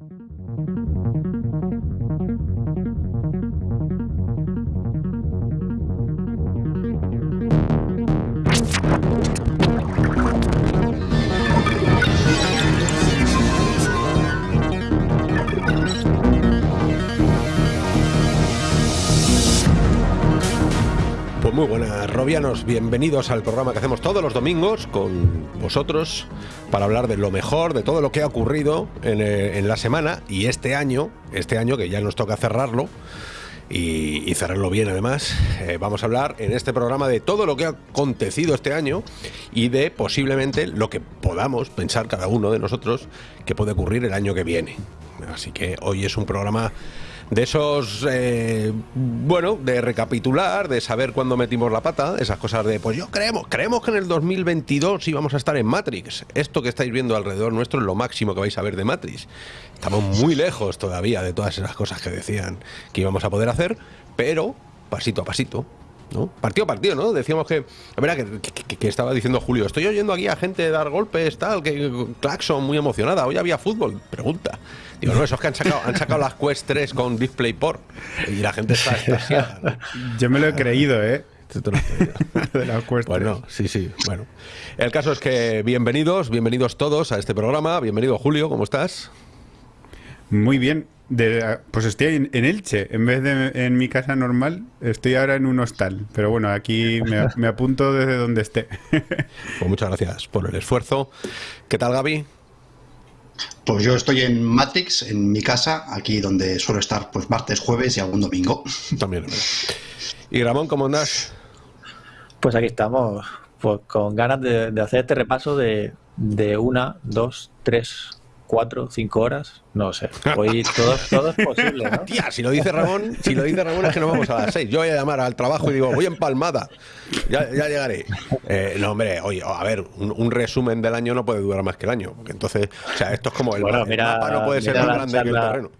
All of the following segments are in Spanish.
thank you Bienvenidos al programa que hacemos todos los domingos con vosotros para hablar de lo mejor, de todo lo que ha ocurrido en, eh, la semana y este año, este año que ya nos toca cerrarlo y, y cerrarlo bien además, eh, vamos a hablar en este programa de todo lo que ha acontecido este año y de posiblemente lo que podamos pensar cada uno de nosotros que puede ocurrir el año que viene. Así que hoy es un programa de esos, eh, bueno, de recapitular, de saber cuándo metimos la pata, esas cosas de, pues yo creemos, creemos que en el 2022 íbamos a estar en Matrix. Esto que estáis viendo alrededor nuestro es lo máximo que vais a ver de Matrix. Estamos muy lejos todavía de todas esas cosas que decían que íbamos a poder hacer, pero pasito a pasito. ¿No? Partido a partido, ¿no? Decíamos que, verá, que, que, que, estaba diciendo Julio, estoy oyendo aquí a gente dar golpes, tal, que Claxon muy emocionada, hoy había fútbol, pregunta. Digo, no, esos que han sacado, han sacado las Quest 3 con DisplayPort y la gente está extasiada. ¿no? Yo me lo he creído, ¿eh? de la bueno, sí, sí. Bueno, el caso es que bienvenidos, bienvenidos todos a este programa. Bienvenido Julio, ¿cómo estás? Muy bien. De, pues estoy en, en, Elche, en vez de en mi casa normal, estoy ahora en un hostal. Pero bueno, aquí me, me apunto desde donde esté. Pues muchas gracias por el esfuerzo. ¿Qué tal, Gaby? Pues yo estoy en Matrix, en mi casa, aquí donde suelo estar pues martes, jueves y algún domingo. También. ¿Y Ramón, cómo andas? Pues aquí estamos, pues con ganas de, de hacer este repaso de, de una, dos, tres, cuatro, cinco horas, no sé. Hoy todo, todo es posible, ¿no? Tía, si lo dice Ramón, si lo dice Ramón es que nos vamos a las seis. Yo voy a llamar al trabajo y digo, voy empalmada. Ya, ya llegaré. Eh, no, hombre, oye, a ver, un, un, resumen del año no puede durar más que el año. Porque entonces, o sea, esto es como el, bueno, el mira, mapa no puede ser más grande charla, que el terreno.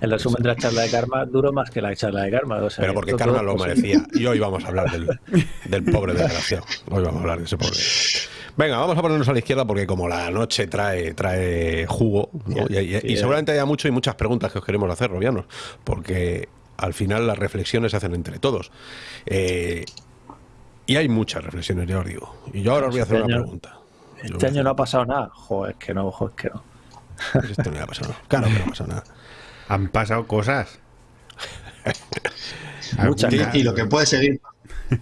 El resumen de la charla de Karma duró más que la charla de Karma. O sea, Pero porque Karma lo merecía. Y hoy vamos a hablar del, del pobre desgraciado. Hoy vamos a hablar de ese pobre. Venga, vamos a ponernos a la izquierda porque como la noche trae, trae jugo, ¿no? y, y, y, seguramente haya mucho y muchas preguntas que os queremos hacer, Robianos, porque al final las reflexiones se hacen entre todos. Eh, y hay muchas reflexiones, ya os digo. Y yo ahora os voy a hacer este una año, pregunta. Este año no ha pasado nada. Joder, es que no, joder, es que no. Esto no ha pasado nada. Claro que no ha pasado nada. Han pasado cosas. Muchas y, y lo que puede seguir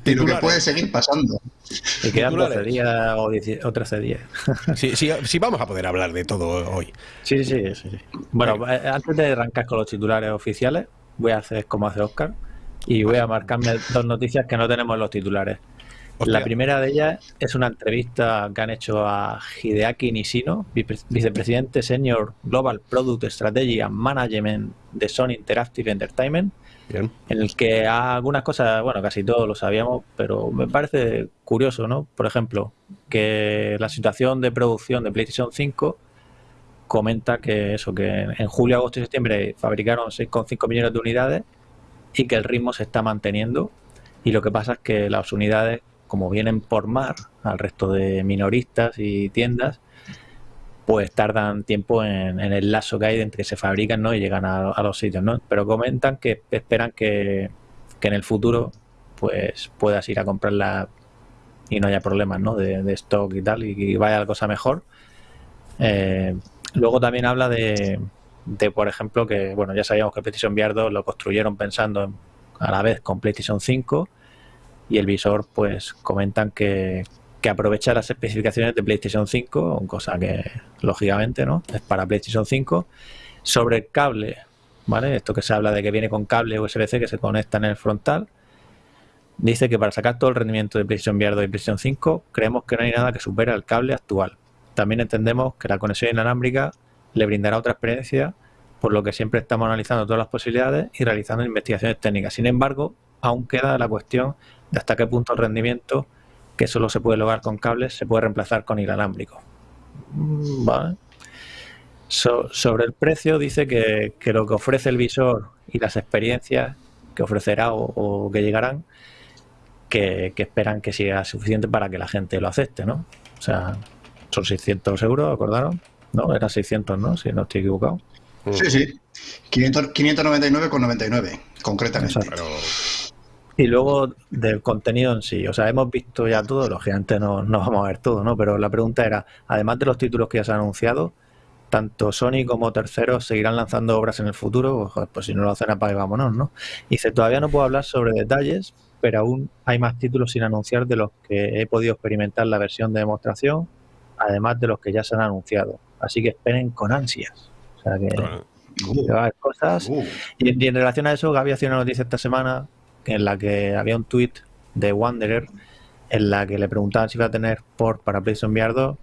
y lo que puede seguir pasando. Y quedan 12 días o, 10, o 13 días. Sí, sí, sí, vamos a poder hablar de todo hoy. Sí, sí, sí. Bueno, eh, antes de arrancar con los titulares oficiales, voy a hacer como hace Oscar y voy a marcarme dos noticias que no tenemos en los titulares. Hostia. La primera de ellas es una entrevista que han hecho a Hideaki Nishino, vicepresidente senior Global Product Strategy and Management de Sony Interactive Entertainment, Bien. en el que algunas cosas, bueno, casi todos lo sabíamos, pero me parece curioso, ¿no? Por ejemplo, que la situación de producción de PlayStation 5 comenta que eso, que en julio, agosto y septiembre fabricaron 6,5 millones de unidades y que el ritmo se está manteniendo y lo que pasa es que las unidades como vienen por mar al resto de minoristas y tiendas, pues tardan tiempo en, el lazo que hay entre que se fabrican ¿no? y llegan a, los sitios. ¿no? Pero comentan que esperan que, que, en el futuro pues puedas ir a comprarla y no haya problemas ¿no? de, de stock y tal, y, y, vaya la cosa mejor. Eh, luego también habla de, de, por ejemplo, que bueno ya sabíamos que PlayStation VR 2 lo construyeron pensando en, a la vez con PlayStation 5 y el visor pues comentan que, que, aprovecha las especificaciones de PlayStation 5, cosa que lógicamente no es para PlayStation 5. Sobre el cable, ¿vale? Esto que se habla de que viene con cable USB-C que se conecta en el frontal. Dice que para sacar todo el rendimiento de PlayStation VR 2 y PlayStation 5, creemos que no hay nada que supere al cable actual. También entendemos que la conexión inalámbrica le brindará otra experiencia, por lo que siempre estamos analizando todas las posibilidades y realizando investigaciones técnicas. Sin embargo, aún queda la cuestión de hasta qué punto el rendimiento, que solo se puede lograr con cables, se puede reemplazar con inalámbrico. Vale. So, sobre el precio dice que, que, lo que ofrece el visor y las experiencias que ofrecerá o, o que llegarán, que, que, esperan que sea suficiente para que la gente lo acepte, ¿no? O sea, son 600 euros, ¿acordaron? No, era 600, ¿no? Si no estoy equivocado. Sí, sí. 599,99, concretamente. Y luego del contenido en sí, o sea, hemos visto ya todo, lógicamente no, no vamos a ver todo, ¿no? Pero la pregunta era, además de los títulos que ya se han anunciado, tanto Sony como terceros seguirán lanzando obras en el futuro, pues, pues si no lo hacen apague vámonos, ¿no? Y dice, todavía no puedo hablar sobre detalles, pero aún hay más títulos sin anunciar de los que he podido experimentar la versión de demostración, además de los que ya se han anunciado. Así que esperen con ansias. O sea que, va a haber cosas. Uh. Y, y en relación a eso, Gaby hacía una noticia esta semana en la que había un tweet de Wanderer en la que le preguntaban si iba a tener port para PlayStation VR 2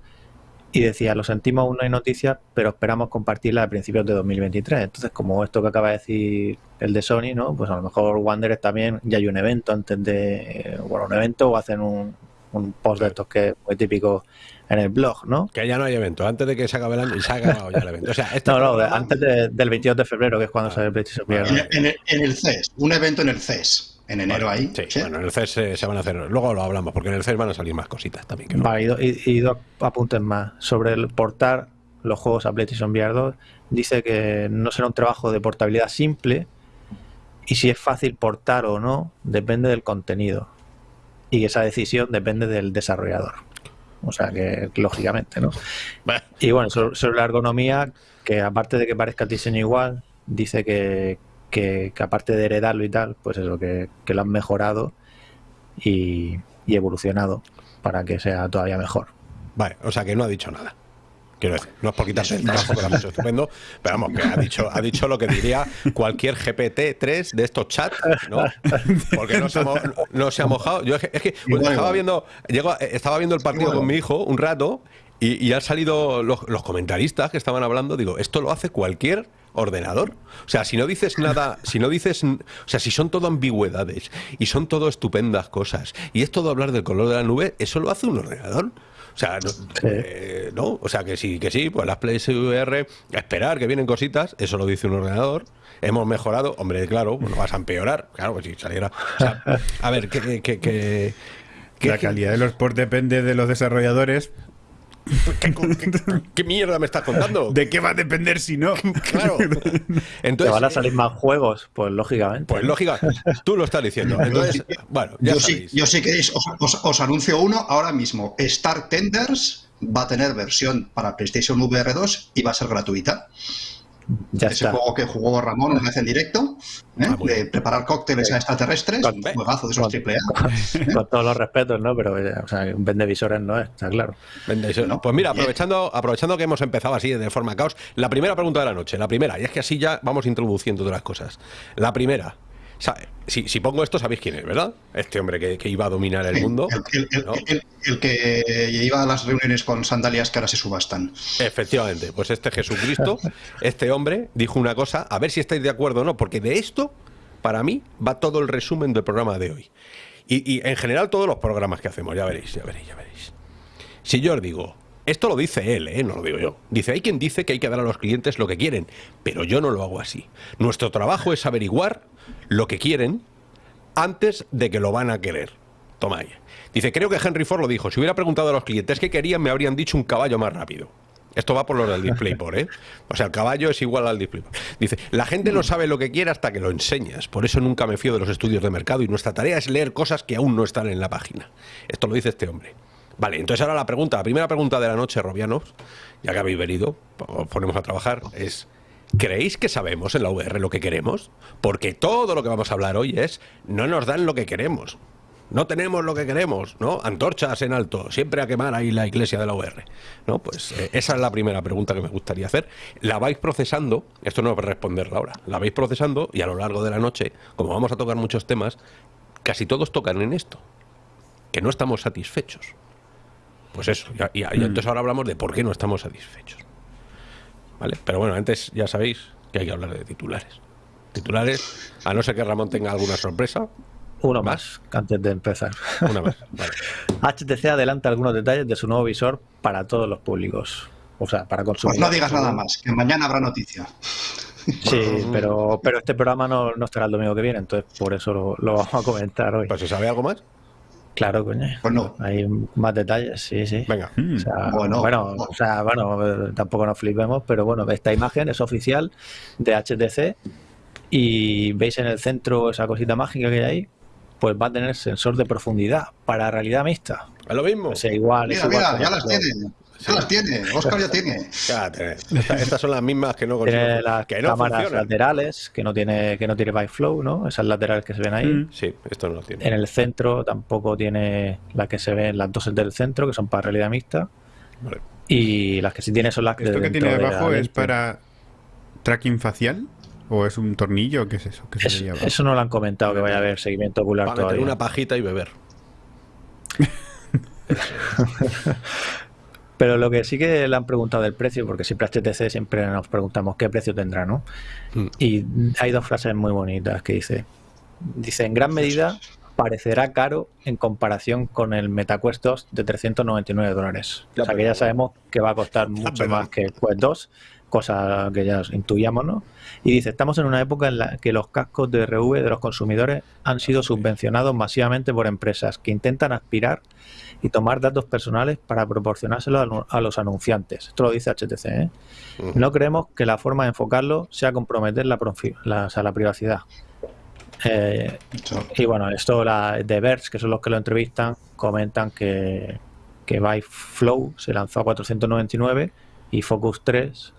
y decía, lo sentimos, aún no hay noticias, pero esperamos compartirla a principios de 2023. Entonces, como esto que acaba de decir el de Sony, ¿no? Pues a lo mejor Wanderer también ya hay un evento antes de, bueno, un evento o hacen un, un post de estos que es muy típico en el blog, ¿no? Que ya no hay evento, antes de que se acabe el año y se ha acabado ya el evento. O sea, este No, no, programa- antes de- del 22 de febrero, que es cuando sale el PlayStation VR. En, en el, en el CES, un evento en el CES, en enero ahí. Sí, ¿sí? bueno, en el CES se, se van a hacer. Luego lo hablamos, porque en el CES van a salir más cositas también. que no. Vale, y, do- y- y dos apuntes más. Sobre el portar los juegos a PlayStation VR 2, dice que no será un trabajo de portabilidad simple y si es fácil portar o no depende del contenido y esa decisión depende del desarrollador. O sea que, lógicamente, ¿no? Y bueno, sobre, la ergonomía, que aparte de que parezca el diseño igual, dice que, que, que aparte de heredarlo y tal, pues eso, que, que lo han mejorado y, y evolucionado para que sea todavía mejor. Vale, o sea que no ha dicho nada. Quiero decir, no es por quitarse el trabajo hecho estupendo, pero vamos, que ha dicho, ha dicho lo que diría cualquier GPT-3 de estos chats, ¿no? Porque no se ha, mo- no se ha mojado. Yo es que, es que estaba viendo, llego estaba viendo el partido con mi hijo un rato y, y han salido los, los comentaristas que estaban hablando. Digo, esto lo hace cualquier ordenador. O sea, si no dices nada, si no dices, o sea, si son todo ambigüedades y son todo estupendas cosas y es todo hablar del color de la nube, eso lo hace un ordenador. O sea, no, eh, ¿no? O sea, que sí, que sí, pues las PlayStation esperar que vienen cositas, eso lo dice un ordenador. Hemos mejorado, hombre, claro, bueno, vas a empeorar, claro, pues si saliera. O sea, a ver, que, que, que, que- que- La calidad de los ports depende de los desarrolladores. ¿Qué, qué- qué mierda me estás contando? ¿De qué va a depender si no? Claro. ¿Que Entonces, van a salir más juegos? Pues lógicamente. pues lógica, tú lo estás diciendo. Entonces, bueno, ya yo, sí, yo sí queréis, os, os- os anuncio uno ahora mismo. Star Tenders va a tener versión para PlayStation VR 2 y va a ser gratuita. Ya Ese está. juego que jugó Ramón una vez en directo, ¿eh? Ah, de preparar cócteles a extraterrestres, Con- un juegazo de esos con- triple A. Con todos los respetos, ¿no? Pero, eh, o sea, un vendevisores no es, está claro. No. Pues mira, aprovechando, aprovechando que hemos empezado así de forma caos, la primera pregunta de la noche, la primera, y es que así ya vamos introduciendo todas las cosas. La primera, si, si pongo esto, sabéis quién es, ¿verdad? Este hombre que, que iba a dominar el mundo. El, el- el- ¿no? el- el que iba a las reuniones con sandalias que ahora se subastan. Efectivamente, pues este Jesucristo, este hombre, dijo una cosa, a ver si estáis de acuerdo o no, porque de esto, para mí, va todo el resumen del programa de hoy. Y, y en general todos los programas que hacemos, ya veréis, ya veréis, ya veréis. Si yo os digo, esto lo dice él, ¿eh? no lo digo yo. Dice, hay quien dice que hay que dar a los clientes lo que quieren, pero yo no lo hago así. Nuestro trabajo es averiguar lo que quieren antes de que lo van a querer. Toma ahí. Dice, creo que Henry Ford lo dijo, si hubiera preguntado a los clientes qué querían, me habrían dicho un caballo más rápido. Esto va por lo del DisplayPort, ¿eh? O sea, el caballo es igual al DisplayPort. Dice, la gente no sabe lo que quiere hasta que lo enseñas. Por eso nunca me fío de los estudios de mercado y nuestra tarea es leer cosas que aún no están en la página. Esto lo dice este hombre. Vale, entonces ahora la pregunta, la primera pregunta de la noche, Robianos, ya que habéis venido, os ponemos a trabajar, es, ¿creéis que sabemos en la VR lo que queremos? Porque todo lo que vamos a hablar hoy es, no nos dan lo que queremos. No tenemos lo que queremos, ¿no? Antorchas en alto, siempre a quemar ahí la iglesia de la UR. ¿No? Pues eh, esa es la primera pregunta que me gustaría hacer. La vais procesando, esto no es para responderla ahora, la vais procesando y a lo largo de la noche, como vamos a tocar muchos temas, casi todos tocan en esto, que no estamos satisfechos. Pues eso, y, y- y entonces ahora hablamos de por qué no estamos satisfechos. ¿Vale? Pero bueno, antes ya sabéis que hay que hablar de titulares. Titulares, a no ser que Ramón tenga alguna sorpresa, Uno más, antes de empezar. una más. Vale. HTC adelanta algunos detalles de su nuevo visor para todos los públicos. O sea, para Pues consumir. no digas nada más, que mañana habrá noticia. Sí, pero, pero este programa no, no estará el domingo que viene, entonces por eso lo, lo vamos a comentar hoy. Pues si sabe algo más. Claro, coño. Pues no. Hay más detalles, sí, sí. Venga. Mm. O sea, Bueno. bueno, o sea, bueno, tampoco nos flipemos, pero bueno, esta imagen es oficial de HTC y veis en el centro esa cosita mágica que hay ahí, pues va a tener sensor de profundidad para realidad mixta. ¿Es lo mismo? O sea, igual, es Mira, igual mira, ya las ejemplo, Ya las tiene. Oscar ya tiene. Fíjate, esta- estas son las mismas que no consigo. Tiene las que no cámaras funcionan. laterales que no tiene que no tiene by flow, ¿no? Esas laterales que se ven ahí. Mm. Sí, esto no lo tiene. En el centro tampoco tiene las que se ven, las dos del centro, que son para realidad mixta. Vale. Y las que sí tiene son las que ¿Esto que tiene de debajo es para tracking facial? ¿O es un tornillo? ¿Qué es eso? ¿Qué se Es- eso no lo han comentado que vaya a haber seguimiento ocular Para meter todavía. una pajita y beber. Pero lo que sí que le han preguntado del precio, porque siempre HTC siempre nos preguntamos qué precio tendrá, ¿no? Mm. Y hay dos frases muy bonitas que dice. Dice, en gran medida parecerá caro en comparación con el MetaQuest 2 de 399 dólares. O sea que ya sabemos que va a costar mucho más que el Quest 2, cosa que ya intuíamos, ¿no? Y dice, estamos en una época en la que los cascos de RV de los consumidores han sido subvencionados masivamente por empresas que intentan aspirar y tomar datos personales para proporcionárselos a lo- a los anunciantes. Esto lo dice HTC. ¿eh? No creemos que la forma de enfocarlo sea comprometer la, la- o sea, la privacidad. Eh, y bueno, esto la de Verge, que son los que lo entrevistan, comentan que, que By Flow se lanzó a 499 y Focus 3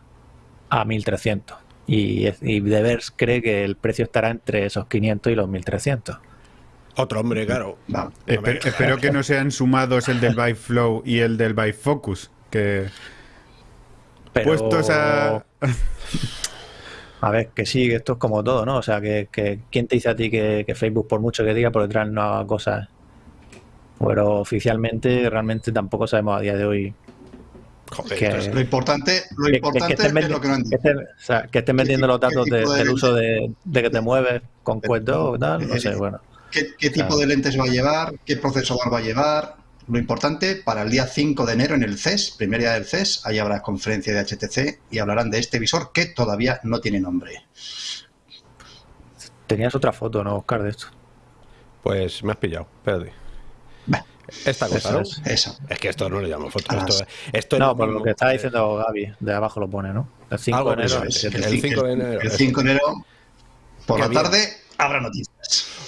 a 1300. Y, y The Verge cree que el precio estará entre esos 500 y los 1300. Otro hombre, claro. Espe- espero que no sean sumados el del Vive Flow y el del Vive Focus. Que Pero, puestos a. A ver, que sí, que esto es como todo, ¿no? O sea, que, que ¿quién te dice a ti que, que Facebook, por mucho que diga, por detrás no haga cosas? Pero oficialmente, realmente tampoco sabemos a día de hoy Joder, que- entonces, Lo importante, lo importante que estén es lo que no han que dicho. estén, o sea, que estén vendiendo los datos de- tipo de del uso de, de que te mueves con cuento o tal, no sé, bueno. ¿Qué, qué tipo Claro. de lentes va a llevar? ¿Qué procesador va a llevar? Lo importante, para el día 5 de enero en el CES, primer día del CES, ahí habrá conferencia de HTC y hablarán de este visor que todavía no tiene nombre. Tenías otra foto, ¿no, Oscar, de esto? pues me has pillado. Espérate. Bah, Esta cosa, Eso ¿no? es. Eso. Es que esto no le llamo foto. Ah, Esto, esto es No, por lo que estaba Eh, diciendo Gaby, de abajo lo pone, ¿no? El 5 Algo de enero. el es. 7. El 5 de enero. El 5 de enero, por la tarde, habrá noticias.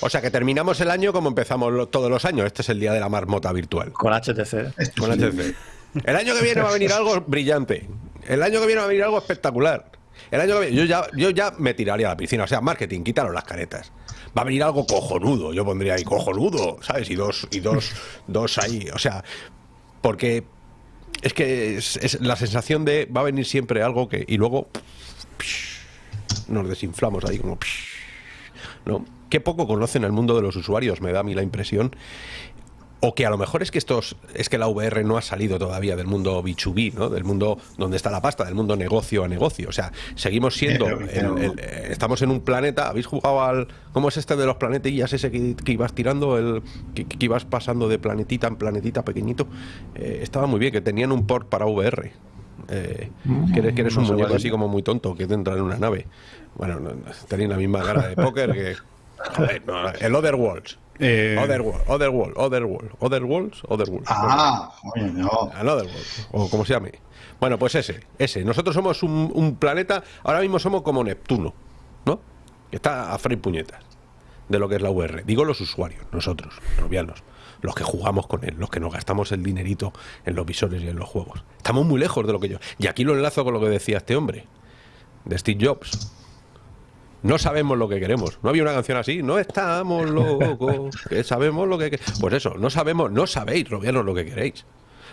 O sea que terminamos el año como empezamos lo- todos los años. Este es el día de la marmota virtual. Con HTC. Esto Con HTC. El año que viene va a venir algo brillante. El año que viene va a venir algo espectacular. El año que viene, yo ya, yo ya me tiraría a la piscina. O sea, marketing, quítaros las caretas. Va a venir algo cojonudo. Yo pondría ahí cojonudo, ¿sabes? Y dos, y dos, dos ahí. O sea, porque es que es, es la sensación de va a venir siempre algo que. Y luego nos desinflamos ahí como. ¿no? Qué poco conocen el mundo de los usuarios, me da a mí la impresión. O que a lo mejor es que estos es que la VR no ha salido todavía del mundo B2B, ¿no? Del mundo donde está la pasta, del mundo negocio a negocio. O sea, seguimos siendo. El- el- eh, estamos en un planeta. ¿Habéis jugado al. ¿Cómo es este de los planetillas ese que, que ibas tirando? El, que, que ibas pasando de planetita en planetita pequeñito. Eh, estaba muy bien, que tenían un port para VR. Eh, que eres, que eres no un muñeco así como muy tonto que te entra en una nave. Bueno, no, no, tenéis la misma cara de póker que. Joder, no, el Otherworlds. eh, Otherworld, Otherworld, Otherworld, Otherworlds, Otherworld. Ah, oye, no. Another World, o como se llame. Bueno, pues ese, ese. Nosotros somos un, un planeta, ahora mismo somos como Neptuno, ¿no? Que está a freír puñetas de lo que es la VR. Digo los usuarios, nosotros, robianos, los que jugamos con él, los que nos gastamos el dinerito en los visores y en los juegos. Estamos muy lejos de lo que yo. Y aquí lo enlazo con lo que decía este hombre, de Steve Jobs. No sabemos lo que queremos. No había una canción así. No estamos locos. Que sabemos lo que. que-". Pues eso, no sabemos, no sabéis, robianos, lo que queréis.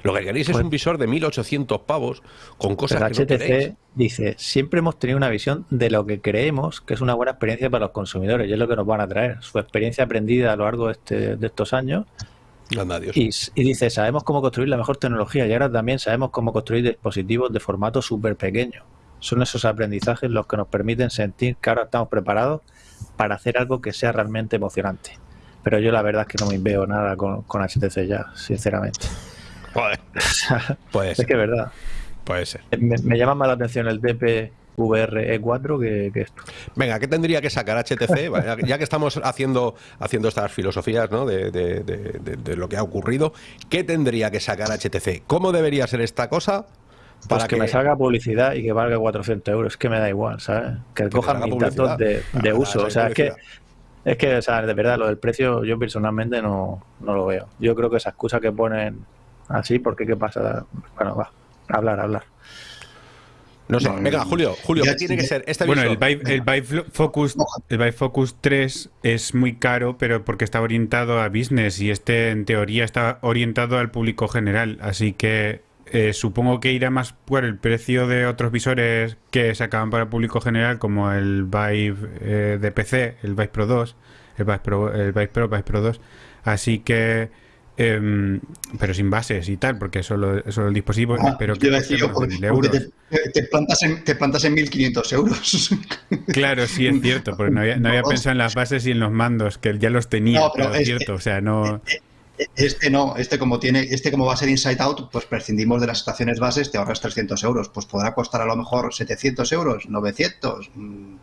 Lo que queréis es Pues- un visor de 1800 pavos con cosas Pero que no queréis. Dice, siempre hemos tenido una visión de lo que creemos que es una buena experiencia para los consumidores y es lo que nos van a traer. Su experiencia aprendida a lo largo de, este- de estos años Anda, y, y dice, sabemos cómo construir la mejor tecnología y ahora también sabemos cómo construir dispositivos de formato súper pequeño. Son esos aprendizajes los que nos permiten sentir que ahora estamos preparados para hacer algo que sea realmente emocionante. Pero yo la verdad es que no me veo nada con, con HTC ya, sinceramente. Joder. Puede es que es verdad. puede ser. Me, me llama más la atención el DP VR E4 que, que esto. Venga, ¿qué tendría que sacar HTC? Ya que estamos haciendo, haciendo estas filosofías ¿no? de, de- de- de- de lo que ha ocurrido, ¿qué tendría que sacar HTC? ¿Cómo debería ser esta cosa? Pues que, me salga publicidad y que valga 400 euros, es que me da igual, ¿sabes? Que cojan mis datos de, de Ah, uso. O sea, es que, es que, o sea, de verdad, lo del precio yo personalmente no, no lo veo. Yo creo que esa excusa que ponen así, porque qué pasa? Bueno, va, hablar, hablar. No sé, No, venga, Julio, Julio, ya- ¿qué tiene que ser este Bueno, el? Vive, el Vive Flo- Focus, el Vive Focus 3 es muy caro, pero porque está orientado a business y este en teoría está orientado al público general, así que eh, supongo que irá más por el precio de otros visores que se acaban para el público general, como el Vive eh, de PC, el Vive Pro 2, el Vive Pro, el Vive Pro, Vive Pro 2, así que em, pero sin bases y tal, porque solo, solo el dispositivo, Ah, pero que iba a cueste decir yo, unos porque, 1.000 porque euros. te, te plantas en, te plantas en 1.500 euros. Claro, sí es cierto, porque no había, no había No. pensado en las bases y en los mandos, que ya los tenía, No, pero pero es es- cierto, o sea, no... Este no, este como tiene, este como va a ser Inside Out, pues prescindimos de las estaciones bases, te ahorras 300 euros. Pues podrá costar a lo mejor 700 euros, 900. mm,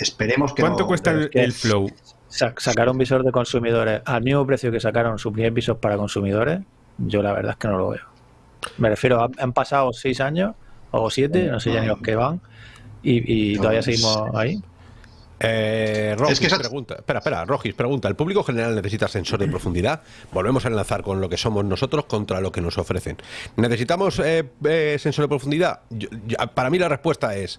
Esperemos que ¿Cuánto no- cuesta el, el Flow? Sa- sacar un visor de consumidores al mismo precio que sacaron su primer visor para consumidores, yo la verdad es que no lo veo. Me refiero, han, han pasado seis años o siete, no sé ya ni los que van, y, y todavía seguimos ahí. Eh, Rogis Es que esa- pregunta, espera, espera, Rogis pregunta, ¿el público general necesita sensor de profundidad? Volvemos a enlazar con lo que somos nosotros contra lo que nos ofrecen. ¿Necesitamos eh, eh, sensor de profundidad? Yo- yo- para mí la respuesta es,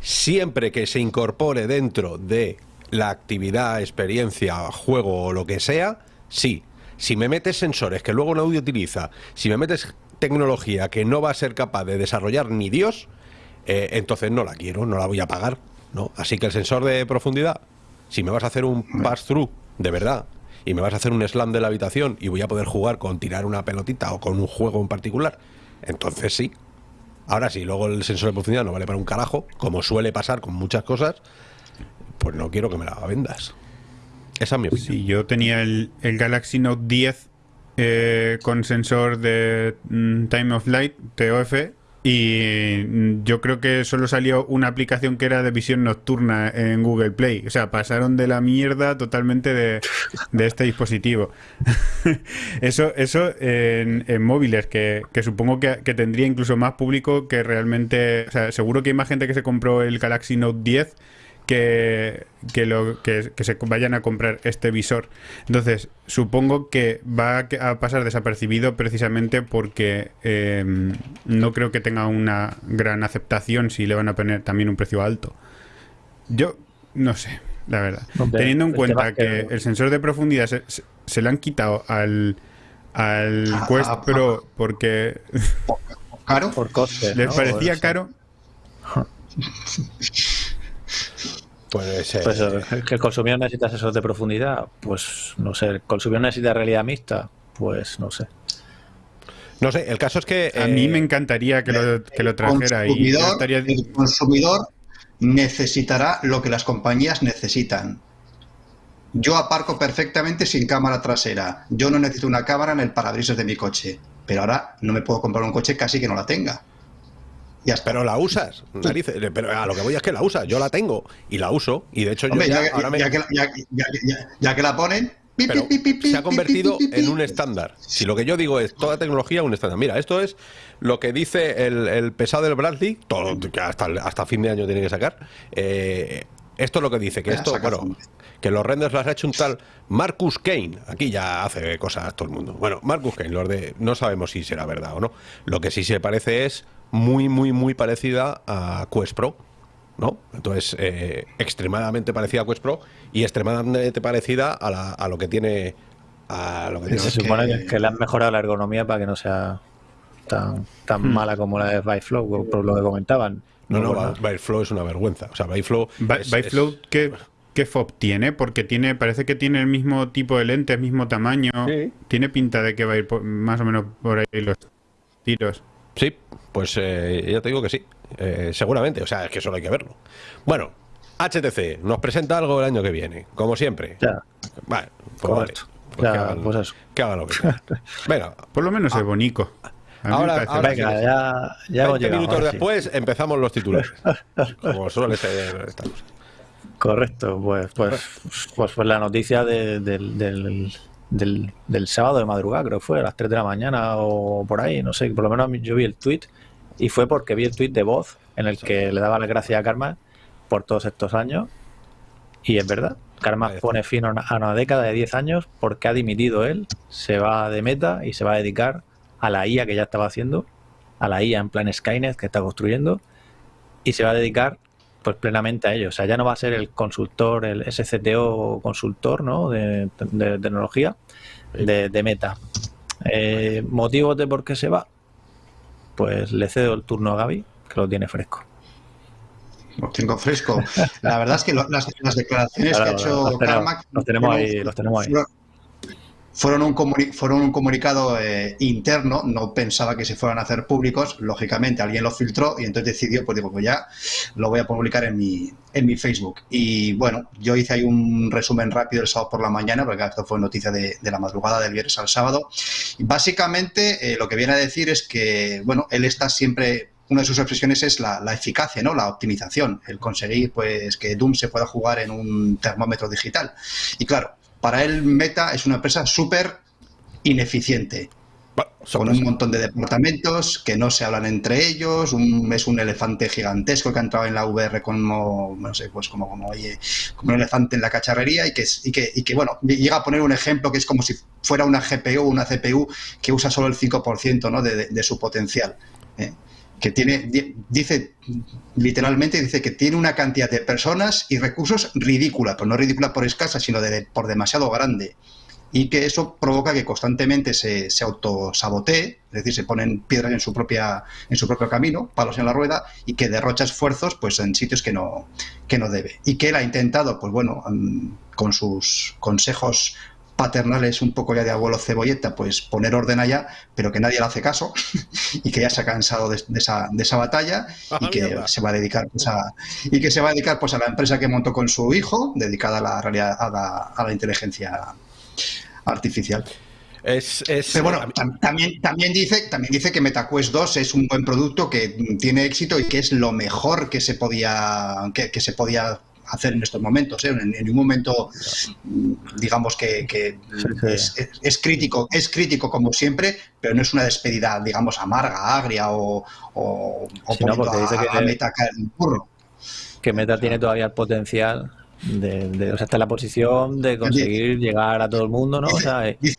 siempre que se incorpore dentro de la actividad, experiencia, juego o lo que sea, sí. Si me metes sensores que luego un audio utiliza, si me metes tecnología que no va a ser capaz de desarrollar ni Dios, eh, entonces no la quiero, no la voy a pagar. ¿No? Así que el sensor de profundidad, si me vas a hacer un pass-through de verdad y me vas a hacer un slam de la habitación y voy a poder jugar con tirar una pelotita o con un juego en particular, entonces sí. Ahora sí, luego el sensor de profundidad no vale para un carajo, como suele pasar con muchas cosas, pues no quiero que me la vendas. Esa es mi opinión. Sí, yo tenía el, el Galaxy Note 10 eh, con sensor de mm, Time of Light, TOF, y mm, yo creo que solo salió una aplicación que era de visión nocturna en Google Play. O sea, pasaron de la mierda totalmente de, de este dispositivo. eso eso en, móviles, que, que supongo que, que tendría incluso más público que realmente... O sea, seguro que hay más gente que se compró el Galaxy Note 10 que, que, lo, que, que se vayan a comprar este visor. Entonces, supongo que va a pasar desapercibido precisamente porque eh, no creo que tenga una gran aceptación si le van a poner también un precio alto. Yo no sé, la verdad. Hombre, Teniendo en cuenta que que- el sensor de profundidad se, se, se le han quitado al, al Ah, Quest ah, Pro porque Caro. Por coste. les ¿no? parecía caro. Pues, eh, Pues eso, que el consumidor necesita sensor de profundidad, pues no sé, el consumidor necesita realidad mixta, pues no sé. no sé, el caso es que... A mí eh, me encantaría que lo, que lo trajera y consumidor- estaría... el consumidor necesitará lo que las compañías necesitan. Yo aparco perfectamente sin cámara trasera. Yo no necesito una cámara en el parabrisas de mi coche. Pero ahora no me puedo comprar un coche casi que no la tenga. Ya. Pero la usas, narices, pero a lo que voy es que la usas, yo la tengo y la uso y de hecho yo ya, ya, ahora me- ya que, ya- la ponen... pi, pero pi, pi, pi, se ha convertido en un estándar. Si lo que yo digo es toda tecnología un estándar. Mira, esto es lo que dice el, el pesado del Bradley, todo, que hasta, hasta fin de año tiene que sacar. Eh, esto es lo que dice, que esto, bueno, que los renders los ha hecho un tal Marcus Kane. Aquí ya hace cosas todo el mundo. Bueno, Marcus Kane, los de, no sabemos si será verdad o no. Lo que sí se parece es muy, muy, muy parecida a Quest Pro. ¿no? Entonces, eh, extremadamente parecida a Quest Pro y extremadamente parecida a, la- a lo que tiene. A lo que tiene. Se supone que- le han mejorado la ergonomía para que no sea tan, tan Hmm. mala como la de Byflow, por lo que comentaban. No, no, Byteflow es una vergüenza. O sea, Byteflow. By- es- Byflow, es- ¿qué, ¿qué FOB tiene? Porque tiene, parece que tiene el mismo tipo de lentes, mismo tamaño. Sí. Tiene pinta de que va a ir por- más o menos por ahí los tiros. Sí, pues eh, ya te digo que sí. Eh, seguramente. O sea, es que solo hay que verlo. Bueno, HTC nos presenta algo el año que viene, como siempre. Ya, Vale, pues vale. Pues Ya, que hagan, pues eso. que hagan lo que. Venga, Por lo menos Ah. es bonito. Ahora, ahora Venga, ya, ya hemos 20 llegado, minutos ahora sí. después empezamos los titulares. Como suele ser esta cosa. Correcto, pues, pues, pues, pues la noticia de- del, del, del, del sábado de madrugada, creo que fue, a las 3 de la mañana o por ahí, no sé, por lo menos yo vi el tweet y fue porque vi el tweet de voz en el que le daba las gracias a Karma por todos estos años y es verdad, Karma pone fin a una, década de 10 años porque ha dimitido él, se va de meta y se va a dedicar a la IA que ya estaba haciendo, a la IA en plan Skynet que está construyendo y se va a dedicar pues plenamente a ello. O sea, ya no va a ser el consultor, el SCTO consultor, ¿no? De, de tecnología de, de Meta. Eh, ¿Motivos de por qué se va? Pues le cedo el turno a Gaby, que lo tiene fresco. Lo tengo fresco. La verdad es que lo- las, las declaraciones Claro, que ha hecho los tenemos- Carmack los tenemos fueron- ahí, los tenemos ahí. Fueron- un, comuni- fueron un comunicado eh, interno, no pensaba que se fueran a hacer públicos, lógicamente alguien lo filtró y entonces decidió, pues digo, pues ya lo voy a publicar en mi, en mi Facebook. Y bueno, yo hice ahí un resumen rápido el sábado por la mañana, porque esto fue noticia de, de la madrugada del viernes al sábado. Y básicamente eh, lo que viene a decir es que, bueno, él está siempre una de sus expresiones es la, la eficacia, ¿no? La optimización, el conseguir pues que Doom se pueda jugar en un termómetro digital. Y claro, para él Meta es una empresa súper ineficiente, Bueno, con un montón de departamentos que no se hablan entre ellos, un- es un elefante gigantesco que ha entrado en la VR como, no sé, pues como, como, oye, como un elefante en la cacharrería y que, y, que, y que, bueno, llega a poner un ejemplo que es como si fuera una GPU o una CPU que usa solo el 5% ¿no? de, de- de su potencial. ¿eh? Que tiene, di- dice literalmente, dice que tiene una cantidad de personas y recursos ridícula, pero no ridícula por escasa, sino de, por demasiado grande. Y que eso provoca que constantemente se, se autosabotee, es decir, se ponen piedras en su, propia, en su propio camino, palos en la rueda, y que derrocha esfuerzos pues, en sitios que no, que no debe. Y que él ha intentado, pues bueno, mm, con sus consejos paternales un poco ya de abuelo cebolleta, pues poner orden allá, pero que nadie le hace caso y que ya se ha cansado de, de esa, de esa batalla Ah, y que se va a dedicar pues, a y que se va a dedicar pues a la empresa que montó con su hijo, dedicada a la realidad a la, a la inteligencia artificial. Es, es- Pero bueno, tam- también, también, dice, también dice que MetaQuest 2 es un buen producto que tiene éxito y que es lo mejor que se podía, que, que se podía hacer en estos momentos. ¿eh? En, en un momento, mm, digamos que, que. Es, es- es crítico, es crítico como siempre, pero no es una despedida, digamos, amarga, agria o, o, o Sí, no, dice que- a Meta caer en el burro. Que Meta tiene todavía el potencial de, de- o sea, está en la posición de conseguir llegar a todo el mundo, ¿no? O sea, eh, Dice,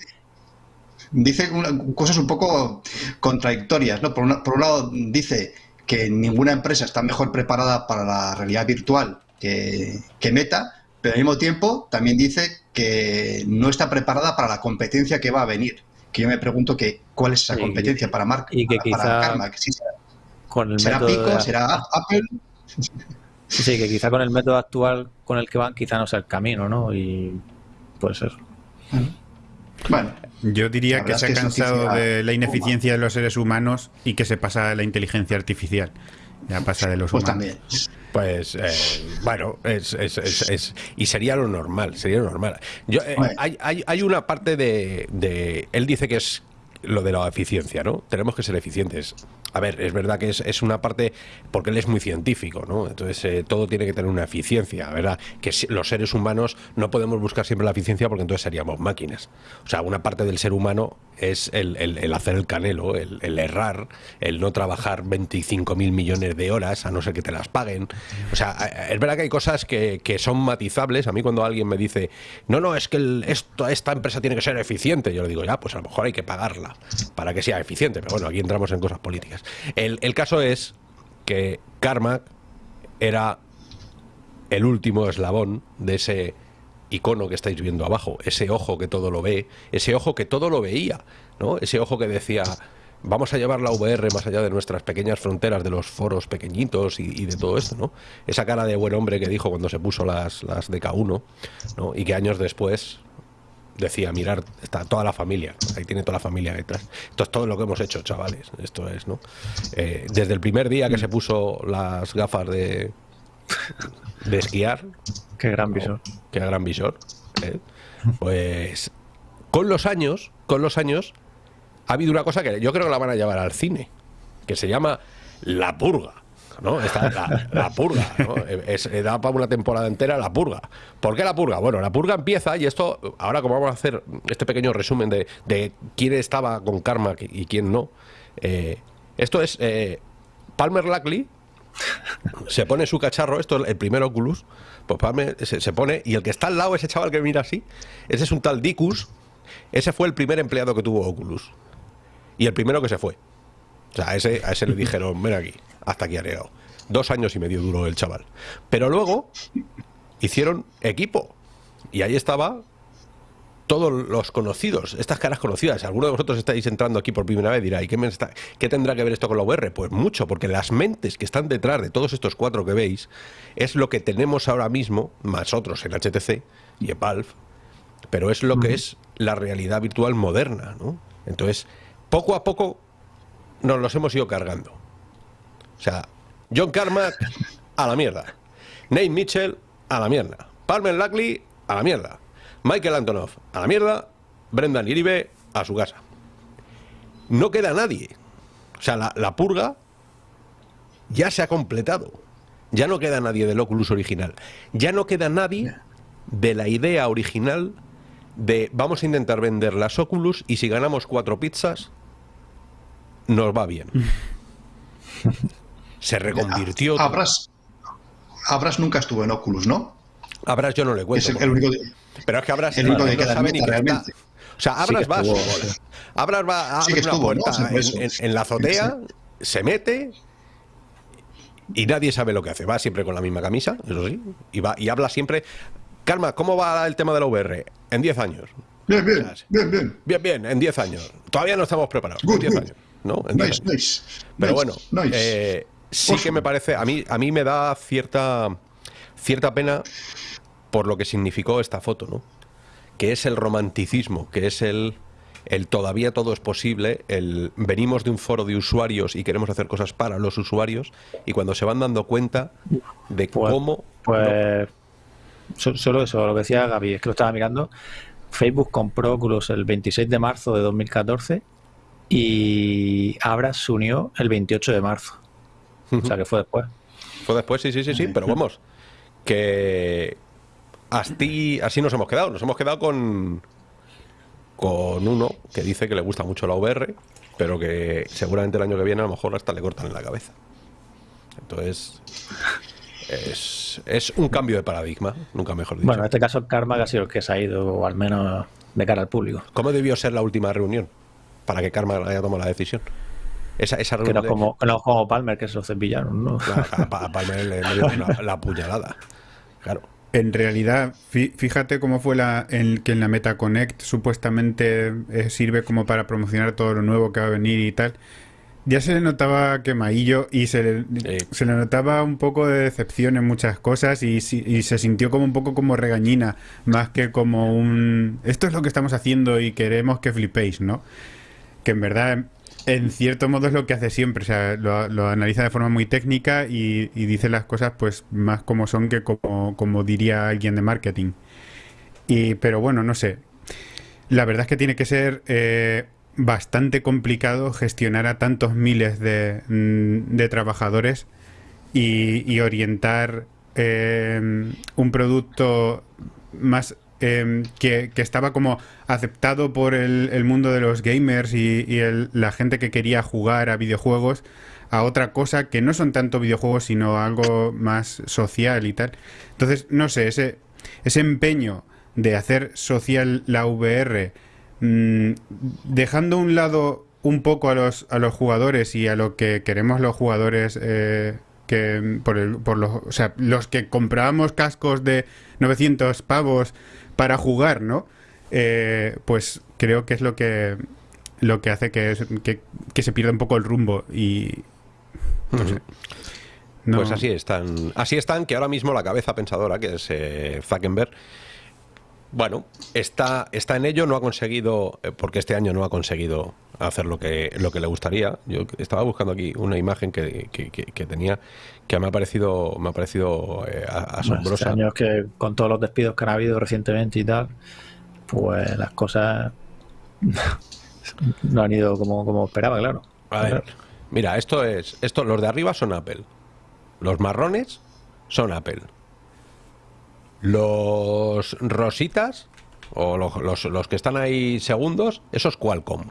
dice una- cosas un poco contradictorias, ¿no? Por, una- por un lado dice que ninguna empresa está mejor preparada para la realidad virtual que, que Meta, pero al mismo tiempo también dice que no está preparada para la competencia que va a venir. Que yo me pregunto que cuál es esa Sí, competencia para Mark, y que para, para quizá Karma, que sí será, con el será de- Pico, será Apple. Sí, que quizá con el método actual con el que van, quizá no sea el camino, ¿no? Y pues eso. Bueno, Yo diría que se ha cansado de la ineficiencia de los seres humanos y que se pasa a la inteligencia artificial. Ya pasa de los pues humanos. también. Pues eh, bueno, es, es- es- y sería lo normal, sería lo normal. Yo, eh, hay, hay- hay una parte de, de- Él dice que es lo de la eficiencia, ¿no? Tenemos que ser eficientes. A ver, es verdad que es, es una parte, porque él es muy científico, ¿no? Entonces eh, todo tiene que tener una eficiencia, ¿verdad? Que si- los seres humanos no podemos buscar siempre la eficiencia porque entonces seríamos máquinas. O sea, una parte del ser humano es el, el- hacer el canelo, el, errar, el no trabajar 25 mil millones de horas, a no ser que te las paguen. O sea, eh, es verdad que hay cosas que, que son matizables. A mí cuando alguien me dice, no, no, es que esto, esta empresa tiene que ser eficiente, yo le digo, ya, pues a lo mejor hay que pagarla para que sea eficiente. Pero bueno, aquí entramos en cosas políticas. El, caso es que Carmack era el último eslabón de ese icono que estáis viendo abajo, ese ojo que todo lo ve, ese ojo que todo lo veía, ¿no? Ese ojo que decía, vamos a llevar la VR más allá de nuestras pequeñas fronteras, de los foros pequeñitos y, de todo esto, ¿no? Esa cara de buen hombre que dijo cuando se puso las, las DK1, ¿no? Y que años después decía, mirar, está toda la familia, ahí tiene toda la familia detrás. Esto es todo lo que hemos hecho, chavales. Esto es, ¿no? Eh, desde el primer día que se puso las gafas de, de esquiar, Qué gran visor. que a gran visor, ¿eh? pues con los años, con los años, ha habido una cosa que yo creo que la van a llevar al cine, que se llama La Purga. ¿no? Esta, la, la purga, ¿no? Es, da para una temporada entera la purga. ¿Por qué la purga? Bueno, la purga empieza y esto, ahora como vamos a hacer este pequeño resumen de, de quién estaba con karma y quién no, eh, esto es eh, Palmer Lackley, se pone su cacharro, esto es el primer Oculus, pues Palmer se, se pone, y el que está al lado, ese chaval que mira así, ese es un tal Dicus, ese fue el primer empleado que tuvo Oculus. Y el primero que se fue. O sea, a ese, a ese le dijeron, ven aquí, hasta aquí ha llegado. Dos años y medio duró el chaval. Pero luego hicieron equipo. Y ahí estaba todos los conocidos, estas caras conocidas. Alguno de vosotros estáis entrando aquí por primera vez y dirá, ¿y qué, me está- qué tendrá que ver esto con la VR? Pues mucho, porque las mentes que están detrás de todos estos cuatro que veis es lo que tenemos ahora mismo, más otros en HTC y en Valve, pero es lo que es la realidad virtual moderna, ¿no? Entonces, poco a poco nos los hemos ido cargando. O sea, John Carmack a la mierda. Nate Mitchell a la mierda. Palmer Lackley a la mierda. Michael Antonov a la mierda. Brendan Iribe a su casa. No queda nadie. O sea, la, la purga ya se ha completado. Ya no queda nadie del Oculus original. Ya no queda nadie de la idea original de vamos a intentar vender las Oculus y si ganamos cuatro pizzas, nos va bien. Se reconvirtió. Abras, Abras nunca estuvo en Oculus, ¿no? Abras yo no le Es cuento. el, el único. Pero es que Abras el único no que queda en sabe ni que está. O sea, Sí Abras que va a su. Abras va a Sí una ¿no? puerta Sí, en, eso. en- en la azotea, se mete y nadie sabe lo que hace. Va siempre con la misma camisa, eso sí, y, va, y habla siempre. Calma, ¿cómo va el tema de la VR? En 10 años. Bien, bien, bien, bien. Bien, bien, en 10 años. Todavía no estamos preparados. En Good, 10 good. años. ¿no? En 10 Nice, años. nice. Pero nice, bueno, eh, sí que me parece, a mí, a mí me da cierta, cierta pena por lo que significó esta foto, ¿no? Que es el romanticismo, que es el, el todavía todo es posible, el venimos de un foro de usuarios y queremos hacer cosas para los usuarios y cuando se van dando cuenta de Pues- cómo... Pues so- solo eso, lo que decía Gaby, es que lo estaba mirando. Facebook compró Oculus el 26 de marzo de 2014 y Abra se unió el 28 de marzo. O sea que fue después. Fue después, sí, sí, sí, sí, pero vamos, que así, así nos hemos quedado. Nos hemos quedado con, con uno que dice que le gusta mucho la VR, pero que seguramente el año que viene a lo mejor hasta le cortan en la cabeza. Entonces, es, es un cambio de paradigma, nunca mejor dicho. Bueno, en este caso Karma ha sido el que se ha ido, o al menos de cara al público. ¿Cómo debió ser la última reunión para que Karma haya tomado la decisión? Esa, esa Que reunión no, de- como, que no como Palmer, que se lo cepillaron, ¿no? Claro, a Pa- a Palmer le, le dio la, la puñalada. Claro. En realidad, fí- fíjate cómo fue la, en, que en la Meta Connect supuestamente eh, sirve como para promocionar todo lo nuevo que va a venir y tal. Ya se le notaba quemadillo y se le, Sí. se le notaba un poco de decepción en muchas cosas y se sintió como un poco como regañina, más que como un... Esto es lo que estamos haciendo y queremos que flipéis, ¿no? Que en verdad, en cierto modo es lo que hace siempre, o sea, lo, analiza de forma muy técnica y, dice las cosas pues más como son que como, diría alguien de marketing. Y, pero bueno, no sé. La verdad es que tiene que ser eh, bastante complicado gestionar a tantos miles de, mm, trabajadores y, y orientar eh, un producto más eh, que, estaba como aceptado por el, mundo de los gamers y, la gente que quería jugar a videojuegos a otra cosa que no son tanto videojuegos sino algo más social y tal. Entonces, no sé, ese, ese empeño de hacer social la VR, mm, dejando un lado un poco a los, a los jugadores y a lo que queremos los jugadores, eh, que por, el, por los, o sea, los que comprábamos cascos de 900 pavos para jugar, ¿no? Eh, pues creo que es lo que lo que hace que, es- que, que se pierda un poco el rumbo y no sé. No- Pues así están. Así están que ahora mismo la cabeza pensadora, que es eh, Zuckerberg, bueno, está, está en ello, no ha conseguido, eh, porque este año no ha conseguido hacer lo que, lo que le gustaría. Yo estaba buscando aquí una imagen que, que- que- que tenía que me ha parecido, me ha parecido eh, Bueno, asombrosa. este año es que con todos los despidos que han habido recientemente y tal, pues las cosas no han ido como, como esperaba, claro. A ver, mira, esto es, esto, los de arriba son Apple. Los marrones son Apple. Los rositas, o los, los- los que están ahí segundos, eso es Qualcomm.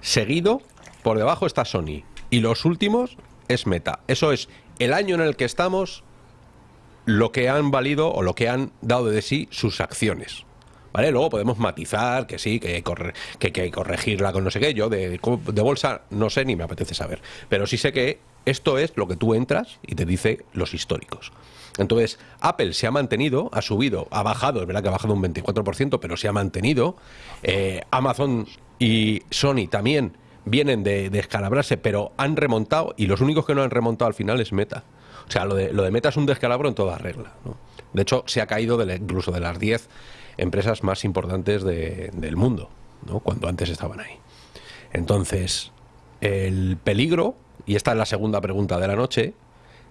Seguido, por debajo está Sony. Y los últimos es Meta. Eso es el año en el que estamos, lo que han valido o lo que han dado de sí sus acciones. ¿Vale? Luego podemos matizar que sí, que hay, que, que corregirla con no sé qué. Yo de, de bolsa no sé ni me apetece saber. Pero sí sé que esto es lo que tú entras y te dice los históricos. Entonces, Apple se ha mantenido, ha subido, ha bajado, es verdad que ha bajado un 24%, pero se ha mantenido. Eh, Amazon y Sony también vienen de, de pero han remontado y los únicos que no han remontado al final es Meta. O sea, lo de, lo de Meta es un descalabro en toda regla. ¿no? De hecho, se ha caído de la- incluso de las 10 empresas más importantes de- del mundo, ¿no? cuando antes estaban ahí. Entonces, el peligro, y esta es la segunda pregunta de la noche,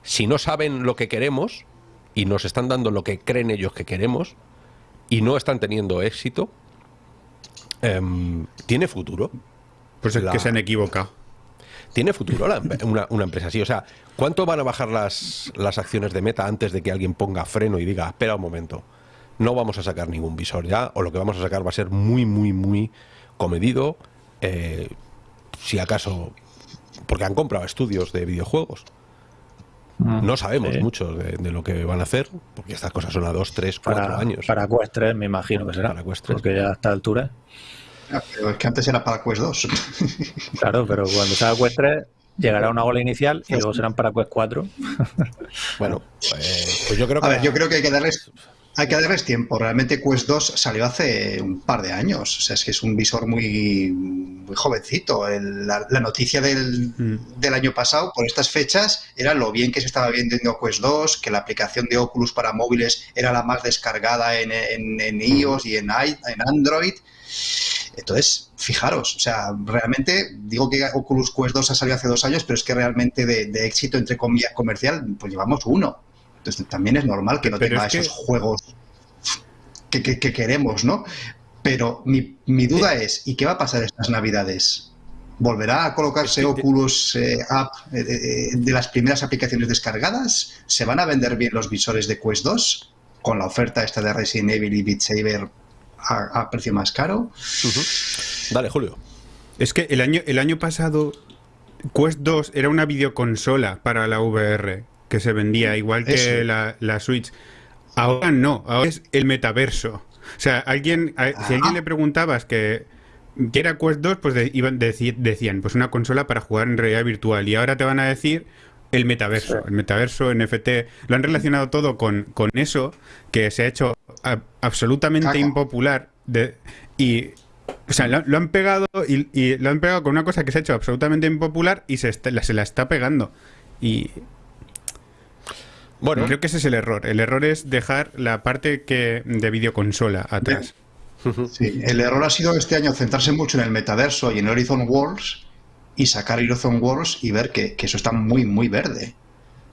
si no saben lo que queremos y nos están dando lo que creen ellos que queremos y no están teniendo éxito, em, ¿tiene futuro? Pues es La- que se han equivocado. ¿Tiene futuro la una, una empresa así? O sea, ¿cuánto van a bajar las, las acciones de Meta antes de que alguien ponga freno y diga, espera un momento, no vamos a sacar ningún visor ya, o lo que vamos a sacar va a ser muy, muy, muy comedido, eh, si acaso, porque han comprado estudios de videojuegos. No sabemos Sí. mucho de, de lo que van a hacer, porque estas cosas son a dos, tres, cuatro Para, años. para Quest 3 me imagino que será. Para Quest 3. Porque ya a esta altura. Ah, Pero es que antes era para Quest 2. Claro, pero cuando salga Quest 3 llegará una ola inicial y luego serán para Quest 4. Bueno, pues, pues yo creo que... A ver, yo creo que hay que darles, hay que darles tiempo. Realmente Quest 2 salió hace un par de años. O sea, es que es un visor muy, muy jovencito. El- la, la noticia del, Mm. del año pasado, por estas fechas, era lo bien que se estaba vendiendo Quest 2, que la aplicación de Oculus para móviles era la más descargada en, en- en iOS y en, en Android. Entonces, fijaros, o sea, realmente digo que Oculus Quest 2 ha salido hace dos años, pero es que realmente de, de éxito, entre comillas, comercial, pues llevamos uno. Entonces también es normal que no Pero tenga es que- esos juegos que, que- que queremos, ¿no? Pero mi, mi duda es, ¿y qué va a pasar estas navidades? ¿Volverá a colocarse Es Oculus eh, App eh, eh, de las primeras aplicaciones descargadas? ¿Se van a vender bien los visores de Quest 2 con la oferta esta de Resident Evil y Beat Saber a, a precio más caro? Dale, Julio. Es que el año, el año pasado Quest 2 era una videoconsola para la VR que se vendía igual que la, la Switch. Ahora no, ahora es el metaverso. O sea, alguien, a- si a Ah. alguien le preguntabas que, que era Quest 2, pues de- iban, deci- decían, pues una consola para jugar en realidad virtual. Y ahora te van a decir el metaverso, el metaverso, NFT. Lo han relacionado todo con, con eso, que se ha hecho a- absolutamente Caca. impopular. De, y o sea, lo, lo han pegado y, y lo han pegado con una cosa que se ha hecho absolutamente impopular y se, está- la- se la está pegando. Y Bueno, creo que ese es el error. El error es dejar la parte que de videoconsola atrás. Sí, el error ha sido este año centrarse mucho en el metaverso y en Horizon Worlds y sacar Horizon Worlds y ver que, que eso está muy, muy verde.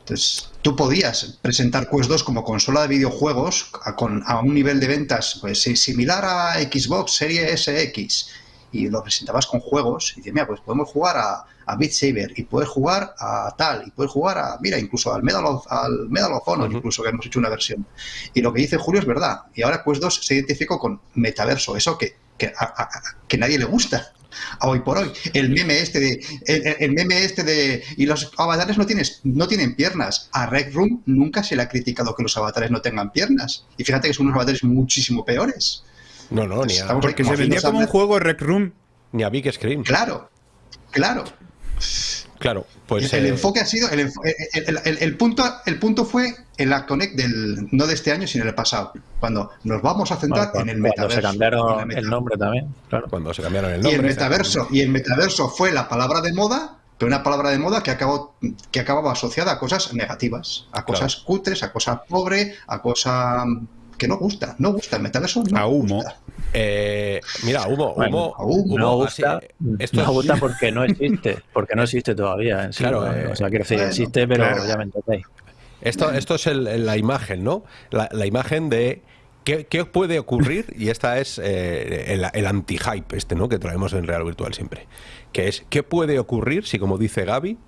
Entonces, tú podías presentar Quest 2 como consola de videojuegos a, con, a un nivel de ventas pues, similar a Xbox Series SX y lo presentabas con juegos y dices, mira, pues podemos jugar a, a Beat Saber y puedes jugar a tal y puedes jugar a, mira, incluso al Medal of, al Medal of Honor, incluso que hemos hecho una versión. Y lo que dice Julio es verdad. Y ahora Quest 2 se identificó con metaverso, eso que, que, a, que nadie le gusta. A hoy por hoy. El meme este de. El, meme este de. Y los avatares no, tienes, no tienen piernas. A Rec Room nunca se le ha criticado que los avatares no tengan piernas. Y fíjate que son unos avatares muchísimo peores. no, no, ni a, Porque se vendía como un juego Rec Room. ni a Big Screen. Claro, claro. Claro, pues... el eh, enfoque ha sido. El, enfo- el- el- el- el punto, el punto fue en la Connect del. No de este año, sino del pasado. Cuando nos vamos a centrar Bueno, en el cuando metaverso. se en la cambiaron meta- el nombre también, claro. Cuando se cambiaron el Y nombre. el metaverso, y el metaverso fue la palabra de moda, pero una palabra de moda que acabó, que acababa asociada a cosas negativas, a cosas cutres, a cosas pobre, a cosas que no gusta, no gusta el metaverso, no A humo. gusta. Eh, mira, humo, Bueno, humo, a humo. No gusta, así, esto no es- gusta porque no existe, porque no existe todavía sí. Claro, eh, o sea, quiero decir, bueno, existe, pero claro. ya me entendéis. Esto, esto es el- la imagen, ¿no? La, la imagen de ¿Qué, qué puede ocurrir? Y esta es eh, el, el anti-hype este, ¿no? Que traemos en Real Virtual siempre. Que es, ¿qué puede ocurrir si, como dice Gaby,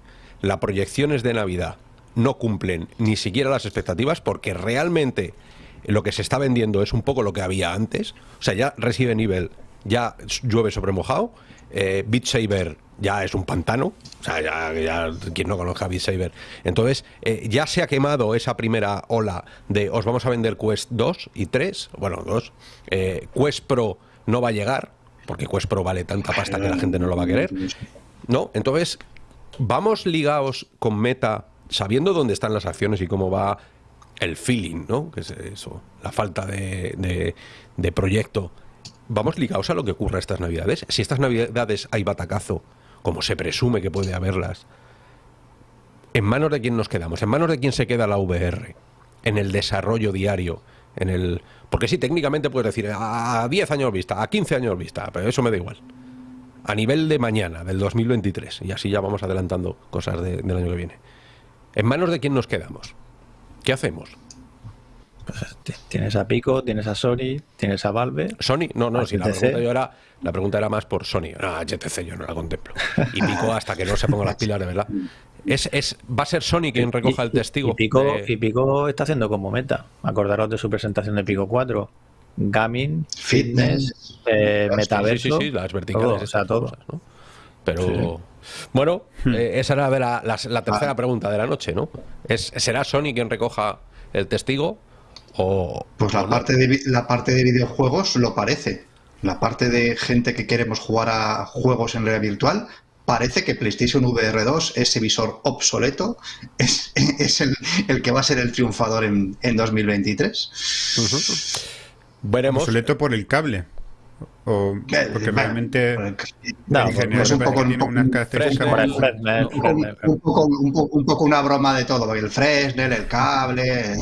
las proyecciones de Navidad no cumplen ni siquiera las expectativas porque realmente lo que se está vendiendo es un poco lo que había antes. O sea, ya Resident Evil ya llueve sobre mojado. Eh, Beat Saber ya es un pantano. O sea, ya, ya quien no conozca Beat Saber. Entonces, eh, ya se ha quemado esa primera ola de os vamos a vender Quest 2 y 3. Bueno, 2. Eh, Quest Pro no va a llegar porque Quest Pro vale tanta pasta que la gente no lo va a querer. ¿No? Entonces, vamos ligados con Meta sabiendo dónde están las acciones y cómo va el feeling, ¿no? Que es eso, la falta de, de- proyecto. Vamos ligados a lo que ocurra estas navidades. Si estas navidades hay batacazo, como se presume que puede haberlas, ¿en manos de quién nos quedamos? ¿En manos de quién se queda la VR? En el desarrollo diario, en el... Porque sí, técnicamente puedes decir a 10 años vista, a 15 años vista, pero eso me da igual. A nivel de mañana, del 2023, y así ya vamos adelantando cosas de- del año que viene. ¿En manos de quién nos quedamos? ¿Qué hacemos? T- Tienes a Pico, tienes a Sony, tienes a Valve. ¿Sony? No, no, si la pregunta, yo era, la pregunta era más por Sony. No, HTC yo no la contemplo. Y Pico hasta que no se ponga las pilas, de verdad. Es, es, ¿Va a ser Sony quien recoja el testigo? Y Pico, de- y Pico está haciendo como meta. Acordaros de su presentación de Pico 4. Gaming, fitness, Fitness. eh, metaverso. Sí, sí, sí, las verticales. todo, o sea, todo. cosas, ¿no? Pero, bueno, eh, esa era de la, la- la tercera pregunta de la noche, ¿no? Es, ¿Será Sony quien recoja el testigo? O, Pues o la no? parte, de, la parte de videojuegos lo parece. La parte de gente que queremos jugar a juegos en realidad virtual, parece que PlayStation VR 2, ese visor obsoleto, es, es el, el que va a ser el triunfador en, en 2023. Veremos. Obsoleto por el cable. O Eh, porque bueno, realmente No, es un poco- un poco- unas características Fresnel. muy- Fresnel, un, Fresnel, un poco, un po- un poco una broma de todo, el Fresnel, el cable. Eh,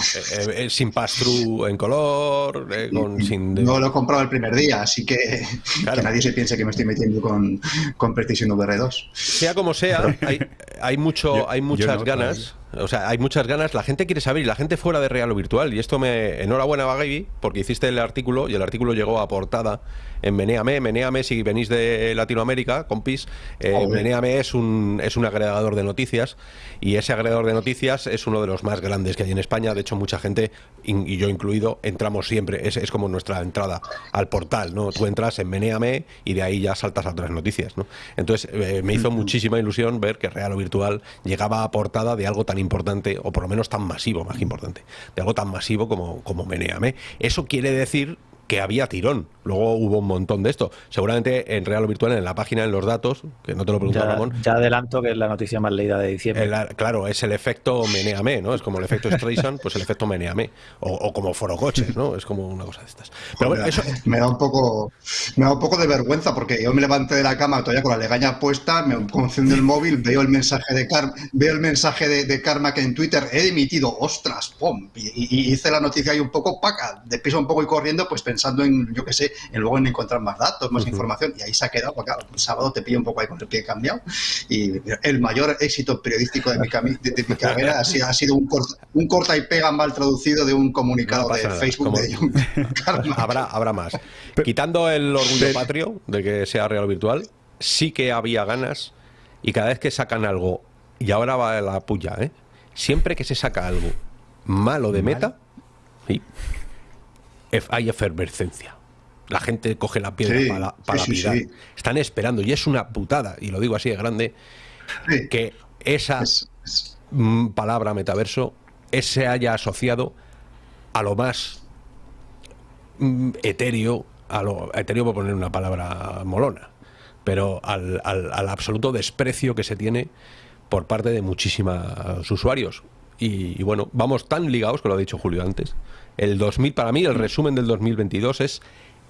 eh, sin pass-through en color, eh, con, sin... de- No lo he comprado el primer día, así que, Claro. que nadie se piense que me estoy metiendo con, con PlayStation VR 2. Sea como sea, hay, hay mucho, Yo- hay muchas no, ganas. O sea, hay muchas ganas. La gente quiere saber y la gente fuera de real o virtual. Y esto me. Enhorabuena, Gaby, porque hiciste el artículo y el artículo llegó a portada en Meneame. Meneame, si venís de Latinoamérica, compis, eh. Meneame es un, es un agregador de noticias y ese agregador de noticias es uno de los más grandes que hay en España. De hecho, mucha gente, y yo incluido, entramos siempre. Es, es como nuestra entrada al portal, ¿no? Tú entras en Meneame y de ahí ya saltas a otras noticias, ¿no? Entonces, eh, me hizo muchísima ilusión ver que Real o Virtual llegaba a portada de algo tan importante, o por lo menos tan masivo, más que importante, de algo tan masivo como, como Meneame. Eso quiere decir que había tirón. Luego hubo un montón de esto. Seguramente en Real o Virtual, en la página, en los datos, que no te lo preguntaba Ya, Ramón, ya adelanto que es la noticia más leída de diciembre. el- claro, es el efecto meneame, ¿no? Es como el efecto Streisand, pues el efecto meneame. O, o como forocoches, ¿no? Es como una cosa de estas. Pero bueno, eso, Me da un poco me da un poco de vergüenza porque yo me levanté de la cama todavía con la legaña puesta, me confundo el móvil, veo el mensaje de Karma, veo el mensaje de, de Karma que en Twitter he emitido, ostras, pum, y, y- y hice la noticia ahí un poco paca, de piso un poco y corriendo, pues pensando en, yo qué sé, en luego en encontrar más datos, más información, y ahí se ha quedado, porque claro, el sábado te pillo un poco ahí con el pie cambiado, y el mayor éxito periodístico de mi, de, de mi carrera ha sido, ha sido un, corta, un corta y pega mal traducido de un comunicado No de nada, Facebook como- de John habrá, habrá más. Quitando el orgullo patrio de que sea real o virtual, sí que había ganas y cada vez que sacan algo, y ahora va la puya, ¿eh? Siempre que se saca algo malo de meta, sí, hay efervescencia. La gente coge la piedra Sí, para, para sí. Están esperando, y es una putada, y lo digo así de grande, que esa Es- es- palabra metaverso se haya asociado a lo más etéreo, a lo etéreo por poner una palabra molona, pero al, al- al absoluto desprecio que se tiene por parte de muchísimos usuarios. Y, y bueno, vamos tan ligados, que lo ha dicho Julio antes. El 2000, para mí, el resumen del 2022 es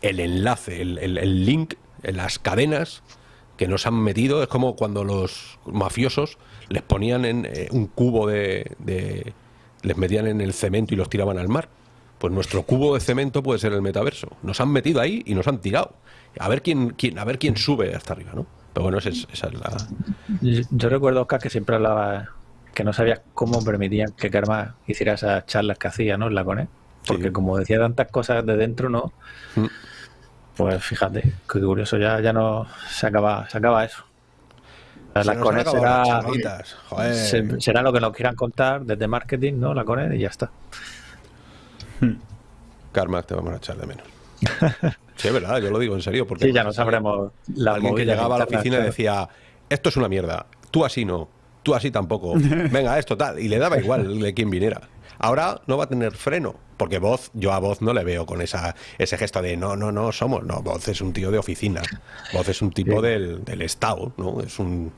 el enlace, el, el- el link, las cadenas que nos han metido. Es como cuando los mafiosos les ponían en eh, un cubo de, de- les metían en el cemento y los tiraban al mar. Pues nuestro cubo de cemento puede ser el metaverso. Nos han metido ahí y nos han tirado. A ver quién, quién, a ver quién sube hasta arriba, ¿no? Pero bueno, esa es, esa es la. Yo, yo recuerdo, Oscar, que siempre hablaba que no sabía cómo permitían que Karma hiciera esas charlas que hacía, ¿no? En la CONE. Porque Sí. como decía tantas cosas de dentro, ¿no? Mm. Pues fíjate, qué curioso, ya, ya no se acaba, se acaba eso. Se las. Joder. se- será lo que nos quieran contar desde marketing, ¿no? La Connect y ya está. Carmack, te vamos a echar de menos. Sí, es verdad, yo lo digo en serio. Porque Sí, ya no sabremos la Alguien que llegaba a la oficina y decía, esto es una mierda, tú así no, tú así tampoco, venga, esto tal, y le daba igual de quién viniera. Ahora no va a tener freno, porque Voz, yo a Voz no le veo con esa, ese gesto de no, no, no, somos, no, Voz es un tío de oficina, Voz es un tipo Sí. del, del Estado, ¿no? Es un,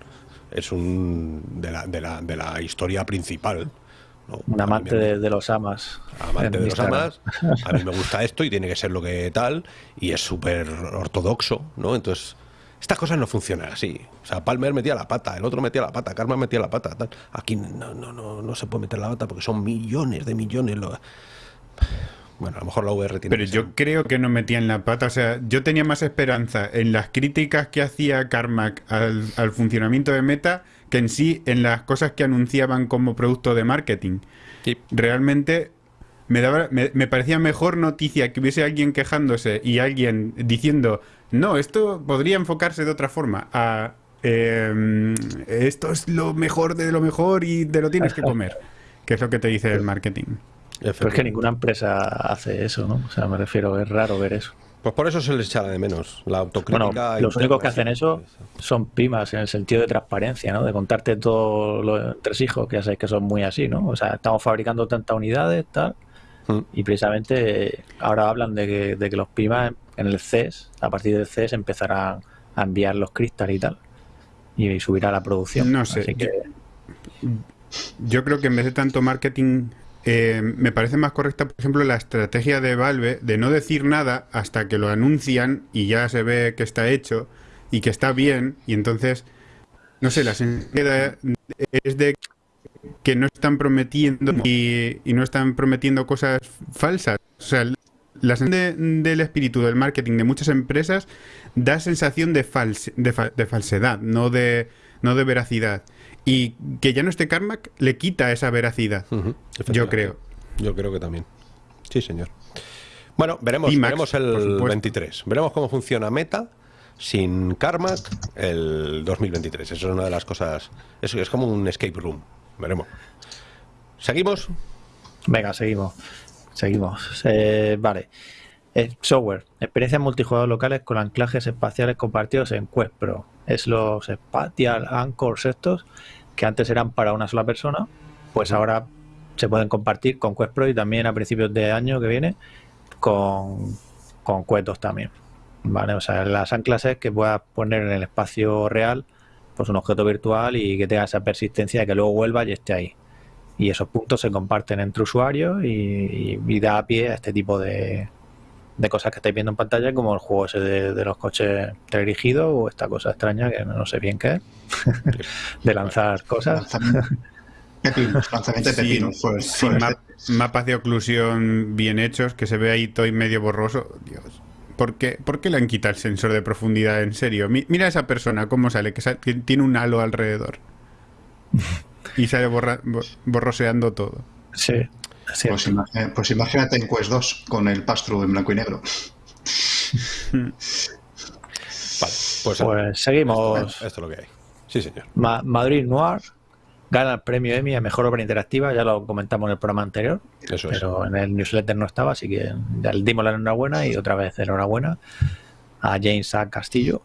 es un, de la, de la, de la historia principal. ¿no? Un amante me- de, de los amas. amante de los amas, a mí me gusta esto y tiene que ser lo que tal, y es súper ortodoxo, ¿no? Entonces, estas cosas no funcionan así. O sea, Palmer metía la pata, el otro metía la pata, Karma metía la pata, tal. Aquí no, no, no, no se puede meter la pata porque son millones de millones. lo- Bueno, a lo mejor la VR tiene Pero que yo ser- creo que no metían la pata. O sea, yo tenía más esperanza en las críticas que hacía Carmack al, al funcionamiento de Meta que en sí en las cosas que anunciaban como producto de marketing. Sí. Realmente me, daba, me, me parecía mejor noticia que hubiese alguien quejándose y alguien diciendo, no, esto podría enfocarse de otra forma. A, eh, esto es lo mejor de lo mejor y te lo tienes que comer. Que es lo que te dice el marketing. Pero es que ninguna empresa hace eso, ¿no? O sea, me refiero, es raro ver eso. Pues por eso se les echará de menos. La Bueno, autocrítica. los únicos que hacen eso son pimas en el sentido de transparencia, ¿no? De contarte todo lo entresijos, que ya sabéis que son muy así, ¿no? O sea, estamos fabricando tantas unidades, tal, Mm. y precisamente ahora hablan de que, de que los pimas en el CES, a partir del CES, empezarán a enviar los cristales y tal, y subirá la producción. No sé, Así que, Yo creo que en vez de tanto marketing, eh, me parece más correcta, por ejemplo, la estrategia de Valve de no decir nada hasta que lo anuncian y ya se ve que está hecho y que está bien. Y entonces, no sé, la sensación es de que no están prometiendo y, no están prometiendo cosas falsas. O sea, la sensación de- del espíritu del marketing de muchas empresas da sensación de, fals- de, fa- de falsedad, no de, no de veracidad. Y que ya no esté Carmack le quita esa veracidad. Yo creo. Yo creo que también. Sí, señor. Bueno, veremos, Max, veremos el supuesto. 23. Veremos cómo funciona Meta sin Carmack el 2023. Eso es una de las cosas. Es, es como un escape room. Veremos. ¿Seguimos? venga, seguimos. Seguimos. Eh, vale. Eh, software. Experiencias multijugador locales con anclajes espaciales compartidos en Quest Pro. Es los Spatial Anchors estos, que antes eran para una sola persona, pues ahora se pueden compartir con Quest Pro y también a principios de año que viene con, con Quest 2 también. Vale, o sea, las anclas es que puedas poner en el espacio real pues un objeto virtual y que tenga esa persistencia de que luego vuelva y esté ahí y esos puntos se comparten entre usuarios y, y- y da pie a este tipo de, de cosas que estáis viendo en pantalla, como el juego ese de, de los coches teledirigidos o esta cosa extraña que no sé bien qué es, de lanzar cosas. Lanzamiento. Pepinos, lanzamiento de. Pues, sí, pues, ma- mapas de oclusión bien hechos, que se ve ahí todo y medio borroso. Dios. ¿Por qué, por qué le han quitado el sensor de profundidad? En serio. Mi- mira a esa persona cómo sale, que tiene un halo alrededor. Y sale borra- bo- borroseando todo. Sí. Pues, imagi- pues imagínate en Quest 2 con el pass-through en blanco y negro. Vale. Pues, Pues seguimos. esto es lo que hay. Sí, señor. Ma- Madrid Noir gana el premio Emmy a Mejor Obra Interactiva, ya lo comentamos en el programa anterior, Eso es. pero en el newsletter no estaba, así que ya le dimos la enhorabuena y otra vez enhorabuena a James A. Castillo,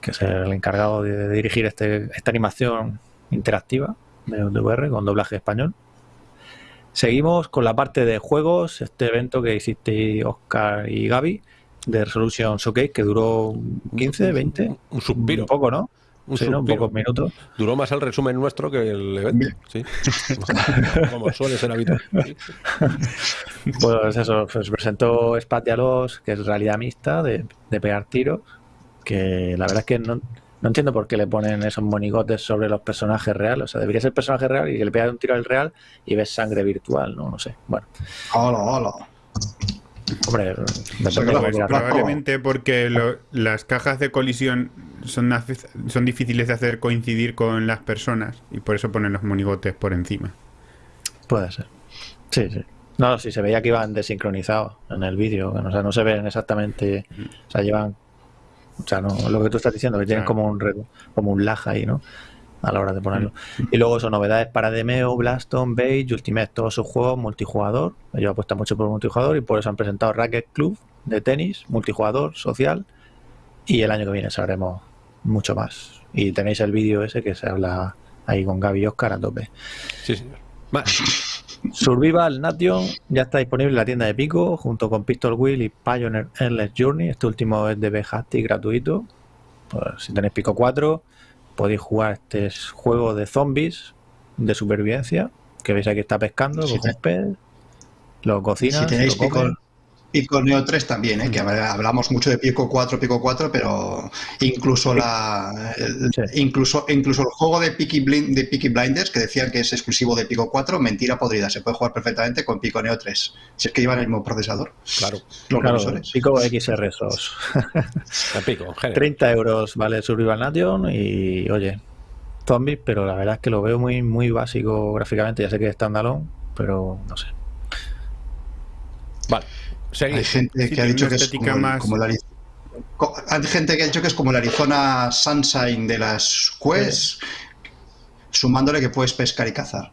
que es el encargado de dirigir este, esta animación interactiva de, de VR con doblaje español. Seguimos con la parte de juegos, este evento que hiciste Oscar y Gaby de Resolution Showcase, que duró 15, 20, Un suspiro. un poco, ¿no? Un Sí, pocos minutos. Duró más el resumen nuestro que el evento. Sí. Como suele ser habitual. Pues eso, pues presentó Spatialos, que es realidad mixta de, de pegar tiros, que la verdad es que no, no entiendo por qué le ponen esos monigotes sobre los personajes reales. O sea, debería ser personaje real y que le pegas un tiro al real y ves sangre virtual, ¿no? No sé. Bueno, Hola, hola. hombre, la- Probablemente porque lo- las cajas de colisión son, son difíciles de hacer coincidir con las personas y por eso ponen los monigotes por encima. Puede ser. Sí, sí. No, sí, se veía que iban desincronizados en el vídeo. O sea, no se ven exactamente. O sea, llevan. O sea, no, lo que tú estás diciendo, que tienen como un como un lag ahí, ¿no? A la hora de ponerlo. Y luego son novedades para Demeo, Blaston, Beige, Ultimate, todos sus juegos multijugador. Ellos apuestan mucho por multijugador y por eso han presentado Racket Club de tenis, multijugador, social. Y el año que viene sabremos mucho más. Y tenéis el vídeo ese que se habla ahí con Gaby y Oscar a tope. Sí, señor. Va. Survival Nation ya está disponible en la tienda de Pico junto con Pistol Wheel y Pioneer Endless Journey. Este último es de Behati gratuito. Pues, si tenéis Pico 4, podéis jugar este juego de zombies de supervivencia. Que veis aquí está pescando, Sí, coge un pez, lo cocina. Si tenéis lo. Pico, Pico Neo 3 también, ¿eh? que hablamos mucho de Pico 4, Pico 4, pero incluso la el, Sí. incluso, incluso el juego de Peaky, Blind, de Peaky Blinders, que decían que es exclusivo de Pico 4, mentira podrida, se puede jugar perfectamente con Pico Neo 3, si es que llevan el mismo procesador, Claro. los Claro, revisores. Pico XR SOS. Me pico, en general. 30 euros vale Survival Nation y oye, zombies, pero la verdad es que lo veo muy, muy básico gráficamente. Ya sé que es standalone, pero no sé. Vale. Hay gente que ha dicho que es como, el- más- como co- Hay gente que ha dicho que es como el Arizona Sunshine de las Quest, sumándole que puedes pescar y cazar.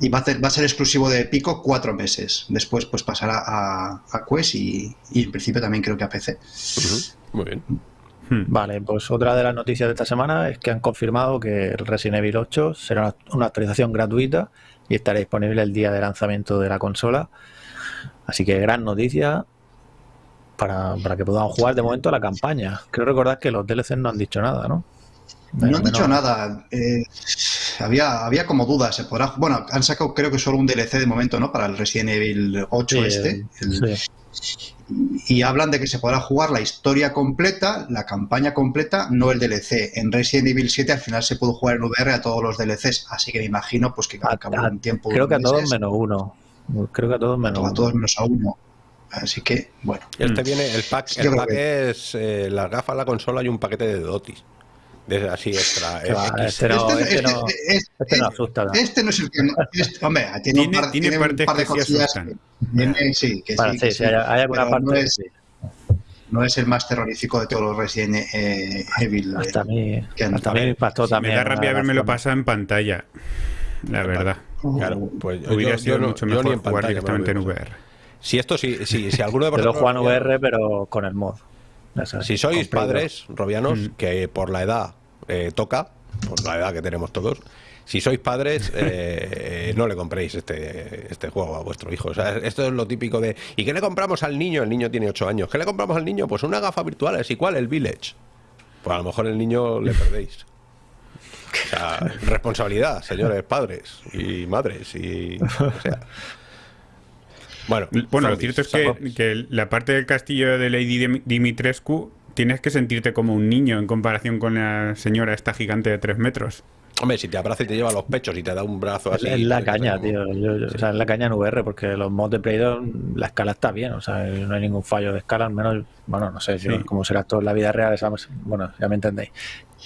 Y va a, ser, va a ser exclusivo de Pico cuatro meses. Después pues pasará a, a Quest y, y en principio también creo que a PC. Muy bien. Hmm. Vale, pues otra de las noticias de esta semana es que han confirmado que el Resident Evil 8 será una, una actualización gratuita y estará disponible el día de lanzamiento de la consola. Así que gran noticia para, para que podamos jugar de momento la campaña. Creo recordar que los DLCs no han dicho nada, ¿no? No han dicho nada. eh, había, había como dudas. Se podrá, bueno, han sacado creo que solo un DLC de momento, ¿no? Para el Resident Evil 8 Sí, este. el- sí. y hablan de que se podrá jugar la historia completa, la campaña completa, no el DLC. En Resident Evil 7 al final se pudo jugar en VR a todos los DLCs, así que me imagino pues que A- al cabo de a- un tiempo Creo que a todos menos uno. Creo que a todos menos a uno. todos menos a uno. Así que, bueno. Este viene, el pack, el pack es eh, las gafas, la consola y un paquete de dotis. De, así extra. Que este no, este, este no, este- este- este no asusta. ¿no? este no es el que... no- este- hombre, tiene, un Tiene- par, tiene tiene un par de que sí cosillas asustan. que- tiene- sí, que sí, sí, que sí, sí, hay, hay alguna parte no que es, sí. no es el más terrorífico de todos los Resident eh, Evil. eh, Hasta a mí, que hasta me impactó también. me da rabia haberme lo pasado en pantalla. La verdad. Claro, pues yo- Hubiera yo- sido yo no- mucho yo ni mejor en jugar pantalla me directamente en lo veo. VR. Si esto, si, si, si alguno de Yo lo vosotros. juego en VR, pero con el mod. Si sois padres robianos, Mm. que por la edad eh, toca, por la edad que tenemos todos, si sois padres, eh, no le compréis este, este juego a vuestro hijo. O sea, esto es lo típico de. ¿Y qué le compramos al niño? El niño tiene 8 años. ¿Qué le compramos al niño? Pues una gafa virtual. ¿Es igual? El Village. Pues a lo mejor el niño le perdéis. O sea, responsabilidad, señores padres y madres y. O sea. Bueno, Bueno, lo cierto es que, que la parte del castillo de Lady Dim- Dimitrescu tienes que sentirte como un niño en comparación con la señora esta gigante de 3 metros. Hombre, si te abraza y te lleva los pechos y te da un brazo así. Es la pues, caña, como- tío. Yo- yo- O sea, es la caña en VR, porque los mods de Play 2, la escala está bien. O sea, no hay ningún fallo de escala, al menos, bueno, no sé, yo, Sí. como será todo en la vida real, esa- bueno, ya me entendéis,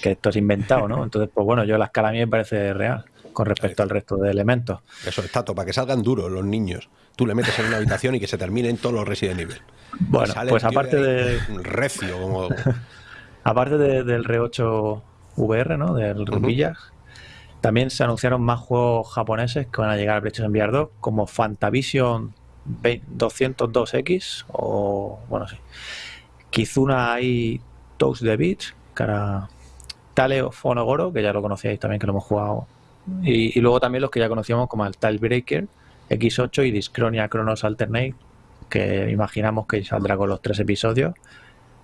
que esto es inventado, ¿no? Entonces, pues bueno, yo la escala a mí me parece real con respecto al resto de elementos. Eso es tato, para que salgan duros los niños. Tú le metes en una habitación y que se terminen todos los Resident Evil. Bueno, pues aparte de, Recio, como. aparte de- del R8 VR, ¿no? Del. Village, también se anunciaron más juegos japoneses que van a llegar a PlayStation VR 2, como Fantavision 20 202X o, bueno, sí, Kizuna Ai Toast the Beach, que era Taleo Fonogoro, que ya lo conocíais también, que lo hemos jugado, y, luego también los que ya conocíamos como el Breaker X8 y Discronia Chronos Alternate, que imaginamos que saldrá con los tres episodios,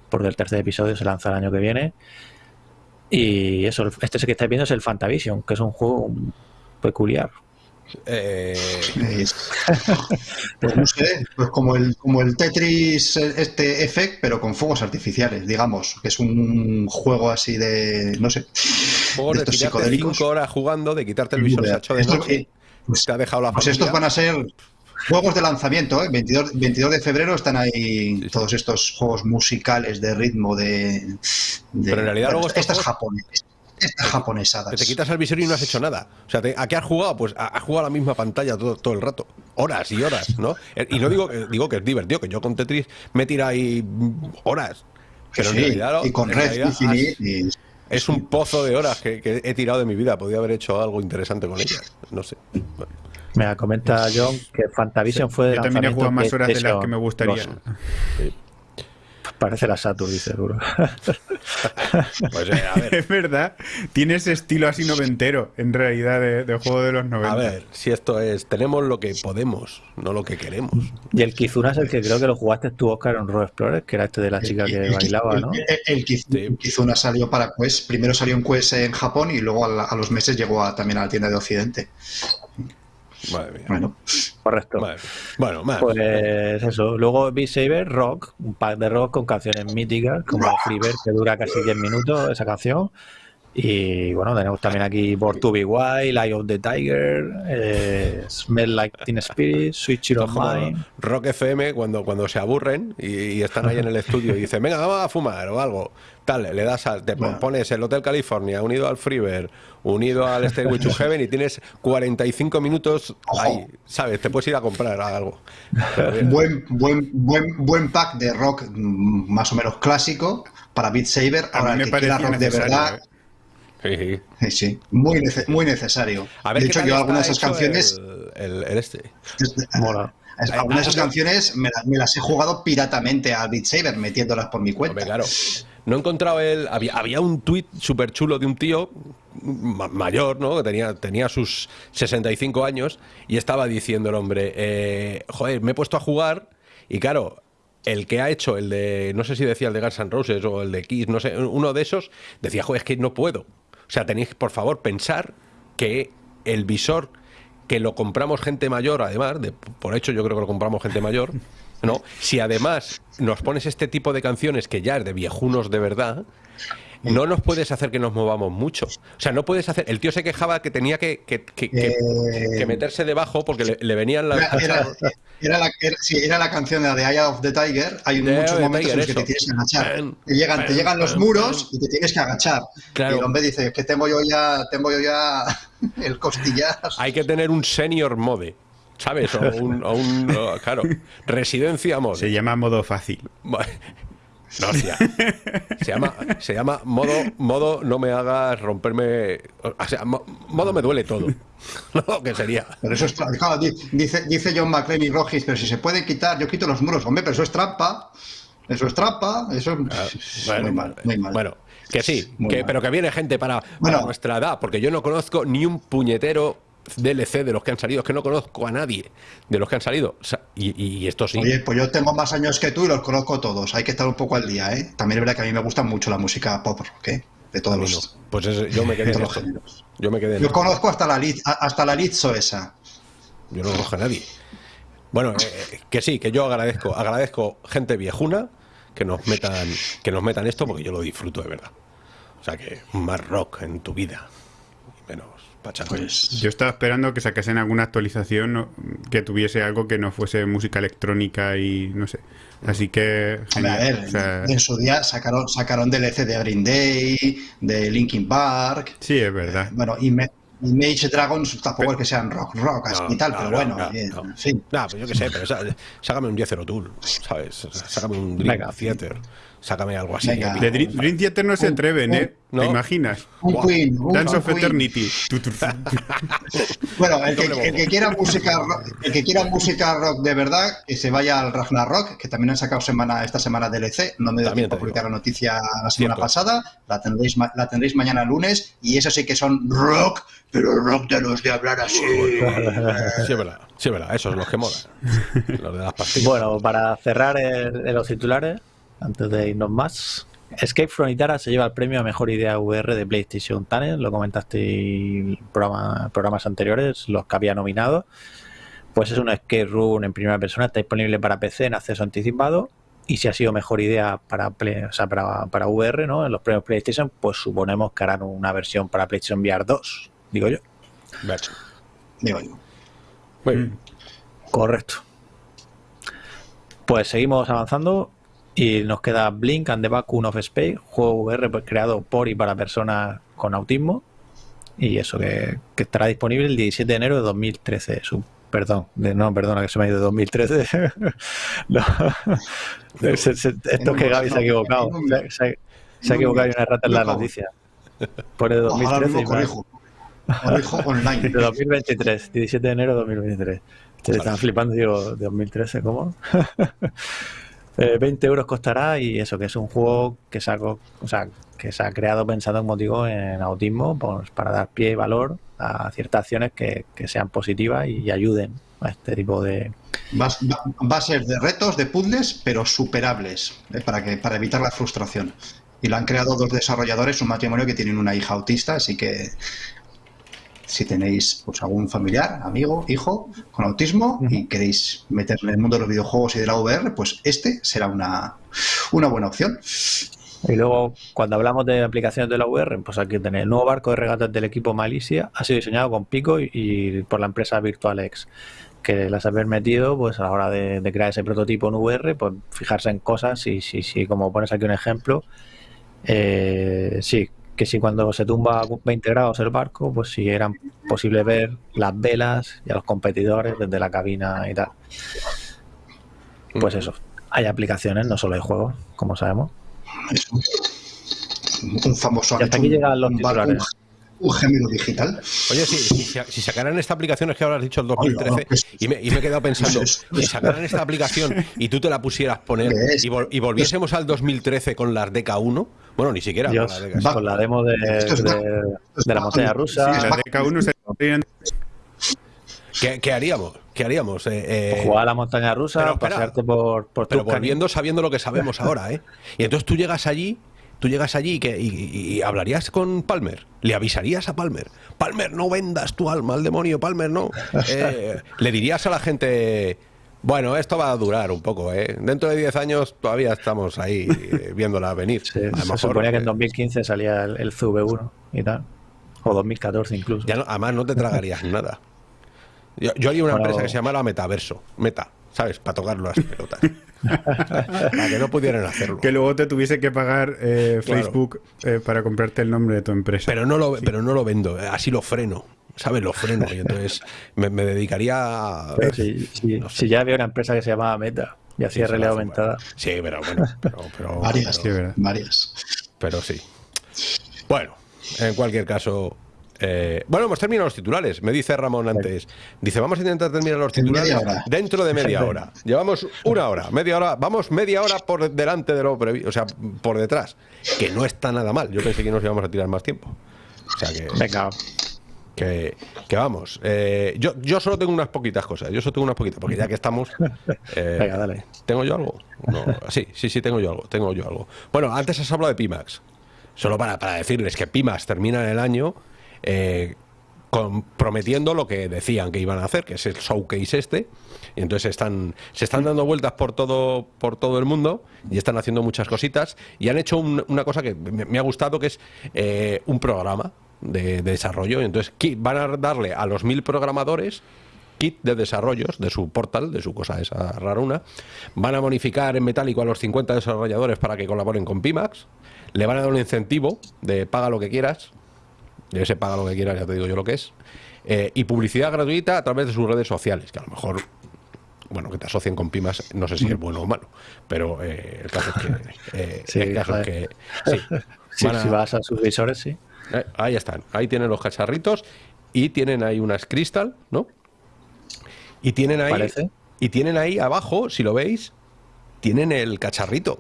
porque el tercer episodio se lanza el año que viene. Y eso, este que estáis viendo es el Fantavision, que es un juego peculiar. Eh, Es- pues no sé, pues como el, como el Tetris eh, este Effect, pero con fuegos artificiales, digamos, que es un juego así de, no sé, juego de estos psicodélicos. 5 horas jugando, de quitarte el visor de Esto- noche, eh, pues, te ha dejado la pues familia. estos van a ser juegos de lanzamiento, ¿eh? 22, 22 de febrero están ahí sí. todos estos juegos musicales de ritmo de... de- Pero en realidad luego estos estas juegos- japonesas. Estas japonesadas. Que te quitas el visor y no has hecho nada. O sea, te- ¿a qué has jugado? Pues has jugado a la misma pantalla todo, todo el rato. Horas y horas, ¿no? Eh, Y no digo, que- digo que es divertido, que yo con Tetris me tira ahí horas. Pero en Sí, realidad, ¿no? y con En Red realidad has- y- es un pozo de horas que, que he tirado de mi vida. Podría haber hecho algo interesante con ellas. No sé. Bueno, Me comenta John que Fantavision fue de Yo también he jugado más horas de las que me gustaría. 2. Parece la Saturn, dice seguro. pues eh, a ver. Es verdad, tiene ese estilo así noventero, en realidad, de, de juego de los 90. A ver, si esto es, tenemos lo que podemos, no lo que queremos. y el Kizuna es el que creo que lo jugaste tú, Oscar, en Road Explorer, que era este de la chica que el- bailaba, el- ¿no? El, el Kiz- Sí. el Kizuna salió para Quest. Primero salió en Quest en Japón y luego a, la- a los meses llegó a- también a la tienda de Occidente. Madre mía. Bueno, Correcto. Madre mía. Bueno, madre Pues mía. eso. Luego Beat Saber, Rock, un pack de rock con canciones míticas, como Freebird, que dura casi 10 minutos esa canción. Y bueno, tenemos también aquí Born to Be Wild, Eye of the Tiger, eh, Smell Like Teen Spirit, Switch It Mine. Rock FM cuando, cuando se aburren y, y están ahí en el estudio y dicen, venga, vamos a fumar o algo. Tal, le das al, te Bueno. pones el Hotel California unido al Freebird, unido al Stairway to Heaven y tienes 45 minutos ahí, ¿sabes? Te puedes ir a comprar algo. Buen, buen, buen, buen pack de rock mm, más o menos clásico para Beat Saber. A Ahora, mí me que parecía rock de verdad, ¿eh? Sí, sí. muy, nece- muy necesario. A ver de hecho, yo algunas de esas canciones, El, el- el este. Mola. algunas de esas canciones me, las- me las he jugado piratamente al Beat Saber, metiéndolas por mi cuenta. Hombre, claro. No he encontrado el. Había, había un tuit súper chulo de un tío ma- mayor, ¿no? Que tenía, tenía sus 65 años y estaba diciendo el hombre: eh, Joder, me he puesto a jugar y claro. El que ha hecho el de, no sé si decía el de Guns N' Roses o el de Kiss, no sé, uno de esos, decía, joder, es que no puedo. O sea, tenéis, por favor, pensar que el visor que lo compramos gente mayor, además, de, por hecho yo creo que lo compramos gente mayor, ¿no? Si además nos pones este tipo de canciones que ya es de viejunos de verdad, no nos puedes hacer que nos movamos mucho. O sea, no puedes hacer... El tío se quejaba que tenía que, que- que- que- Eh, que meterse debajo porque le, le venían las... Era, era- era la, era- sí, era la canción de The Eye of the Tiger. Hay The muchos momentos en los que te tienes que agachar. Te llegan, te llegan los muros y te tienes que agachar. Claro. Y el hombre dice que tengo yo ya, tengo yo ya el costillar. Hay que tener un senior mode, ¿sabes? O un... o un- o, claro, residencia mode. Se llama modo fácil. No, hostia. Se llama, se llama modo, modo no me hagas romperme. O sea, mo- modo me duele todo. No, que sería. Pero eso es claro, di- dice, dice John McClane y Rogis, pero si se puede quitar, yo quito los muros. Hombre, pero eso es trampa. Eso es trampa. Eso es Ah, Bueno, muy mal, muy mal. bueno, que sí, que, pero que viene gente para, para Bueno. nuestra edad, porque yo no conozco ni un puñetero DLC de los que han salido, es que no conozco a nadie de los que han salido. Y, y esto sí. Oye, pues yo tengo más años que tú y los conozco todos. Hay que estar un poco al día, ¿eh? También es verdad que a mí me gusta mucho la música pop rock, ¿eh? De todos los, no. Pues es- yo me quedé en los géneros. Yo me quedé en Yo esto. conozco hasta la Liz, hasta la Lizzo esa. Yo no conozco a nadie. Bueno, eh, que sí, que yo agradezco, agradezco gente viejuna que nos metan, que nos metan esto porque yo lo disfruto de verdad. O sea que más rock en tu vida. Pues Yo estaba esperando que sacasen alguna actualización que tuviese algo que no fuese música electrónica y no sé. Así que. A ver, O sea, en su día sacaron, sacaron DLC de Green Day, de Linkin Park. sí, es verdad. Bueno, y me- Image Dragons tampoco es que sean rock, rock así No, y tal, no, pero no, bueno, no, bien, no. en fin. Nah, pues yo qué sé, pero sácame un Jethro Tull, ¿sabes? Sácame un Dream Venga. Theater, sácame algo así. Venga. De Dream, Dream Theater no se atreven, un- ¿eh? no. ¿Te imaginas? Un. Queen, un, Dance un of Queen. Eternity. Bueno, el que, Doble el que quiera música rock, el que quiera música rock de verdad, que se vaya al Ragnarok, que también han sacado semana esta semana DLC, no me dio También tiempo a publicar la noticia la semana Cierto. pasada, la tendréis la tendréis mañana lunes y eso sí que son rock, pero rock de los de hablar así. Sí, es verdad, sí, es verdad, esos son los que molan. Los de las pastillas. Bueno, para cerrar el- los titulares, antes de irnos más, Escape from Itara se lleva el premio a mejor idea VR de PlayStation Talent, lo comentaste en programa- programas anteriores, los que había nominado. Pues es un escape room en primera persona, está disponible para PC en acceso anticipado. Y si ha sido mejor idea para, Play- o sea, para, para VR, ¿no? En los premios PlayStation, pues suponemos que harán una versión para PlayStation VR 2, digo yo. Ver. Digo yo. Muy bien. Correcto. Pues seguimos avanzando Y nos queda Blink and the Vacuum of Space, juego VR creado por y para personas con autismo. Y eso que, que estará disponible el 17 de enero de 2013. Su, perdón, de, no, perdona que se me ha ido de 2013. no. esto es que Gaby se ha equivocado. Se, se, se ha equivocado y una rata en la noticia. 2013 y no más. corrijo. Corrijo online. De 2023, 17 de enero de 2023. Se están flipando, digo, de 2013, ¿cómo? Eh, 20 euros costará y eso, que es un juego que se ha, co- o sea, que se ha creado pensando en motivo en autismo pues, para dar pie y valor a ciertas acciones que, sean positivas y ayuden a este tipo de... Va, va- va a ser de retos, de puzzles, pero superables, ¿eh? para, que, para evitar la frustración. Y lo han creado dos desarrolladores, un matrimonio que tienen una hija autista, así que si tenéis pues, algún familiar, amigo, hijo con autismo y queréis meterle en el mundo de los videojuegos y de la VR, pues este será una, una buena opción. Y luego, cuando hablamos de aplicaciones de la VR, pues que tener el nuevo barco de regatas del equipo Malicia, ha sido diseñado con Pico y, y por la empresa VirtualX, que las ha permitido, pues a la hora de, de crear ese prototipo en VR, pues fijarse en cosas y si, si como pones aquí un ejemplo, eh, sí, que si cuando se tumba a 20 grados el barco, pues si era posible ver las velas y a los competidores desde la cabina y tal. Pues eso, hay aplicaciones, no solo hay juegos, como sabemos. Es un, famoso Y hasta aquí llegan los un, titulares. Un gemelo digital. Oye, sí, si, si- si sacaran esta aplicación, es que ahora has dicho el 2013, Hola, pues- y, me, y me he quedado pensando, Eso es. si sacaran esta aplicación y tú te la pusieras poner y, vol- y volviésemos al 2013 con las DK1, bueno, ni siquiera Dios, con las DK. Con la demo de, es la montaña rusa, sí, La va- DK1 se ¿Qué, qué haríamos? ¿Qué haríamos? Eh, eh, jugar a la montaña rusa, pero espera, pasearte por, por pero volviendo sabiendo lo que sabemos ahora, ¿eh? Y entonces tú llegas allí, tú llegas allí y, que, y, y- y hablarías con Palmer, le avisarías a Palmer, Palmer, no vendas tu alma al demonio, Palmer, no. Eh, le dirías a la gente, bueno, esto va a durar un poco, ¿eh? Dentro de 10 años todavía estamos ahí eh, viéndola venir. Sí, se suponía que en eh, 2015 salía el, el CV1 y tal. O 2014 incluso. ya no- además no te tragarías nada. Yo, yo haría una Bueno. empresa que se llamara Metaverso, Meta, ¿sabes? Para tocar las pelotas. Para que no pudieran hacerlo. Que luego te tuviese que pagar eh, Claro. Facebook eh, para comprarte el nombre de tu empresa. Pero no lo, pero no lo vendo, eh, así lo freno, ¿sabes? Lo freno. Y entonces me, me dedicaría a. Pero si, si- no sé. si ya había una empresa que se llamaba Meta y Sí, hacía realidad hace, aumentada. Sí, pero bueno, pero, pero, Varias, sí, pero, verdad. varias. pero sí. Bueno, en cualquier caso. Eh, bueno, hemos terminado los titulares. Me dice Ramón antes. Dice, vamos a intentar terminar los En titulares dentro de media hora. Llevamos una hora, media hora, vamos media hora por delante de lo previsto, o sea, por detrás. Que no está nada mal. Yo pensé que nos íbamos a tirar más tiempo. O sea que. Venga, Que, que vamos, eh, yo, yo solo tengo unas poquitas cosas, yo solo tengo unas poquitas, porque ya que estamos... eh, Venga, dale. ¿Tengo yo algo? No, sí, sí, sí, tengo yo algo, tengo yo algo. Bueno, antes has hablado de Pimax, solo para, para decirles que Pimax termina el año eh, prometiendo lo que decían que iban a hacer, que es el showcase este, y entonces están, se están dando vueltas por todo, por todo el mundo y están haciendo muchas cositas y han hecho un- una cosa que me, ha gustado, que es eh, un programa de, de desarrollo. Y entonces van a darle a los mil programadores kit de desarrollos de su portal, de su cosa esa raruna. Van a bonificar en metálico a los 50 desarrolladores para que colaboren con Pimax. Le van a dar un incentivo de paga lo que quieras. Y ese paga lo que quieras, ya te digo yo lo que es. Eh, y publicidad gratuita a través de sus redes sociales, que a lo mejor, bueno, que te asocien con Pimax, no sé si es bueno o malo, pero eh, el caso es que... eh, Sí, el caso es que joder. sí. si, Van a- si vas a sus visores, sí. ahí están, ahí tienen los cacharritos y tienen ahí unas crystal, ¿no? Y tienen ahí Parece. y tienen ahí abajo, si lo veis, tienen el cacharrito.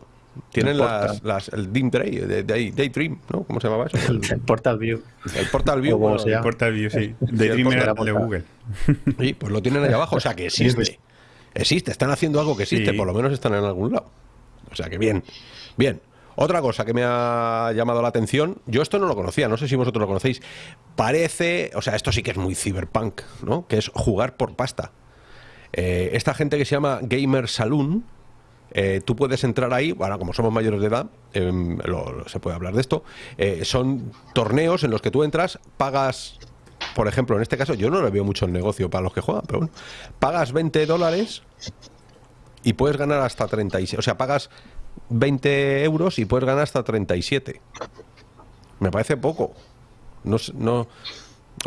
Tienen El las, el Dim Day, de- de- Daydream, ¿no? ¿Cómo se llamaba eso? El, el Portal View. El Portal View. Bueno, se llama. Portal View, sí. el Daydream era de. Google. Sí, pues lo tienen ahí abajo, o sea que existe. Existe, están haciendo algo que existe, Sí. por lo menos están en algún lado. O sea que bien, bien. Otra cosa que me ha llamado la atención, yo esto no lo conocía, no sé si vosotros lo conocéis. Parece, o sea, esto sí que es muy cyberpunk, ¿no? Que es jugar por pasta. Eh, esta gente que se llama Gamer Saloon, eh, tú puedes entrar ahí, bueno, como somos mayores de edad, em, se puede hablar de esto, eh, son torneos en los que tú entras, pagas, por ejemplo, en este caso, yo no le veo mucho el negocio para los que juegan, pero bueno, pagas 20 dólares y puedes ganar hasta 36, o sea, pagas 20 euros y puedes ganar hasta 37. Me parece poco. No, no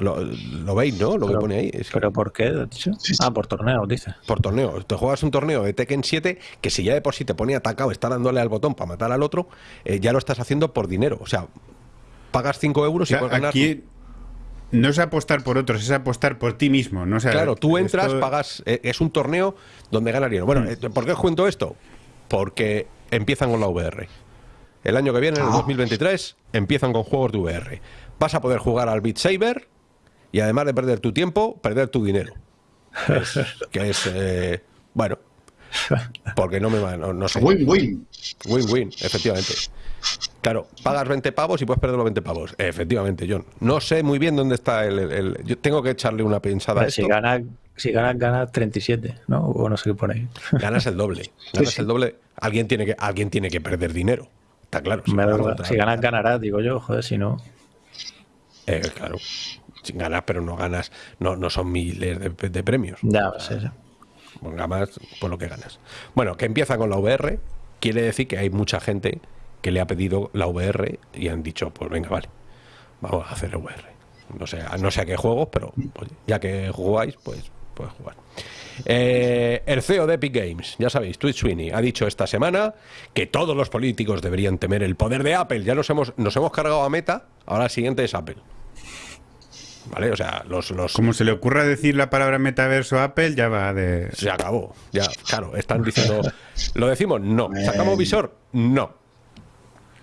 lo, lo veis, ¿no? Lo que pone ahí. Es que- ¿Pero por qué? has dicho? Sí, sí. Ah, por torneo, dice. por torneo. Te juegas un torneo de Tekken 7 que si ya de por sí te pone atacado, está dándole al botón para matar al otro, eh, ya lo estás haciendo por dinero. O sea, pagas 5 euros O sea, y puedes ganar. aquí no es apostar por otros, es apostar por ti mismo. ¿no? O sea, Claro, tú entras, esto- pagas. eh, es un torneo donde ganas dinero. Bueno, eh, ¿por qué os cuento esto? Porque empiezan con la VR. El año que viene, en el Ah. 2023, empiezan con juegos de VR. Vas a poder jugar al Beat Saber y además de perder tu tiempo, perder tu dinero. Es- que es. eh, bueno. Porque no me va. No, no sé. Win-win. Win-win, efectivamente. Claro, pagas 20 pavos y puedes perder los 20 pavos. Efectivamente, John. No sé muy bien dónde está el. el- el- yo tengo que echarle una pensada a Hombre, si esto. ganas, si ganas, ganas 37, ¿no? O no sé qué pone ahí. Ganas el doble. Ganas sí. el doble. Alguien tiene que, alguien tiene que perder dinero. Está claro. si Me ganas ganas, ganarás, digo yo, joder, si no. Eh, claro. Si ganas, pero no ganas. No, no son miles de, de premios. Ya, sí, sí. Ganas por lo que ganas. Bueno, que empieza con la VR. Quiere decir que hay mucha gente que le ha pedido la VR y han dicho, pues venga, vale. Vamos a hacer VR. No sé, no sé a qué juegos, pero oye, ya que jugáis, pues puedes jugar. Eh, el CEO de Epic Games, ya sabéis, Twitch Sweeney, ha dicho esta semana que todos los políticos deberían temer el poder de Apple. Ya nos hemos, nos hemos cargado a Meta, ahora el siguiente es Apple. ¿Vale? O sea, los, los, Como se le ocurra decir la palabra metaverso a Apple, ya va de. se acabó. Ya, claro, están diciendo. ¿Lo decimos? No. ¿Sacamos visor? No.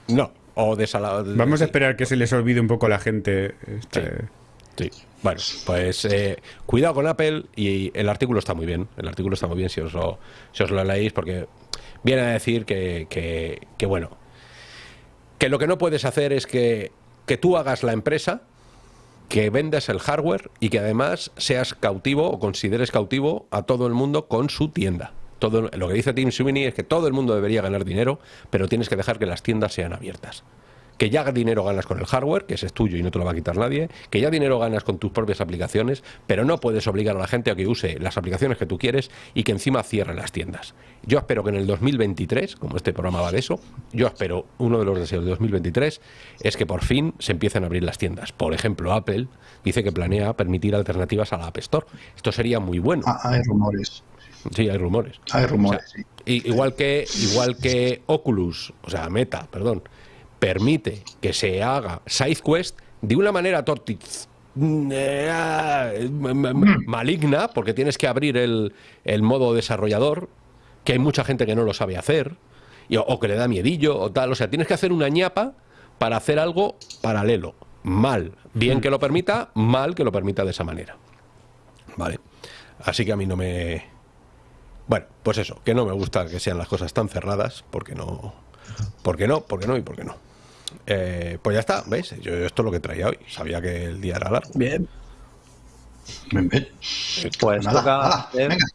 No. O desalado. Vamos a esperar que se les olvide un poco a la gente. este- Sí. Bueno, pues eh, cuidado con Apple y el artículo está muy bien. El artículo está muy bien si os lo, si os lo leéis porque viene a decir que, que, que, bueno, que lo que no puedes hacer es que, que tú hagas la empresa, que vendas el hardware y que además seas cautivo o consideres cautivo a todo el mundo con su tienda. Todo, lo que dice Tim Sweeney es que todo el mundo debería ganar dinero, pero tienes que dejar que las tiendas sean abiertas que ya dinero ganas con el hardware, que ese es tuyo y no te lo va a quitar nadie, que ya dinero ganas con tus propias aplicaciones, pero no puedes obligar a la gente a que use las aplicaciones que tú quieres y que encima cierren las tiendas. Yo espero que en el 2023, como este programa va de eso, yo espero, uno de los deseos de 2023 es que por fin se empiecen a abrir las tiendas. Por ejemplo, Apple dice que planea permitir alternativas a la App Store. Esto sería muy bueno. Ah, hay rumores. Sí, hay rumores. Hay rumores, O sea, sí. Igual que, igual que Oculus, o sea, Meta, perdón, permite que se haga SideQuest de una manera tortic eh, m- m- maligna, porque tienes que abrir el, el modo desarrollador, que hay mucha gente que no lo sabe hacer, y- o que le da miedillo, o tal. O sea, tienes que hacer una ñapa para hacer algo paralelo. Mal. Bien que lo permita, mal que lo permita de esa manera. Vale. Así que a mí no me. Bueno, pues eso, que no me gusta que sean las cosas tan cerradas, porque no. ¿Por no? ¿Por no? Y por qué no. Eh, pues ya está, ¿ves? Yo esto es lo que traía hoy. Sabía que el día era largo. Bien. Pues Nada, toca nada, hacer venga.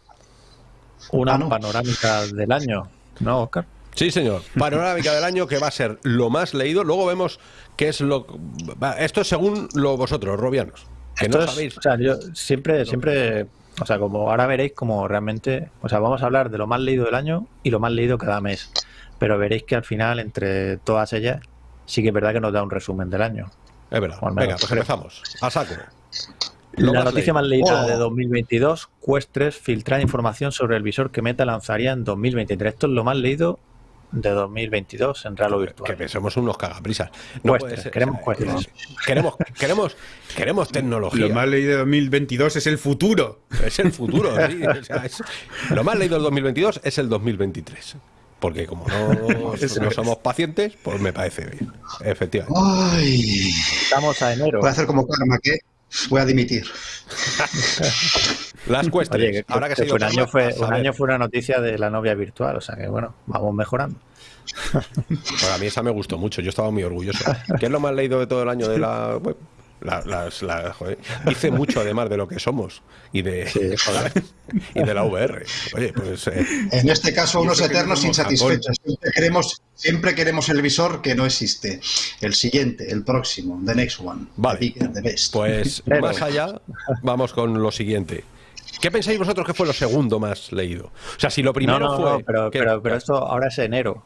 una Ah, no. panorámica del año, ¿no, Oscar? Sí, señor. Panorámica del año que va a ser lo más leído. Luego vemos qué es lo. Esto es según lo vosotros, robianos. Que no Esto es- sabéis. O sea, yo siempre, siempre, o sea, como ahora veréis como realmente, o sea, vamos a hablar de lo más leído del año y lo más leído cada mes. Pero veréis que al final, entre todas ellas, sí que es verdad que nos da un resumen del año. Es verdad. Venga, pues empezamos. A saco. Lo la más noticia leído. más leída Oh. de 2022, Quest 3 filtrar información sobre el visor que Meta lanzaría en 2023. Esto es lo más leído de 2022 en real o virtual. Que somos unos cagaprisas. No Quest puede 3, ser- queremos o sea, Quest 3. Queremos, queremos, queremos tecnología. Lo más leído de 2022 es el futuro. Es el futuro, sí. O sea, es- lo más leído del 2022 es el 2023. Porque como no, no somos pacientes, pues me parece bien. Efectivamente. Ay. Estamos a enero. Voy a hacer como karma, que voy a dimitir. Las cuestiones. Oye, que, Ahora que que se fue un, año fue, un año fue una noticia de la novia virtual, o sea que bueno, vamos mejorando. Para mí esa me gustó mucho, yo estaba muy orgulloso. ¿Qué es lo más leído de todo el año de la web? La- las- la- joder, Hice mucho además de lo que somos y de, joder, y de la VR. Oye, pues eh, En este caso, unos eternos insatisfechos. Siempre queremos, siempre queremos el visor que no existe. El siguiente, el próximo, the next one. Vale. The bigger, the best. Pues Pero- más allá, vamos con lo siguiente. ¿Qué pensáis vosotros que fue lo segundo más leído? O sea, si lo primero no, no, fue. no, pero, que- pero, pero esto ahora es enero.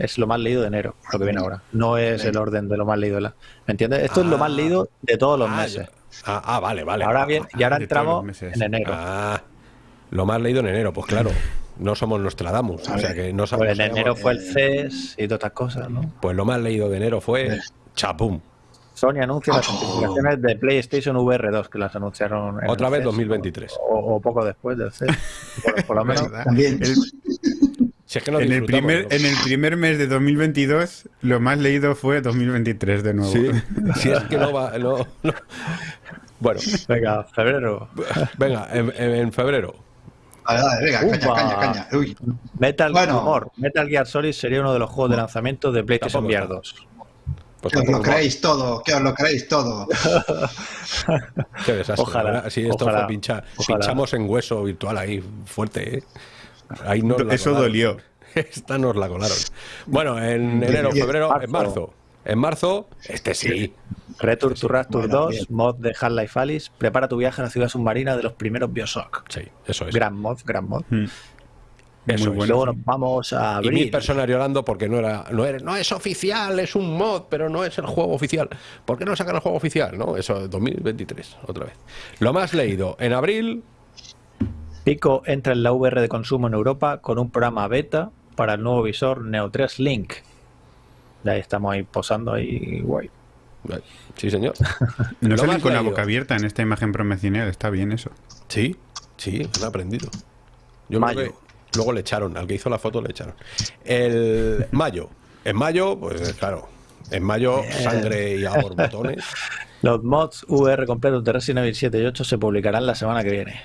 Es lo más leído de enero, lo que viene ahora. No es el orden de lo más leído de la. ¿Me entiendes? Esto es lo más Ah. leído de todos los Ah, meses. Ah, ah, vale, vale. Ahora bien, y ahora los entramos meses. en enero. Ah, lo más leído en enero, pues claro. No somos Nostradamus, o sea que no Pues sabemos. en enero fue el CES y todas estas cosas, ¿no? Pues lo más leído de enero fue Chapum. Sony anuncia las especificaciones de PlayStation VR2 que las anunciaron en Otra el vez CES, 2023. O, o poco después del CES. Por, por lo menos. También. El- Si es que no en, el primer, ¿no? en el primer mes de 2022, lo más leído fue 2023 de nuevo. Sí, si es que no va. no- no. Bueno, Venga, febrero. venga, en, en- febrero. Vale, vale, venga, caña, Upa. caña, caña. Uy, Metal Bueno. Rumor. Metal Gear Solid sería uno de los juegos de lanzamiento de PlayStation VR está. 2. Pues que os lo creéis todo, que os lo creéis todo. Qué desastre. Ojalá, ¿verdad? Si esto ojalá, fue pinchar, ojalá. pinchamos en hueso virtual ahí fuerte, ¿eh? Ahí nos la Eso colaron. dolió. Esta nos la colaron. Bueno, en enero, febrero, en Marzo. En marzo, este sí. Return to Rapture Bueno, 2, bien. mod de Half-Life Alice. Prepara tu viaje a la ciudad submarina de los primeros Bioshock. Sí, eso es. Gran mod, gran mod. Mm. Eso Muy es. bueno. Luego nos vamos a Y mil personas llorando porque no era, no era, no es oficial, es un mod, pero no es el juego oficial. ¿Por qué no sacan el juego oficial? No, eso 2023, otra vez. Lo más leído, en abril, Pico entra en la VR de consumo en Europa con un programa beta para el nuevo visor Neo 3 Link. Ya estamos ahí posando ahí, guay. sí señor. No Lo salen con la boca abierta en esta imagen promocional, está bien eso. Sí, sí, han aprendido. Yo creo Mayo. que luego le echaron, al que hizo la foto le echaron. El mayo. En mayo, pues claro, en mayo sangre y a borbotones. Los mods VR completos de Resident Evil 7 y 8 se publicarán la semana que viene.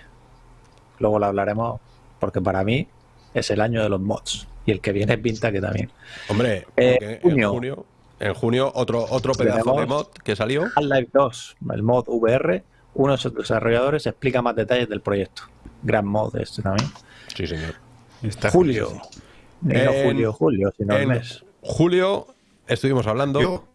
Luego lo hablaremos porque para mí es el año de los mods. Y el que viene pinta que también. Hombre, Eh, junio. en junio, en junio otro otro pedazo de mod que salió. Half-Life 2, el mod VR, uno de sus desarrolladores explica más detalles del proyecto. Gran mod este también. Sí, señor. Está Julio. no En- julio, julio, sino el mes. julio estuvimos hablando. Yo-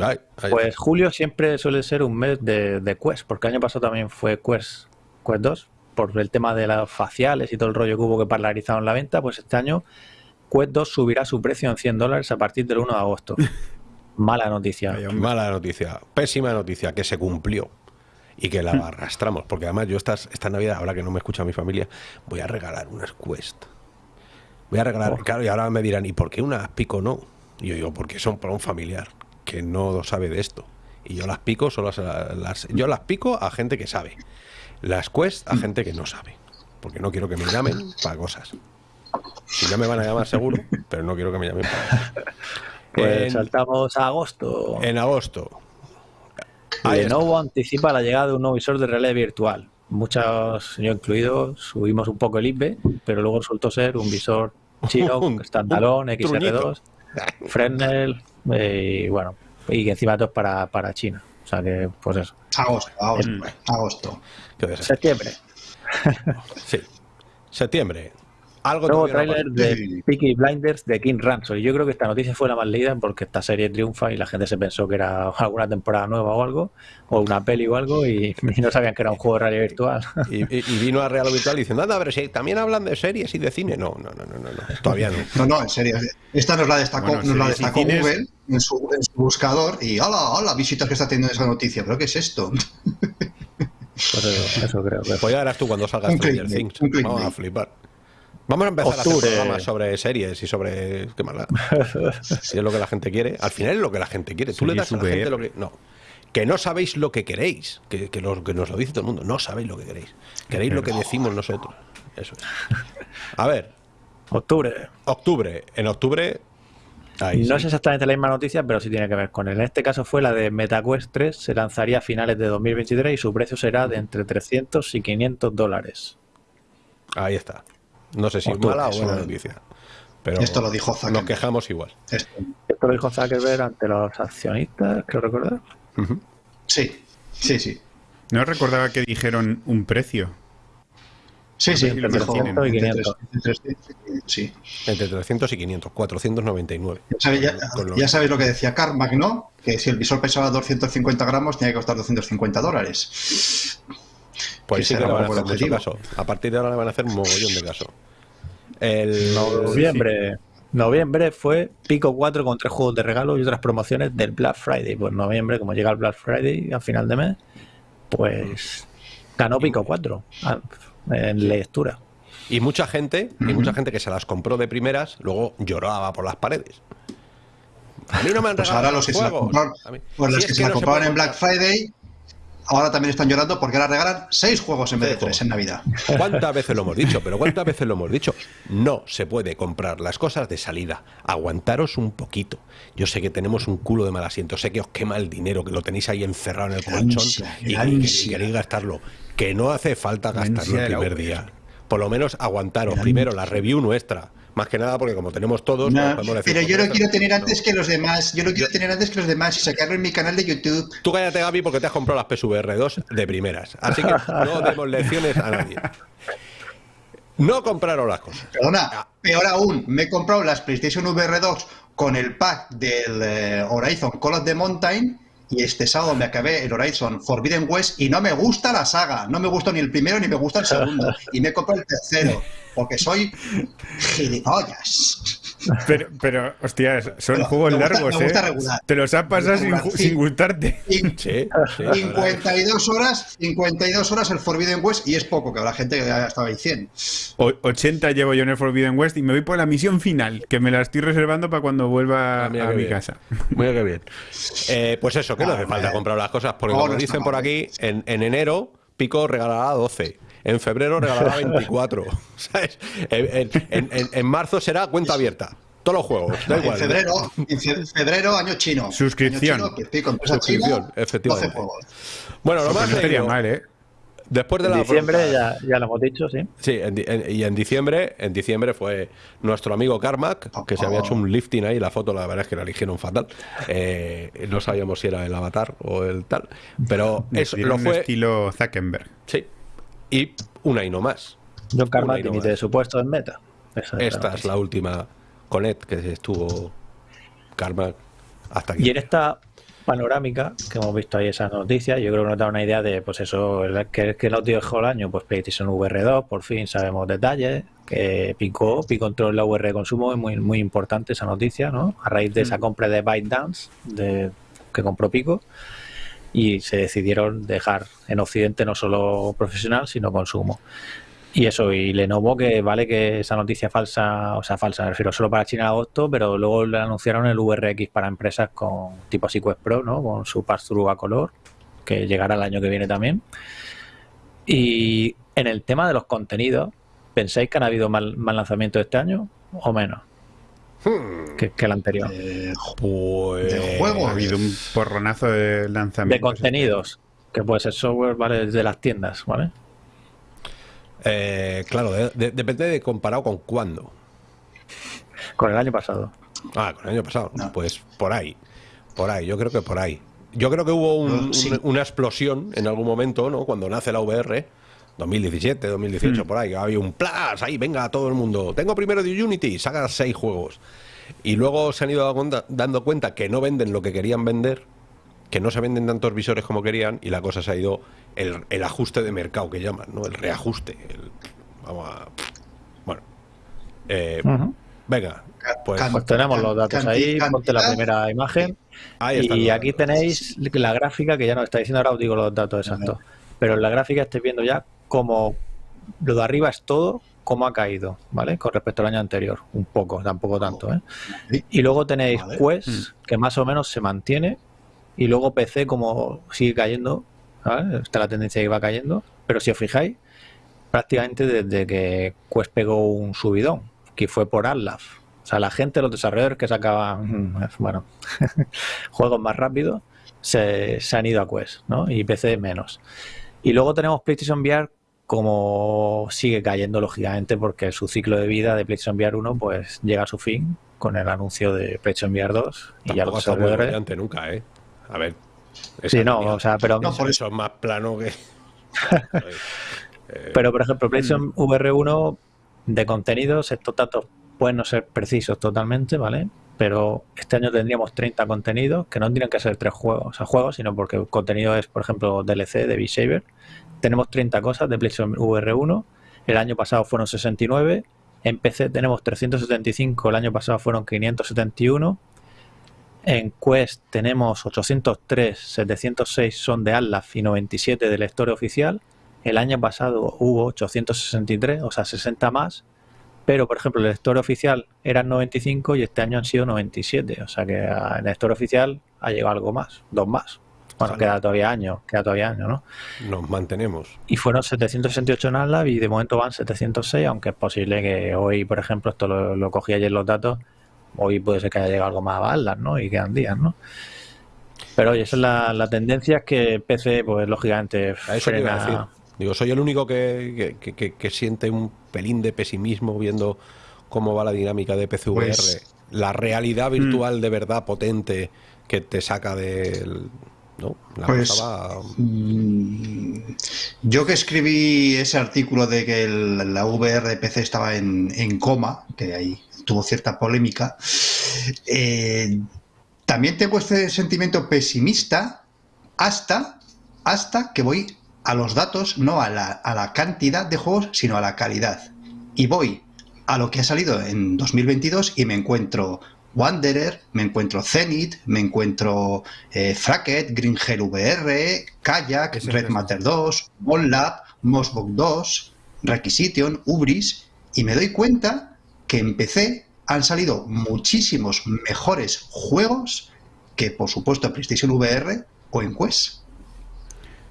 Ay, ay, Pues julio siempre suele ser un mes de, de Quest, porque el año pasado también fue Quest, Quest 2, por el tema de las faciales y todo el rollo que hubo que parlarizaron la venta, pues este año Quest 2 subirá su precio en 100 dólares a partir del 1 de agosto. Mala noticia. Mala noticia, pésima noticia, que se cumplió y que la arrastramos. Porque además yo estas, esta Navidad, ahora que no me escucha mi familia, voy a regalar unas Quest. Voy a regalar, Oh. claro, y ahora me dirán, ¿y por qué unas pico no? Y yo digo, porque son para un familiar que no sabe de esto. Y yo las pico, solo las, las- yo las pico a gente que sabe. Las Quest a gente que no sabe. Porque no quiero que me llamen para cosas. Si ya me van a llamar seguro, pero no quiero que me llamen para cosas. Pues En- saltamos a agosto. en agosto. Ahí está. Lenovo anticipa la llegada de un nuevo visor de realidad virtual. Muchos, yo incluido, subimos un poco el IPE, pero luego resultó ser un visor chino, Un- standalone, un truñito. XR2, Fresnel, eh, y bueno, y encima todo es para, para China. O sea que, pues eso. Agosto, agosto, agosto. Septiembre. Sí. Septiembre. Algo tráiler para- de. Peaky Blinders de King Ransom. Y yo creo que esta noticia fue la más leída porque esta serie triunfa y la gente se pensó que era alguna temporada nueva o algo, o una peli o algo, y, y no sabían que era un juego de realidad virtual. Y, y- y vino a Real Virtual diciendo, anda, pero si también hablan de series y de cine. No, no, no, no, no, no, todavía no. No, no, en serio. Esta nos la destacó, Bueno, nos la destacó Google en su, en su buscador y ¡hola, hola! Visitas que está teniendo esa noticia. ¿Pero qué es esto? Pues eso, eso creo que Pues ya verás tú cuando salgas Stranger Things. Vamos a flipar. Vamos a empezar a hacer programas sobre series y sobre. ¿Qué más? Si es lo que la gente quiere. Al final es lo que la gente quiere. Tú le das a la gente lo que. No. Que no sabéis lo que queréis. Que, que, lo- que nos lo dice todo el mundo. No sabéis lo que queréis. Queréis lo que decimos nosotros. Eso es. A ver, Octubre. octubre. En octubre. Ahí no sí. es exactamente la misma noticia, pero sí tiene que ver con él. En este caso fue la de MetaQuest 3, se lanzaría a finales de 2023 y su precio será de entre 300 y 500 dólares. Ahí está. No sé si es mala o buena noticia. Pero Esto lo dijo nos Zuckerberg. quejamos igual. Esto. Esto lo dijo Zuckerberg ante los accionistas, creo recordar. Ujú. Sí, sí, sí. No recordaba que dijeron un precio. Sí, sí, Entre lo dijo 300 y entre 500. 300 y- Sí. Entre 300 y 500. 499. Ya sabéis, ya, lo- ya sabéis lo que decía Carmack, ¿no? Que si el visor pesaba 250 gramos, tenía que costar 250 dólares. Pues sí que le van a hacer mucho caso. A partir de ahora le van a hacer un mogollón de caso. El, Noviembre. Noviembre fue Pico 4 con tres juegos de regalo y otras promociones del Black Friday. Pues noviembre, como llega el Black Friday a final de mes, pues ganó Pico 4 ah, en lectura. Y mucha gente, y mucha gente que se las compró de primeras, luego lloraba por las paredes. A mí no me han Pues regalado ahora los que se la compraron, pues Si los es que se la no en Black. Friday, ahora también están llorando porque ahora regalan seis juegos en vez de tres en Navidad. ¿Cuántas veces lo hemos dicho? Pero ¿cuántas veces lo hemos dicho? No se puede comprar las cosas de salida. Aguantaros un poquito. Yo sé que tenemos un culo de mal asiento, sé que os quema el dinero, que lo tenéis ahí encerrado en el colchón ansia, y, y- queréis gastarlo. Que no hace falta gastarlo el primer día. Por lo menos aguantaros. Primero, la review nuestra. Más que nada porque como tenemos todos... No, pues podemos decir, pero pues yo lo quiero tener No. antes que los demás. Yo lo quiero tener antes que los demás y sacarlo en mi canal de YouTube. Tú cállate, Gaby, porque te has comprado las PSVR 2 de primeras. Así que no demos lecciones a nadie. No compraron las cosas. Ah. Perdona, peor aún, me he comprado las PlayStation VR 2 con el pack del eh, Horizon Call of the Mountain y este sábado me acabé el Horizon Forbidden West y no me gusta la saga, no me gusta ni el primero ni me gusta el segundo y me he comprado el tercero porque soy gilipollas. Pero, pero hostias, son Pero juegos gusta- largos, ¿eh? regular. Te los has pasado sin, sin gustarte. Y Sí, sí, la verdad que- 52 horas, 52 horas el Forbidden West y es poco, que habrá gente que ya estaba ahí 100. O- 80 llevo yo en el Forbidden West y me voy por la misión final, que me la estoy reservando para cuando vuelva Ah, mira a qué mi bien. casa. Muy que bien. Eh, pues eso, que no hace falta comprar las cosas, porque No, como no dicen por aquí, en, en enero Pico regalará 12. En febrero regalará 24. ¿sabes? En, en- en- en- en marzo será cuenta abierta. Todos los juegos, da En igual. febrero, en fe- febrero, año chino. Suscripción. Año chino, que pico, Suscripción, china, efectivamente. 12 juegos. Bueno, lo más leído, mal, ¿eh? después de En la diciembre ya, ya lo hemos dicho, sí. Sí, en en- y en diciembre, en diciembre fue nuestro amigo Carmack, que se había hecho un lifting ahí, la foto la verdad es que la eligieron fatal. Eh, no sabíamos si era el avatar o el tal, pero eso Decidieron lo un fue. estilo Zuckerberg. Sí. Y una y no más. John Carmack no de su puesto en meta. Esa Esta es la última Conet que estuvo Carmack hasta aquí. Y en esta panorámica que hemos visto ahí esas noticias, yo creo que nos da una idea de, pues eso, que, que nos dejó el año, pues PlayStation VR2, por fin sabemos detalles, que picó, entró en la VR de consumo, es muy, muy importante esa noticia, ¿no? A raíz de esa compra de ByteDance, de, que compró Pico, y se decidieron dejar en Occidente no solo profesional, sino consumo. Y eso, y Lenovo, que vale que esa noticia falsa, o sea, falsa, me refiero solo para China en agosto, pero luego le anunciaron el VRX para empresas con tipo Quest Pro, ¿no? Con su pass-through a color, que llegará el año que viene también. Y en el tema de los contenidos, ¿pensáis que han habido mal, mal lanzamientos este año o menos Hmm, que, que el anterior? Eh, Pues. De juego. Ha habido un porronazo de lanzamientos. De contenidos, que puede ser software, ¿vale? De las tiendas, ¿vale? eh, claro, de- de- depende de comparado con cuándo. Con el año pasado. Ah, con el año pasado. No. Pues por ahí. Por ahí, yo creo que por ahí. Yo creo que hubo un- No, sí. un- una explosión en algún momento, ¿no? Cuando nace la VR, 2017, 2018, por ahí. Había un plus, ahí, venga, todo el mundo. Tengo primero de Unity, saca seis juegos. Y luego se han ido dando cuenta, que no venden lo que querían vender, que no se venden tantos visores como querían, y la cosa se ha ido el, el ajuste de mercado que llaman, ¿no? El reajuste. el- vamos a. Bueno. Eh. Venga, pues. Pues tenemos los datos ahí, ponte la primera imagen. Ahí están Y los aquí datos. tenéis la gráfica que ya nos está diciendo, ahora os digo los datos exactos. Pero en la gráfica estáis viendo ya como lo de arriba es todo, cómo ha caído, ¿vale? Con respecto al año anterior. Un poco, tampoco tanto, ¿eh? Y luego tenéis Vale. Quest, que más o menos se mantiene. Y luego PC como sigue cayendo, ¿vale? Está la tendencia que va cayendo. Pero si os fijáis, prácticamente desde que Quest pegó un subidón, que fue por Atlas. O sea, la gente, los desarrolladores que sacaban, mm, bueno, juegos más rápidos, se, se han ido a Quest, ¿no? Y PC menos. Y luego tenemos PlayStation VR como sigue cayendo, lógicamente, porque su ciclo de vida de PlayStation VR 1 pues llega a su fin con el anuncio de PlayStation VR 2 y ya desarrolladores... brillante nunca, ¿eh? A ver. Sí, no, o sea, pero... No, por eso es más plano que. Eh, Pero, por ejemplo, PlayStation VR1 de contenidos, estos datos pueden no ser precisos totalmente, ¿vale? Pero este año tendríamos 30 contenidos, que no tienen que ser tres juegos, o sea, juegos, sino porque contenido es, por ejemplo, DLC de Beat Saber. Tenemos 30 cosas de PlayStation VR1. El año pasado fueron 69 En PC tenemos 375, el año pasado fueron 571. En Quest tenemos 803, 706 son de Atlas y 97 de lector oficial. El año pasado hubo 863, o sea, 60 más. Pero, por ejemplo, el lector oficial eran 95 y este año han sido 97. O sea que el lector oficial ha llegado algo más, dos más. Bueno, queda todavía año, queda todavía año, ¿no? Nos mantenemos. Y fueron 768 en Atlas y de momento van 706, aunque es posible que hoy, por ejemplo, esto lo, cogí ayer los datos, hoy puede ser que haya llegado algo más a Atlas, ¿no? Y quedan días, ¿no? Pero oye, esa es la, tendencia, es que PC, pues lógicamente, a eso frena... Digo, soy el único que, que, siente un pelín de pesimismo viendo cómo va la dinámica de PCVR. Pues la realidad virtual mm. de verdad potente que te saca del pues, mm, yo que escribí ese artículo de que la VR PC estaba en, coma, que ahí tuvo cierta polémica, eh, también tengo este sentimiento pesimista hasta, hasta que voy a los datos, no a la, a la cantidad de juegos, sino a la calidad. Y voy a lo que ha salido en 2022 y me encuentro Wanderer, me encuentro Zenith, me encuentro eh, Fracket, Green Hell VR, Kayak, Red Matter 2, OnLab, Mosbook 2, Requisition, Ubris, y me doy cuenta que en PC han salido muchísimos mejores juegos que, por supuesto, PlayStation VR o en Quest.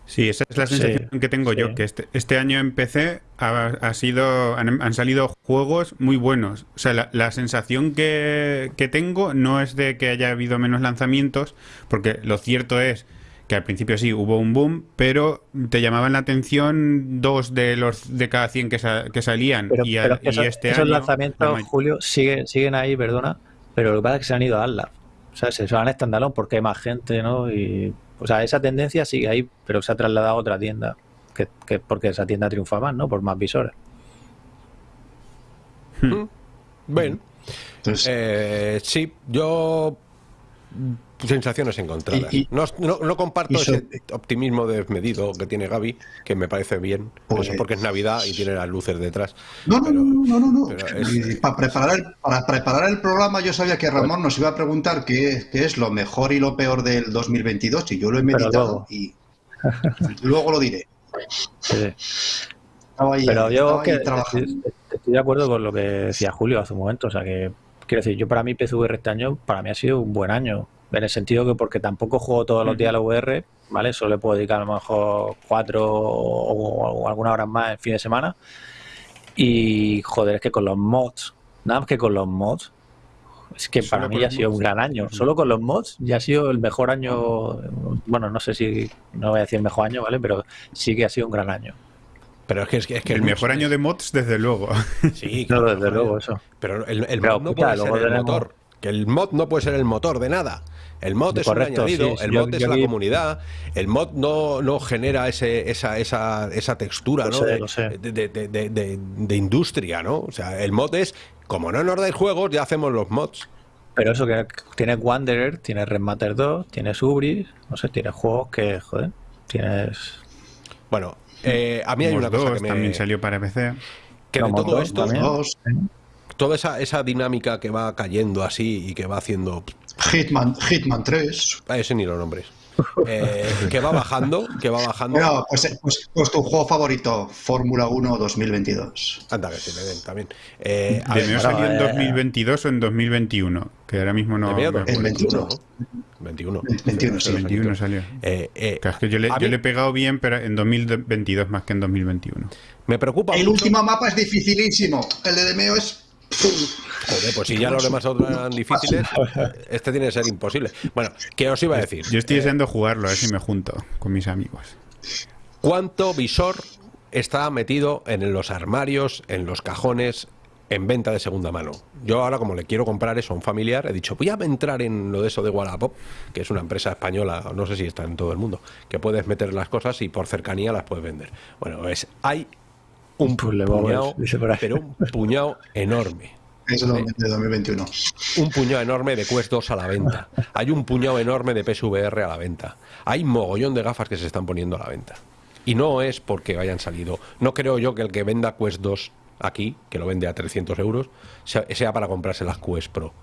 Sí, esa es la sensación que tengo yo, que este, este, año en PC ha, sido, han, salido juegos muy buenos. O sea, la, sensación que, tengo no es de que haya habido menos lanzamientos, porque lo cierto es que al principio sí hubo un boom, pero te llamaban la atención dos de los de cada 100 que, que salían. y, este esos lanzamientos, Julio, siguen, siguen ahí, perdona, pero lo que pasa es que se han ido a Atlas. O sea, se van a standalone porque hay más gente, ¿no? Y o sea, esa tendencia sigue ahí, pero se ha trasladado a otra tienda, que, que porque esa tienda triunfa más, ¿no? Por más visores. Hmm. Bueno, eh, sí, yo sensaciones encontradas. no, no, comparto ese optimismo desmedido que tiene Gaby, que me parece bien. Pues, porque es Navidad y tiene las luces detrás. No, no, no, no, no. Para, preparar el, para preparar el programa yo sabía que Ramón nos iba a preguntar qué, es lo mejor y lo peor del 2022 y yo lo he meditado y luego lo diré. Pero yo que estoy, estoy de acuerdo con lo que decía Julio hace un momento. O sea que, quiero decir, yo para mí PSVR este año, para mí ha sido un buen año en el sentido que porque tampoco juego todos los días a la VR, ¿vale? Solo le puedo dedicar a lo mejor cuatro o, algunas horas más en fin de semana. Y joder, es que con los mods, nada más que con los mods, es que para mí ya ha sido un gran año. Solo con los mods ya ha sido el mejor año. Bueno, no sé si, no voy a decir el mejor año, ¿vale? Pero sí que ha sido un gran año. Pero es que, es que, el mejor año de mods, desde luego. Sí, claro, desde luego, eso. Pero el, el mod no puede ser el motor. Que el mod no puede ser el motor de nada. El mod es un añadido, el mod es la comunidad, el mod no, no genera ese, esa, esa, esa textura ¿no? de, industria, ¿no? O sea, el mod es, como no nos dais juegos, ya hacemos los mods. Pero eso que tienes Wanderer, tienes Red Matter 2, tienes Ubris, no sé, tienes juegos que, joder, tienes... Bueno, eh, a mí hay una cosa que me... también salió para PC. Que de todo esto, toda esa, esa dinámica que va cayendo así y que va haciendo Hitman, Hitman 3. A ese ni los nombres. Eh, que va bajando, que va bajando. No, pues, eh, pues, pues, tu juego favorito, Fórmula 1 2022. Anda, que se me den también. Eh, ¿Debió salir en 2022 o en 2021? Que ahora mismo no. En 21. 21. 21, sí, 21 salió. Eh, eh, es que yo, le, yo le, he pegado bien, pero en 2022 más que en 2021. Me preocupa. El último mapa es dificilísimo. El de Demeo es Joder, pues si ya los demás eran difíciles, este tiene que ser imposible. Bueno, ¿qué os iba a decir? Yo estoy eh, deseando jugarlo, a ver si me junto con mis amigos. ¿Cuánto visor está metido en los armarios, en los cajones, en venta de segunda mano? Yo ahora, como le quiero comprar eso a un familiar, he dicho, voy a entrar en lo de eso de Wallapop, que es una empresa española, no sé si está en todo el mundo, que puedes meter las cosas y por cercanía las puedes vender. Bueno, es, hay un puñado, pero un puñado enorme. Eso de 2021. Un puñado enorme de Quest 2 a la venta. Hay un puñado enorme de PSVR a la venta. Hay mogollón de gafas que se están poniendo a la venta. Y no es porque hayan salido. No creo yo que el que venda Quest 2 aquí, que lo vende a 300 euros, sea, sea para comprarse las Quest Pro.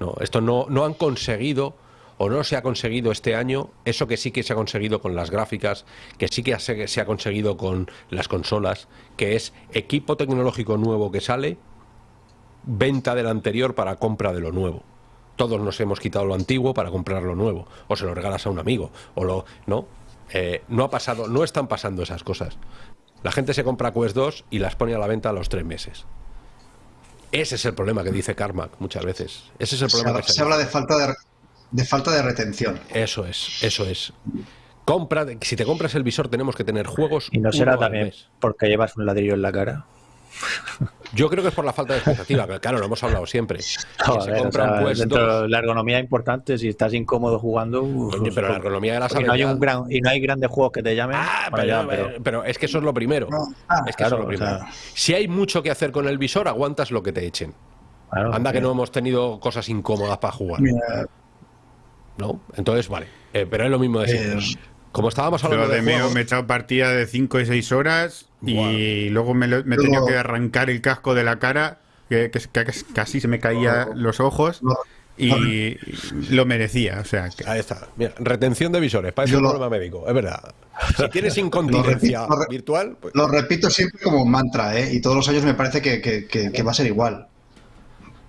No, esto no, no han conseguido o no se ha conseguido este año eso que sí que se ha conseguido con las gráficas, que sí que se, se ha conseguido con las consolas, que es equipo tecnológico nuevo que sale, venta del anterior para compra de lo nuevo. Todos nos hemos quitado lo antiguo para comprar lo nuevo, o se lo regalas a un amigo, o lo no. Eh, no ha pasado, no están pasando esas cosas. La gente se compra Quest 2 y las pone a la venta a los tres meses. Ese es el problema que dice Carmack muchas veces. Ese es el Se problema. habla, que se habla de falta de, de falta de retención. Eso es, eso es. Compra, si te compras el visor tenemos que tener juegos. Y no será también porque llevas un ladrillo en la cara. Yo creo que es por la falta de expectativa, que claro, lo hemos hablado siempre. Quien se Joder, o compra sea, un Quest dentro 2, de la ergonomía es importante, si estás incómodo jugando. uf, coño, pero la ergonomía de la y, no hay habilidad- un gran, y no hay grandes juegos que te llamen. Ah, bueno, pero, ya, pero- pero es que eso es lo primero. No, ah, es que eso es claro, lo o primero. sea- si hay mucho que hacer con el visor, aguantas lo que te echen. claro, Anda que no hemos tenido cosas incómodas para jugar. Mira, ¿No? Entonces, vale. Eh, pero es lo mismo de siempre. Eh, Como estábamos hablando de de me he echado partida de 5 y 6 horas y luego me, lo- me he tenido que arrancar el casco de la cara, que, que- que casi se me caía los ojos y lo merecía. O sea, que- Ahí está. Mira, retención de visores, parece Yo un lo- problema médico, es verdad. Si tienes incontinencia lo virtual, pues, Lo repito siempre como un mantra, ¿eh? y todos los años me parece que, que- que- que va a ser igual.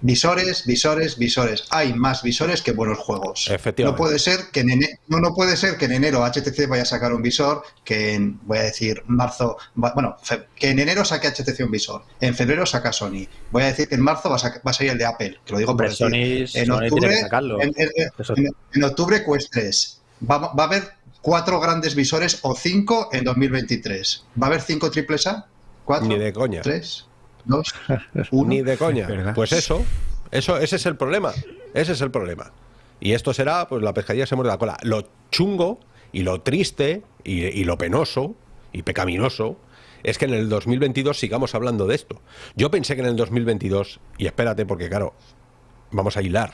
Visores, visores, visores. Hay más visores que buenos juegos. Efectivamente. No puede ser que en ene- no, no puede ser que en enero HTC vaya a sacar un visor, que en, voy a decir, marzo, bueno, fe- que en enero saque HTC un visor, en febrero saca Sony. Voy a decir que en marzo va a, saca- va a salir el de Apple, que lo digo por. Sony- en Sony octubre, tiene que sacarlo. en, en- en- octubre Quest 3. Va, va a haber cuatro grandes visores o cinco en 2023. ¿Va a haber cinco triples A? ¿Cuatro? Ni de coña. ¿Tres? ¿Dos? ¿Uno? ni de coña. ¿Verdad? Pues eso, eso, ese es el problema. Ese es el problema. Y esto será, pues la pescadilla se muerde la cola. Lo chungo y lo triste y, y lo penoso y pecaminoso es que en el 2022 sigamos hablando de esto. Yo pensé que en el 2022, y espérate porque claro, vamos a hilar.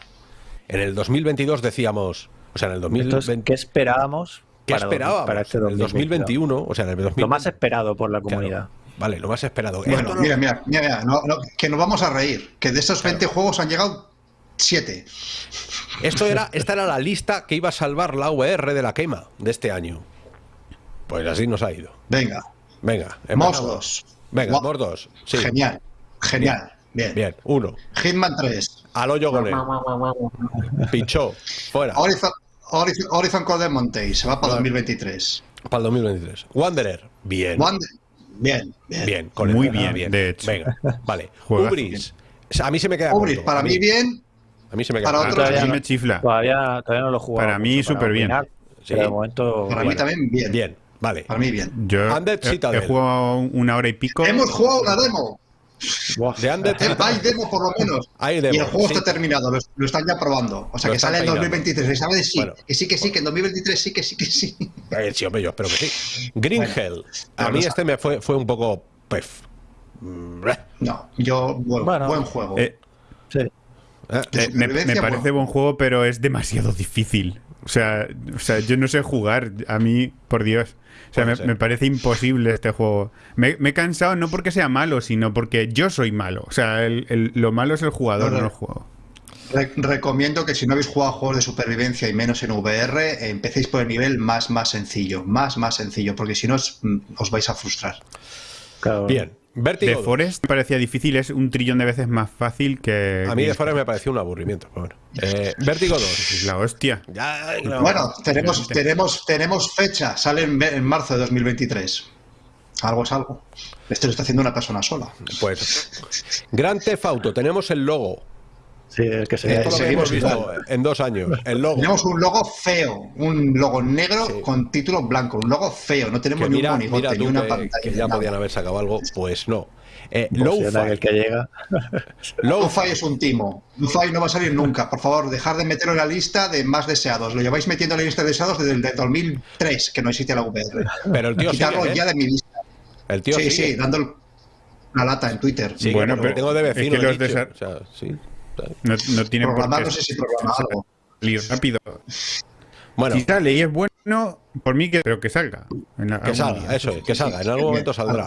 En el 2022 decíamos, o sea, en el Entonces, 2020, ¿qué esperábamos? ¿qué para- esperábamos? Para este en el 2021? 2021, o sea, en el 2020, Lo más esperado por la claro, comunidad. Vale, lo más esperado. Bueno, mira, mira, mira, mira, no- no, que nos vamos a reír. Que de estos 20 juegos han llegado 7. Esto era, esta era la lista que iba a salvar la VR de la quema de este año. Pues así nos ha ido. Venga, Venga. 2. Venga, 2. Sí. Genial, genial. Bien. Bien, uno. Hitman 3. Al hoyo con él. Pichó. Fuera. Horizon, Horizon, Horizon Call of Monte se va para Vale. 2023. Para el 2023. Wanderer. Bien. Wander- Bien, bien. Bien, con. Muy Venga, bien, de hecho. Venga, vale. Ubris. A mí se me queda Ubris, corto. para mí bien. A mí se me queda para otros- no- me chifla. Todavía, todavía no lo he jugado. Para mí, súper bien. opinar, Sí. Pero de momento. Para mí también bien. Bien, vale. Para mí bien. Yo he, jugado una hora y pico. Hemos jugado una demo. De Eh, Hay demo por lo menos. Hay y demo, el juego sí. está terminado, lo, lo están ya probando. O sea Lo que sale en peinando. 2023. Se sabe de sí. Bueno. Que sí, que sí, que en 2023 sí, que sí, que sí. Eh, sí, hombre, yo espero que sí. Green Bueno, Hell. A mí este me fue, fue un poco. Pef. No, yo, buen, Bueno. buen juego. Eh, Sí. Eh, me, parece bueno. buen juego, pero es demasiado difícil. O sea, o sea, yo no sé jugar. A mí, por Dios. O sea, me, parece imposible este juego. Me, me he cansado no porque sea malo, sino porque yo soy malo. O sea, el- el- lo malo es el jugador, No, el juego. Re- recomiendo que si no habéis jugado a juegos de supervivencia y menos en VR, eh, empecéis por el nivel más, más sencillo. Más, más sencillo, porque si no os, mm, os vais a frustrar. Claro. Bien. Vertigo. Forest me parecía difícil, es un trillón de veces más fácil que. A mí de Forest me pareció un aburrimiento. pero bueno. Eh, Vértigo 2. Es la hostia. Ya, no. Bueno, tenemos, tenemos, tenemos fecha, sale en, en marzo de 2023. Algo es algo. Esto lo está haciendo una persona sola. Pues. Gran Theft Auto. Tenemos el logo. Sí, es que se Esto lo que hemos seguimos visto en dos años. El logo. Tenemos un logo feo, un logo negro Sí. con título blanco, un logo feo, no tenemos Que ni un monigote, mira ni una que, pantalla. que ya nada. podían haber sacado algo. Pues no. Eh, Pues, el que llega. Lo-Fi es un timo. Lo-Fi no va a salir nunca. Por favor, dejar de meterlo en la lista de más deseados. Lo lleváis metiendo en la lista de deseados desde el de 2003, que no existe la VR. Pero el tío Quitarlo sigue, ¿eh? ya de mi lista. El tío sí, sigue. sí, dando el- una lata en Twitter. Sí, Bueno, pero tengo de es que vecino. los desa- O sea, sí. No, no tiene por qué no sé si programa algo. salir rápido. Bueno, Si sale y es bueno, por mí que, pero que salga. en Que salga, día. eso es, que salga, en algún momento saldrá.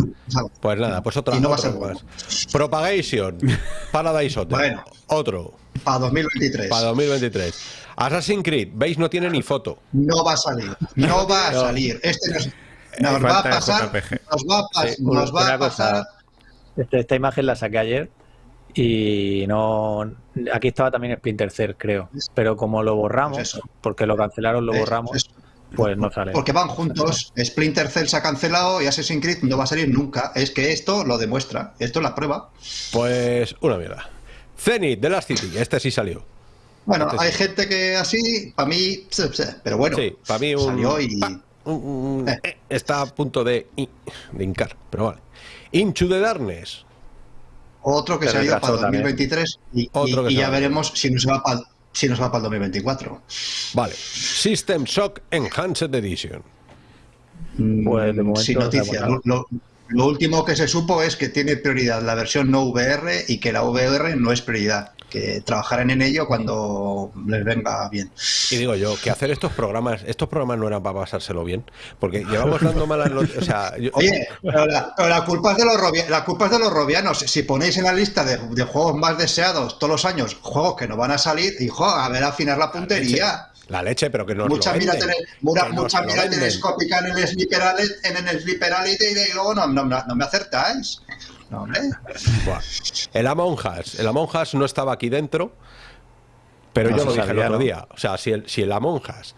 Pues nada, pues otra, Y no va a otro ser más. Propagation, Paradise Hotel, Bueno. otro, Para 2023. para 2023. Assassin's Creed, veis, no tiene ni foto. No va a salir. No va a No. salir. Este nos, nos va a pasar. Nos va a, pas- Sí, nos va a pasar. este- esta imagen la saqué ayer y no aquí estaba también Splinter Cell creo pero como lo borramos Pues porque lo cancelaron lo Es- borramos es- pues no sale Porque van juntos. Splinter Cell se ha cancelado y Assassin's Creed no va a salir nunca. Es que esto lo demuestra. Esto es la prueba. Pues una mierda. Zenith, The Last City, este sí salió. Bueno, Este sí. hay gente que así, para mí, pero bueno, Sí, para mí un, salió y pa, un- un- Eh. eh, está a punto de, de hincar, pero vale. Into the Darkness, otro que Se se ha ido para también. 2023 y, Otro y- que y se ya va. veremos si nos va para si nos va para el 2024. vale. System Shock Enhanced Edition. Pues de Mm, momento Sin no noticias. lo último que se supo es que tiene prioridad la versión no VR y que la VR no es prioridad. Que trabajarán en ello cuando les venga bien. Y digo yo, que hacer estos programas, estos programas no eran para pasárselo bien, porque llevamos dando malas noticias. O sea, yo- Oye, pero la, pero la culpa es de los robia- la culpa es de los robianos. Si ponéis en la lista de, de juegos más deseados todos los años, juegos que no van a salir, hijo, a ver afinar la puntería. la leche, pero que no mucha mira, tele- mura- que nos mucha lo mira venden. telescópica en el Sleeper en el Sleeper y luego no, no, no me acertáis. No. El Among Us, el Among Us no estaba aquí dentro, pero No yo lo dije sabía, el otro ¿no? día. O sea, si el, si el Among Us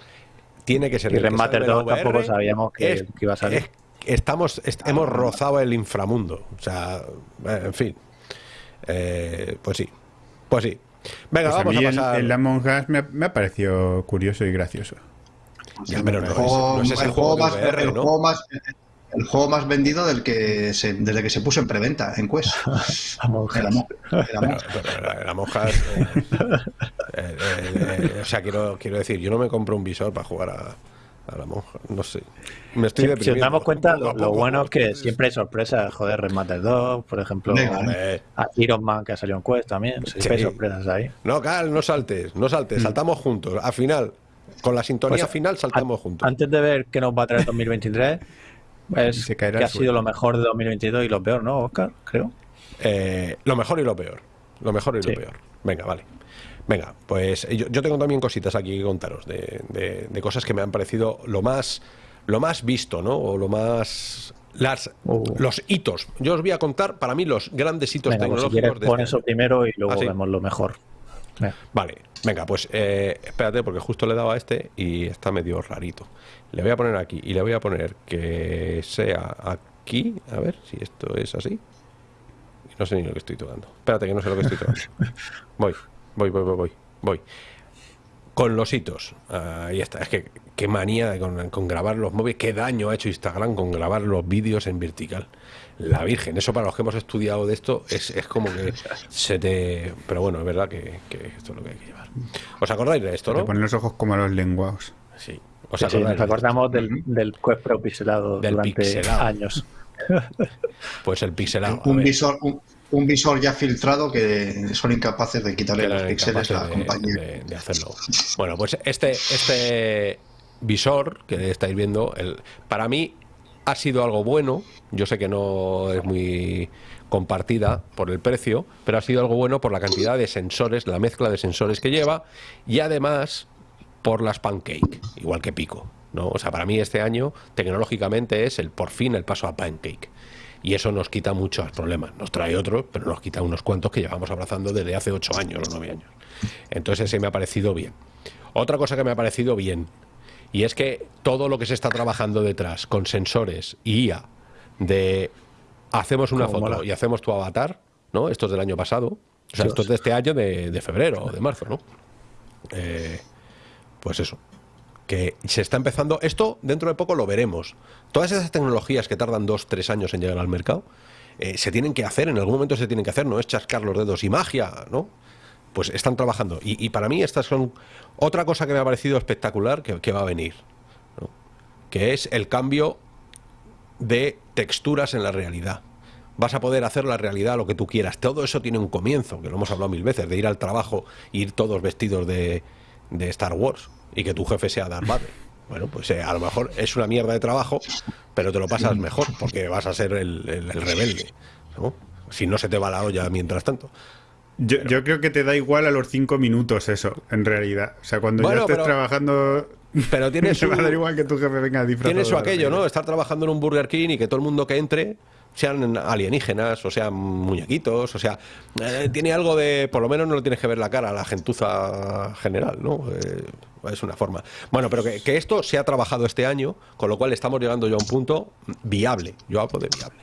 tiene que ser Y el en 2 VR, tampoco sabíamos que- es- que iba a salir. es- estamos, est- hemos rozado el inframundo. O sea, eh, en fin. Eh, pues sí. Pues sí. Venga, Pues a vamos mí a el, pasar. el Among Us me, ha- me ha parecido curioso y gracioso. Ya, pero no, El es, no es el juego, más, el juego más- vendido del que se- desde que se puso en preventa en Quest. La monja eh, eh, eh, eh, o sea quiero quiero decir yo no me compro un visor para jugar a, a la monja no sé me estoy Si, si nos deprimiendo. damos cuenta, lo, bueno es que siempre hay sorpresas. Joder, Remaster 2, por ejemplo. Venga, A Iron Man que ha salido en Quest también. Siempre hay sorpresas ahí. no Cal no saltes no saltes saltamos juntos al final con la sintonía Pues, final saltamos juntos Antes de ver qué nos va a traer 2023, es Se caerá que ha sido lo mejor de 2022 y lo peor, ¿no, Oscar? Creo. Eh, lo mejor y lo peor lo mejor y Sí. lo peor venga vale venga pues eh, yo, yo tengo también cositas aquí que contaros de, de- de cosas que me han parecido lo más lo más visto no o lo más las Uh. los hitos yo os voy a contar para mí los grandes hitos Venga, pues si tecnológicos quieres de pon este eso año. primero y luego Ah, sí. vemos lo mejor. Venga. Vale, venga, pues eh, espérate, porque justo le he dado a este y está medio rarito. Le voy a poner aquí y le voy a poner que sea aquí. A ver si esto es así. No sé ni lo que estoy tocando. Espérate, que no sé lo que estoy tocando. Voy, voy, voy, voy, voy. voy. Con los hitos. Ahí está. Es que qué manía con, con grabar los móviles. Qué daño ha hecho Instagram con grabar los vídeos en vertical. La Virgen. Eso para los que hemos estudiado de esto es, es como que se te... Pero bueno, es verdad que, que esto es lo que hay que llevar. ¿Os acordáis de esto, Te no? ponen los ojos como los lenguados. Sí. ¿Os Sí, nos acordamos del, del Quest Pro pixelado Del durante pixelado. años. Pues el pixelado. un, visor, un, un visor ya filtrado que son incapaces de quitarle los píxeles a la de, compañía. de- de hacerlo. Bueno, pues este, este visor que estáis viendo, el, para mí ha sido algo bueno. Yo sé que no es muy compartida por el precio, pero ha sido algo bueno por la cantidad de sensores, la mezcla de sensores que lleva y además por las pancake, igual que Pico. ¿no? O sea, para mí este año tecnológicamente es el por fin el paso a pancake. Y eso nos quita muchos problemas. Nos trae otros, pero nos quita unos cuantos que llevamos abrazando desde hace ocho años o nueve años. Entonces ese me ha parecido bien. Otra cosa que me ha parecido bien, y es que todo lo que se está trabajando detrás con sensores y IA de hacemos una foto mola. y hacemos tu avatar, ¿no? Esto es del año pasado. O sea, esto es de este año de, de febrero o de marzo, ¿no? Eh, pues eso. Que se está empezando. Esto dentro de poco lo veremos. Todas esas tecnologías que tardan dos, tres años en llegar al mercado, eh, se tienen que hacer, en algún momento se tienen que hacer, no es chascar los dedos y magia, ¿no? Pues están trabajando. Y, para mí estas son otra cosa que me ha parecido espectacular que, va a venir, que es el cambio de texturas en la realidad. Vas a poder hacer la realidad lo que tú quieras. Todo eso tiene un comienzo, que lo hemos hablado mil veces, de ir al trabajo, ir todos vestidos de Star Wars y que tu jefe sea Darth Vader. Bueno, pues eh, a lo mejor es una mierda de trabajo, pero te lo pasas mejor porque vas a ser el, el- el rebelde, ¿no? Si no se te va la olla mientras tanto. Yo, yo creo que te da igual a los cinco minutos eso, en realidad. O sea, cuando Bueno, ya estés pero- trabajando, Pero tiene su, va a dar igual que tu jefe venga tiene su aquello, ¿no? Estar trabajando en un Burger King y que todo el mundo que entre sean alienígenas o sean muñequitos, o sea, eh, tiene algo de, por lo menos no le tienes que ver la cara la gentuza general, ¿no? Eh, es una forma. Bueno, pero que, que esto se ha trabajado este año, con lo cual estamos llegando ya a un punto viable. Yo hablo de viable.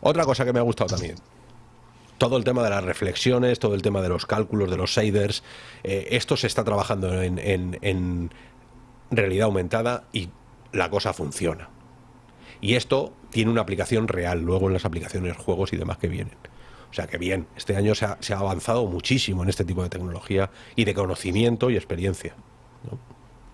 Otra cosa que me ha gustado también, todo el tema de las reflexiones, todo el tema de los cálculos, de los shaders, eh, esto se está trabajando en- en realidad aumentada y la cosa funciona. Y esto tiene una aplicación real luego en las aplicaciones, juegos y demás que vienen. O sea que bien, este año se ha, avanzado muchísimo en este tipo de tecnología y de conocimiento y experiencia.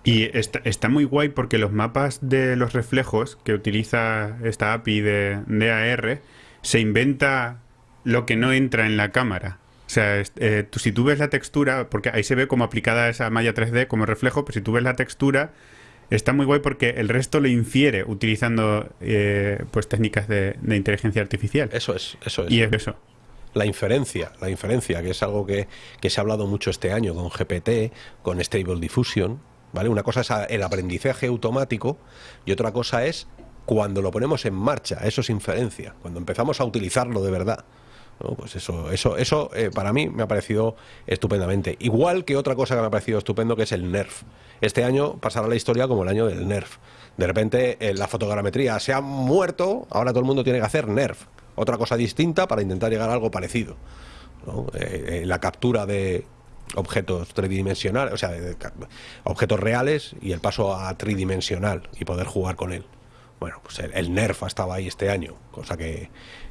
Y está, está muy guay porque los mapas de los reflejos que utiliza esta API de, AR se inventa lo que no entra en la cámara. O sea, eh, si tú ves la textura, porque ahí se ve como aplicada esa malla 3D como reflejo, pero si tú ves la textura, está muy guay porque el resto lo infiere utilizando eh, pues técnicas de, de inteligencia artificial. Eso es, eso es. Y es eso. La inferencia, la inferencia, que es algo que, que se ha hablado mucho este año con GPT, con Stable Diffusion, ¿vale? Una cosa es el aprendizaje automático y otra cosa es cuando lo ponemos en marcha, eso es inferencia, cuando empezamos a utilizarlo de verdad. ¿no? Pues eso, eso, eso eh, para mí me ha parecido estupendamente. Igual que otra cosa que me ha parecido estupendo que es el NERF. Este año pasará la historia como el año del NERF. De repente eh, la fotogrametría se ha muerto, ahora todo el mundo tiene que hacer NERF. Otra cosa distinta para intentar llegar a algo parecido. Eh, eh, la captura de objetos tridimensionales, o sea, de ca- objetos reales y el paso a tridimensional y poder jugar con él. Bueno, pues el, el Nerf ha estado ahí este año, cosa que,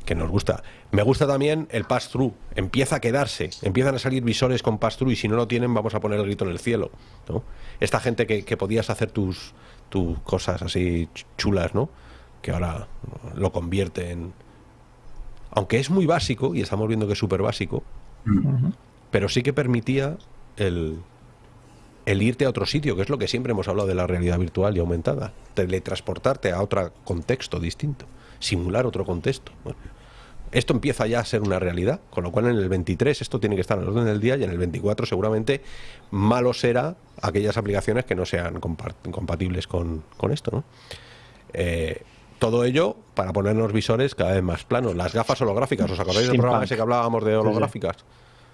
que nos gusta. Me gusta también el pass-through. Empieza a quedarse, empiezan a salir visores con pass-through y si no lo tienen vamos a poner el grito en el cielo. ¿no? Esta gente que, que podías hacer tus, tus cosas así ch- chulas, ¿no? Que ahora lo convierte en... Aunque es muy básico, y estamos viendo que es súper básico, pero sí que permitía el, el irte a otro sitio, que es lo que siempre hemos hablado de la realidad virtual y aumentada. Teletransportarte a otro contexto distinto, simular otro contexto. Bueno, esto empieza ya a ser una realidad, con lo cual en el 23 esto tiene que estar en el orden del día y en el 24 seguramente malo será aquellas aplicaciones que no sean compa- compatibles con, con esto. ¿no? Eh, todo ello para ponernos visores cada vez más planos. Las gafas holográficas, ¿os acordáis del programa ese que hablábamos de holográficas?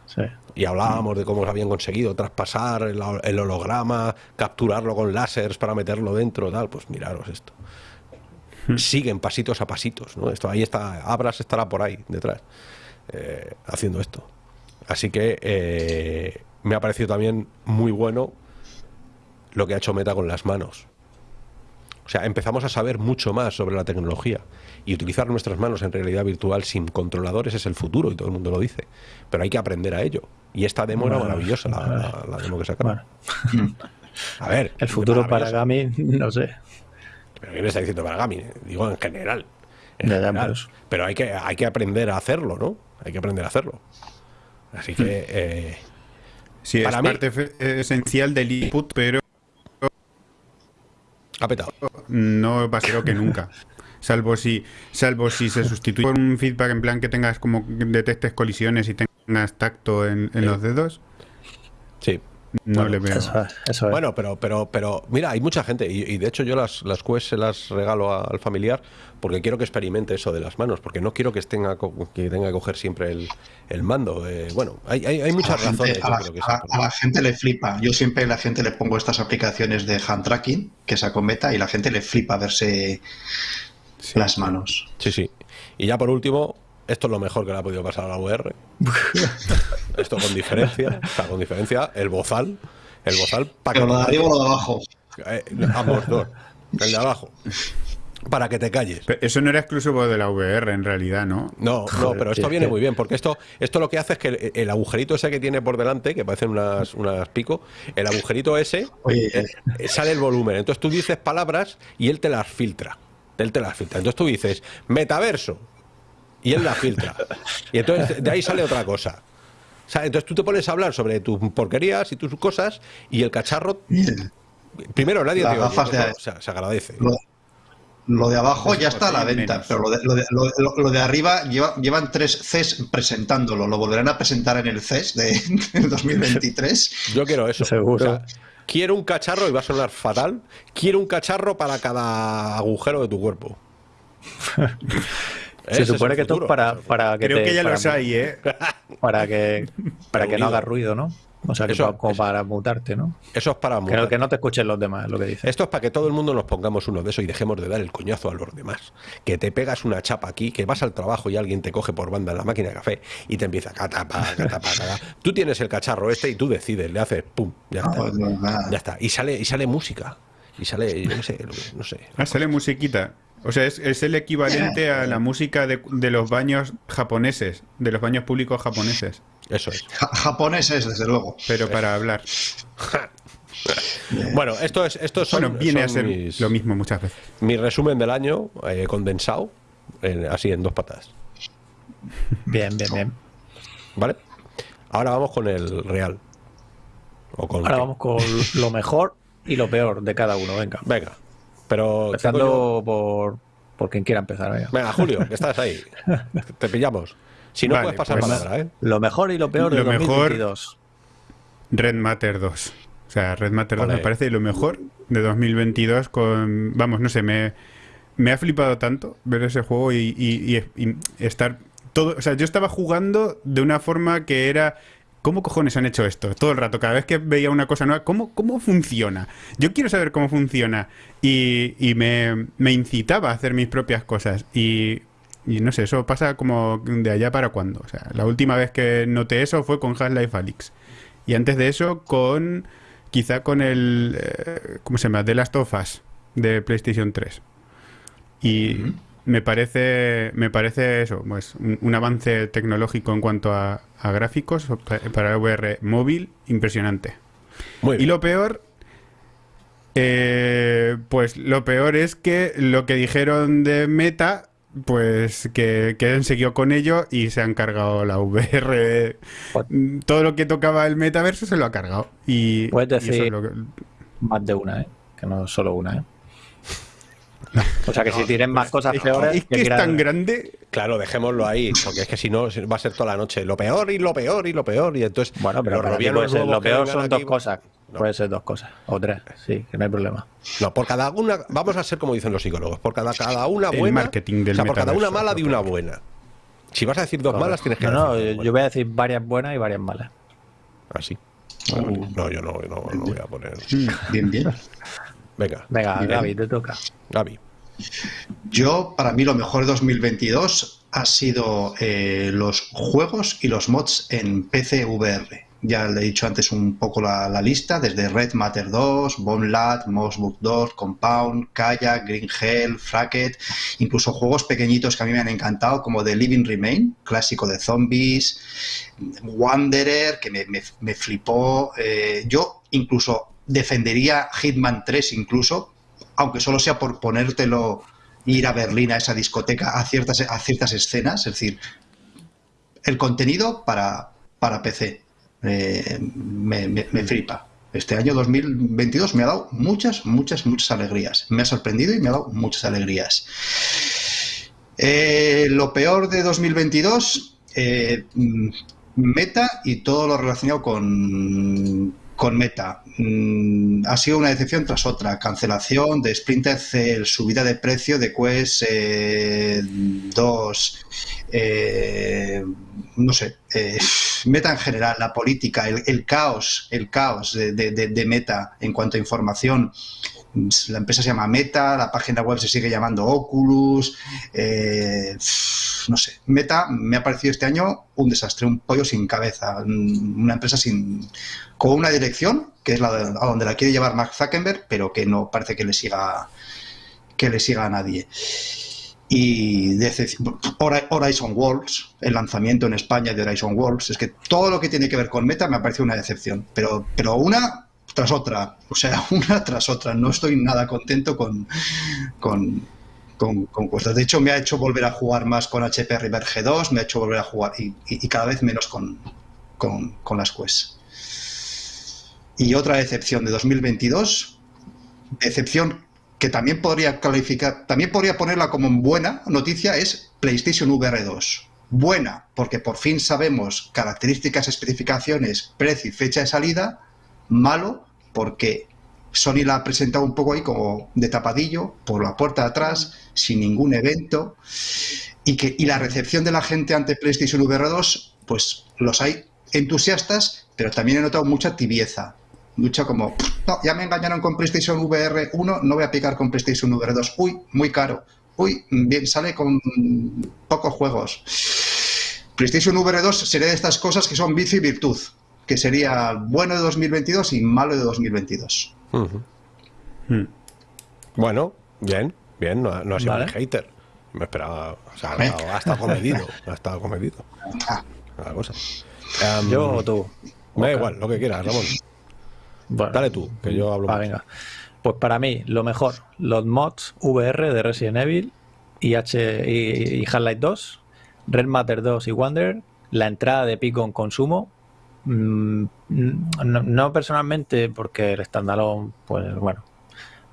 Sí. Y hablábamos de cómo habían conseguido traspasar el, el holograma, capturarlo con láseres para meterlo dentro, tal. Pues miraros esto. Siguen pasitos a pasitos, ¿no? Esto ahí está, Abras estará por ahí detrás eh, haciendo esto. Así que eh, me ha parecido también muy bueno lo que ha hecho Meta con las manos. O sea, empezamos a saber mucho más sobre la tecnología y utilizar nuestras manos en realidad virtual sin controladores es el futuro y todo el mundo lo dice. Pero hay que aprender a ello. Y esta demo era maravillosa, la, la- la demo que sacaron. Bueno, A ver, el futuro para. Gami, no sé. Pero ¿qué me está diciendo para Gami? Digo en general. En Ya, general. por eso. Pero hay que, hay que aprender a hacerlo, ¿no? Hay que aprender a hacerlo. Así que eh, Sí, Para es mí- parte fe- esencial del input, pero ha petado. no va a ser que nunca. Salvo si, salvo si se sustituye por un feedback en plan que tengas como que detectes colisiones y tengas tacto en, en los dedos, Sí. No Bueno, le veo. Eso es. Eso es. Bueno, pero, pero, pero, mira, hay mucha gente, y, y de hecho yo las, las Quest se las regalo a- al familiar porque quiero que experimente eso de las manos, porque no quiero que, tenga, co- que tenga que coger siempre el, el mando. eh, bueno, hay, hay, hay A muchas gente, razones. a, yo la, creo que a sí, la- porque- a la gente le flipa. Yo siempre a la gente le pongo estas aplicaciones de hand tracking que sacó Meta y la gente le flipa verse las manos. Sí, sí. Y ya por último, esto es lo mejor que le ha podido pasar a la VR. esto con diferencia, o sea, con diferencia, el bozal, el bozal para Pero lo de arriba o lo de abajo. Eh, ambos dos, el de abajo, para que te calles. Pero Eso no era exclusivo de la VR en realidad, ¿no? No, no, pero esto viene que- muy bien, porque esto, esto lo que hace es que el, el agujerito ese que tiene por delante, que parecen unas, unas pico, el agujerito ese Oye, eh, eh, sale el volumen. Entonces tú dices palabras y él te las filtra. Él te las filtra. Entonces tú dices metaverso y él las filtra. Y entonces de ahí sale otra cosa. O sea, entonces tú te pones a hablar sobre tus porquerías y tus cosas y el cacharro. Primero, nadie Las te oye, gafas de- eso, o sea, se agradece. Lo, lo de abajo ya está a la venta, menos. pero lo de, lo de- lo de- lo de arriba lleva- llevan tres CES presentándolo. Lo volverán a presentar en el CES de, del 2023. Yo quiero eso. Seguro. O sea, quiero un cacharro, y va a sonar fatal, quiero un cacharro para cada agujero de tu cuerpo. Ese Se es supone que futuro. para, para que Creo te- que ya para- los hay, ¿eh? Para que, para que no haga ruido, ¿no? O sea, que Eso- pa- como eso. para mutarte, ¿no? Eso es para Que no, mutar. que no te escuchen los demás, es lo que dice. Esto es para que todo el mundo nos pongamos uno de esos y dejemos de dar el coñazo a los demás. Que te pegas una chapa aquí, que vas al trabajo y alguien te coge por banda en la máquina de café y te empieza catapa, catapa, catapa. Tú tienes el cacharro este y tú decides, le haces pum, ya está. pues. Ya está. Y sale, y sale música. Y sale, yo no sé, lo que- no sé. Ah, sale musiquita. O sea, es, es el equivalente a la música de, de los baños japoneses, de los baños públicos japoneses, Eso es. Ja- japoneses, desde luego. pero para hablar. Bueno, esto es, esto son, Bueno, viene a ser mis- lo mismo muchas veces. mi resumen del año eh, condensado, en- así en dos patas. Bien, bien, bien. ¿Vale? Ahora vamos con el real. O con Ahora qué. vamos con lo mejor y lo peor de cada uno, venga. Venga. Pero. Empezando por, por quien quiera empezar, venga. Venga, Julio, que estás ahí. Te pillamos. Si no Vale, puedes pasar pues- palabra, ¿eh? Lo mejor y lo peor de Lo mejor- 2022. Red Matter 2. O sea, Red Matter 2 Ole. me parece lo mejor de 2022 con... Vamos, no sé, me, me ha flipado tanto ver ese juego y, y- y- y estar... todo O sea, yo estaba jugando de una forma que era... ¿Cómo cojones han hecho esto? Todo el rato, cada vez que veía una cosa nueva, ¿cómo, cómo funciona? Yo quiero saber cómo funciona. Y, me, incitaba a hacer mis propias cosas. Y, y no sé, eso pasa como de allá para cuando. O sea, la última vez que noté eso fue con Half-Life Alyx. Y antes de eso, con. Quizá con el. eh, ¿Cómo se llama? The Last of Us de PlayStation 3. Y me parece. Me parece eso, pues un, un avance tecnológico en cuanto a, a gráficos pa- para VR móvil impresionante. Muy Y bien. lo peor. eh, pues lo peor es que lo que dijeron de Meta. Pues que, que seguido con ello y se han cargado la VR. Todo lo que tocaba el metaverso se lo ha cargado. Y, Puedes y eso decir- es lo que- Más de una, ¿eh? Que no solo una, ¿eh? O sea que si tienen más cosas es, peores. es que es tan grande. Claro, dejémoslo ahí, porque es que si no va a ser toda la noche lo peor y lo peor y lo peor. Y entonces, Bueno, pero los para ser- lo peor son dos aquí- cosas. No. Puede ser dos cosas. O tres, sí, que no hay problema. No, por cada una, vamos a ser como dicen los psicólogos, por cada, cada una El buena. marketing del o sea, por cada una mala de una buena. Si vas a decir dos malas, tienes que No, no, yo voy a decir varias buenas y varias malas. Así. No, yo no, no, no voy a poner. Bien, bien. Venga, Venga, Bien. Gaby, te toca. Gaby. Yo, para mí, lo mejor de 2022 ha sido eh, los juegos y los mods en PC VR. Ya le he dicho antes un poco la, la lista, desde Red Matter 2, Bonelat, Mossbook 2, Compound, Kayak, Green Hell, Fracket, incluso juegos pequeñitos que a mí me han encantado, como The Living Remain, clásico de zombies, Wanderer, que me, me- me flipó. eh, yo incluso defendería Hitman 3 incluso, aunque solo sea por ponértelo ir a Berlín a esa discoteca a ciertas, a ciertas escenas, es decir, el contenido para, para PC eh, me, me- me flipa. Este año 2022 me ha dado muchas, muchas, muchas alegrías. Me ha sorprendido y me ha dado muchas alegrías. Eh, lo peor de 2022, eh, mm, Meta y todo lo relacionado con, con Meta. Mm, ha sido una decepción tras otra. Cancelación de Splinter Cell, subida de precio de Quest eh, 2, eh, no sé, eh, Meta en general, la política, el, caos, el caos de Meta en cuanto a información. La empresa se llama Meta, la página web se sigue llamando Oculus, eh, no sé. Meta me ha parecido este año un desastre, un pollo sin cabeza, un- una empresa sin con una dirección que es la a donde la quiere llevar Mark Zuckerberg, pero que no parece que le siga que le siga a nadie. Y Horizon Worlds, el lanzamiento en España de Horizon Worlds, es que todo lo que tiene que ver con Meta me ha parecido una decepción, pero, pero una tras otra, o sea, una tras otra. No estoy nada contento con, con, con, con. De hecho, me ha hecho volver a jugar más con HP River G2, me ha hecho volver a jugar y, cada vez menos con, con, con las Quest. Y otra decepción de 2022, decepción que también podría calificar, también podría ponerla como buena noticia es PlayStation VR 2. Buena, porque por fin sabemos características, especificaciones, precio y fecha de salida. Malo, porque Sony la ha presentado un poco ahí como de tapadillo, por la puerta de atrás, sin ningún evento. Y, que, y la recepción de la gente ante PlayStation VR 2, pues los hay entusiastas, pero también he notado mucha tibieza lucha como, no, ya me engañaron con PlayStation VR 1, no voy a picar con PlayStation VR 2. Uy, muy caro. Uy, bien, sale con pocos juegos. PlayStation VR 2 sería de estas cosas que son vicio y virtud, que sería bueno de 2022 y malo de 2022. Hmm. Bueno, bien, bien, no, ha sido un hater. Me esperaba, o sea, ha, estado comedido, ha estado comedido. Ah. cosa. Yo o tú. Me da igual, lo que quieras, Ramón. Dale tú, que yo hablo. Ah, venga. Pues para mí, lo mejor, los mods VR de Resident Evil y, H y, Half-Life 2, Red Matter 2 y Wonder, la entrada de Pico en consumo. Mm, no, personalmente, porque el standalone, pues bueno,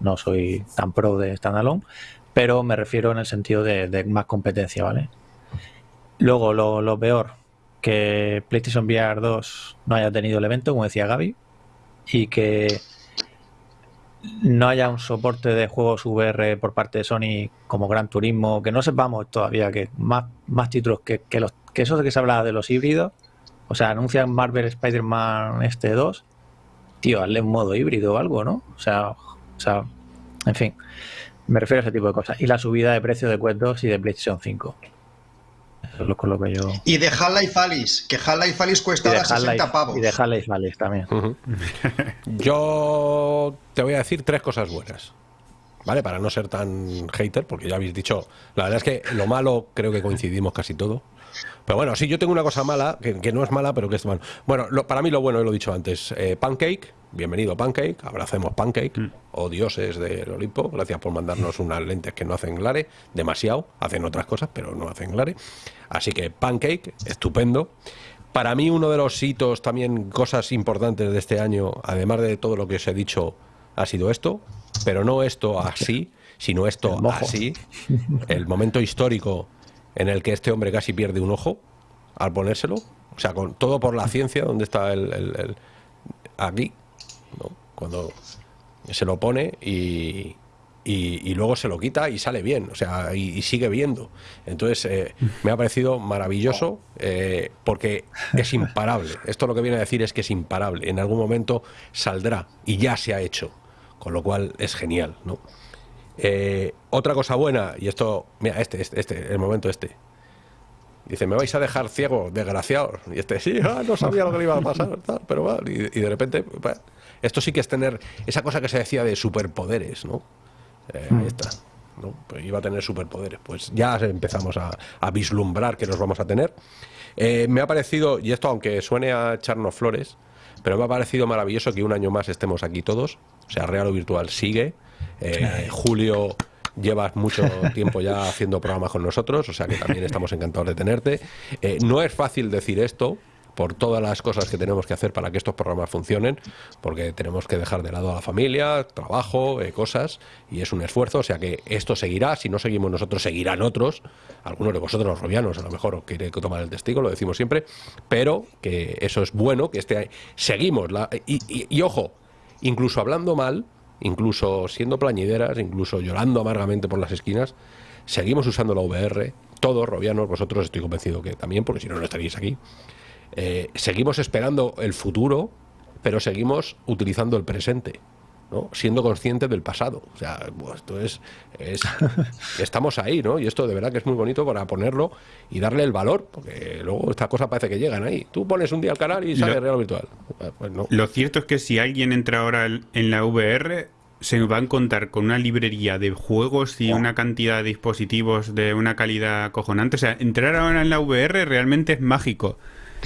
no soy tan pro de standalone, pero me refiero en el sentido de, más competencia, ¿vale? Luego, lo, lo, peor, que PlayStation VR 2 no haya tenido el evento, como decía Gaby, y que no haya un soporte de juegos VR por parte de Sony como Gran Turismo, que no sepamos todavía que más, más títulos que, que, los, que eso de que se hablaba de los híbridos, o sea, anuncian Marvel Spider-Man este 2, tío, hazle un modo híbrido o algo, ¿no? O sea, o sea, en fin, me refiero a ese tipo de cosas. Y la subida de precio de Quest 2 y de PlayStation 5. Eso es lo, lo que yo. Y de Half-Life Alice, que Half-Life Alice cuesta 60 pavos. Y de Half-Life Alice también. yo te voy a decir tres cosas buenas. ¿Vale? Para no ser tan hater, porque ya habéis dicho. La verdad es que lo malo creo que coincidimos casi todo. Pero bueno, sí, yo tengo una cosa mala, que, no es mala, pero que es malo. Bueno, para mí lo bueno, lo he dicho antes, eh, Pancake, bienvenido Pancake, abracemos Pancake, mm. o dioses del Olimpo, gracias por mandarnos unas lentes que no hacen glare, demasiado, hacen otras cosas, pero no hacen glare. Así que Pancake, estupendo. Para mí uno de los hitos, también cosas importantes de este año, además de todo lo que os he dicho, ha sido esto, pero no esto así, sino esto así, el momento histórico en el que este hombre casi pierde un ojo al ponérselo, o sea, con todo por la ciencia, donde está el, aquí, cuando se lo pone y, y, luego se lo quita y sale bien, o sea, y, sigue viendo. Entonces, eh, me ha parecido maravilloso eh, porque es imparable. Esto lo que viene a decir es que es imparable. En algún momento saldrá y ya se ha hecho, con lo cual es genial, ¿no? Eh, otra cosa buena, y esto, mira, este, este, este, el momento este. Dice, me vais a dejar ciego, desgraciado. Y este, sí, ah, no sabía lo que le iba a pasar, pero va. Y, de repente, esto sí que es tener esa cosa que se decía de superpoderes, ¿no? Eh, ahí está. ¿no? Pues iba a tener superpoderes. Pues ya empezamos a, vislumbrar que los vamos a tener. Eh, me ha parecido, y esto aunque suene a echarnos flores, pero me ha parecido maravilloso que un año más estemos aquí todos. O sea, Real o Virtual sigue. Eh, Julio llevas mucho tiempo ya haciendo programas con nosotros, o sea que también estamos encantados de tenerte. Eh, no es fácil decir esto por todas las cosas que tenemos que hacer para que estos programas funcionen, porque tenemos que dejar de lado a la familia, trabajo, eh, cosas, y es un esfuerzo, o sea que esto seguirá, si no seguimos nosotros, seguirán otros, algunos de vosotros los robianos a lo mejor os quiere tomar el testigo, lo decimos siempre, pero que eso es bueno, que este seguimos, la, y ojo, incluso hablando mal, incluso siendo plañideras, incluso llorando amargamente por las esquinas, seguimos usando la VR, todos, robianos, vosotros estoy convencido que también, porque si no, no estaríais aquí. Eh, seguimos esperando el futuro, pero seguimos utilizando el presente siendo consciente del pasado. O sea, pues, esto es, estamos ahí, ¿no? Y esto de verdad que es muy bonito para ponerlo y darle el valor, porque luego estas cosas parece que llegan ahí. Tú pones un día al canal y sale real virtual. Pues Lo cierto es que si alguien entra ahora en la VR, se va a encontrar con una librería de juegos y una cantidad de dispositivos de una calidad acojonante. O sea, entrar ahora en la VR realmente es mágico.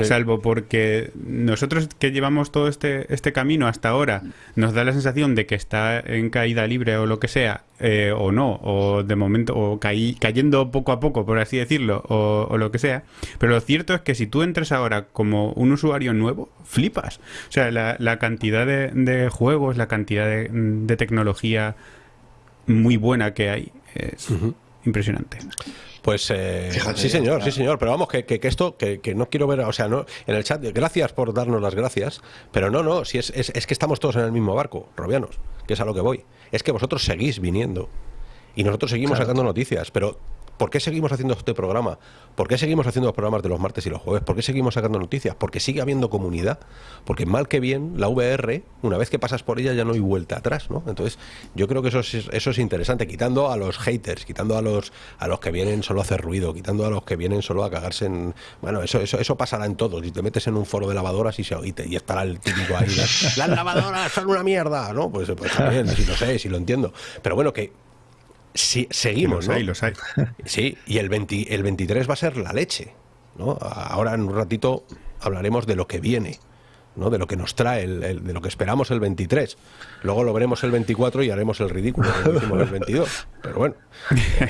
Salvo porque nosotros que llevamos todo este, este camino hasta ahora, nos da la sensación de que está en caída libre o lo que sea, eh, o no, o de momento, o cayendo poco a poco, por así decirlo, o, lo que sea. Pero lo cierto es que si tú entras ahora como un usuario nuevo, flipas. O sea, la, cantidad de, juegos, la cantidad de, tecnología muy buena que hay es impresionante. Pues eh, sí, señor, sí, señor. Pero vamos, que, que, esto, que, no quiero ver, o sea, no en el chat, gracias por darnos las gracias, pero no, no, si es, es, es que estamos todos en el mismo barco, Robianos, que es a lo que voy. Es que vosotros seguís viniendo y nosotros seguimos sacando noticias, pero ¿Por qué seguimos haciendo este programa? ¿Por qué seguimos haciendo los programas de los martes y los jueves? ¿Por qué seguimos sacando noticias? Porque sigue habiendo comunidad. Porque mal que bien, la VR, una vez que pasas por ella ya no hay vuelta atrás, ¿no? Entonces, yo creo que eso es, eso es interesante, quitando a los haters, quitando a los a los que vienen solo a hacer ruido, quitando a los que vienen solo a cagarse en... Bueno, eso eso, eso pasará en todo. Si te metes en un foro de lavadoras y, se, y, y estará el típico ahí, las, lavadoras son una mierda, ¿no? Pues, pues también, si lo sé, si lo entiendo. Pero bueno, que Sí, seguimos, los Hay, los hay. Sí, y el, el 23 va a ser la leche. ¿no? Ahora en un ratito hablaremos de lo que viene. ¿no? de lo que nos trae, el, de lo que esperamos el 23. Luego lo veremos el 24 y haremos el ridículo el 22. Pero bueno, eh,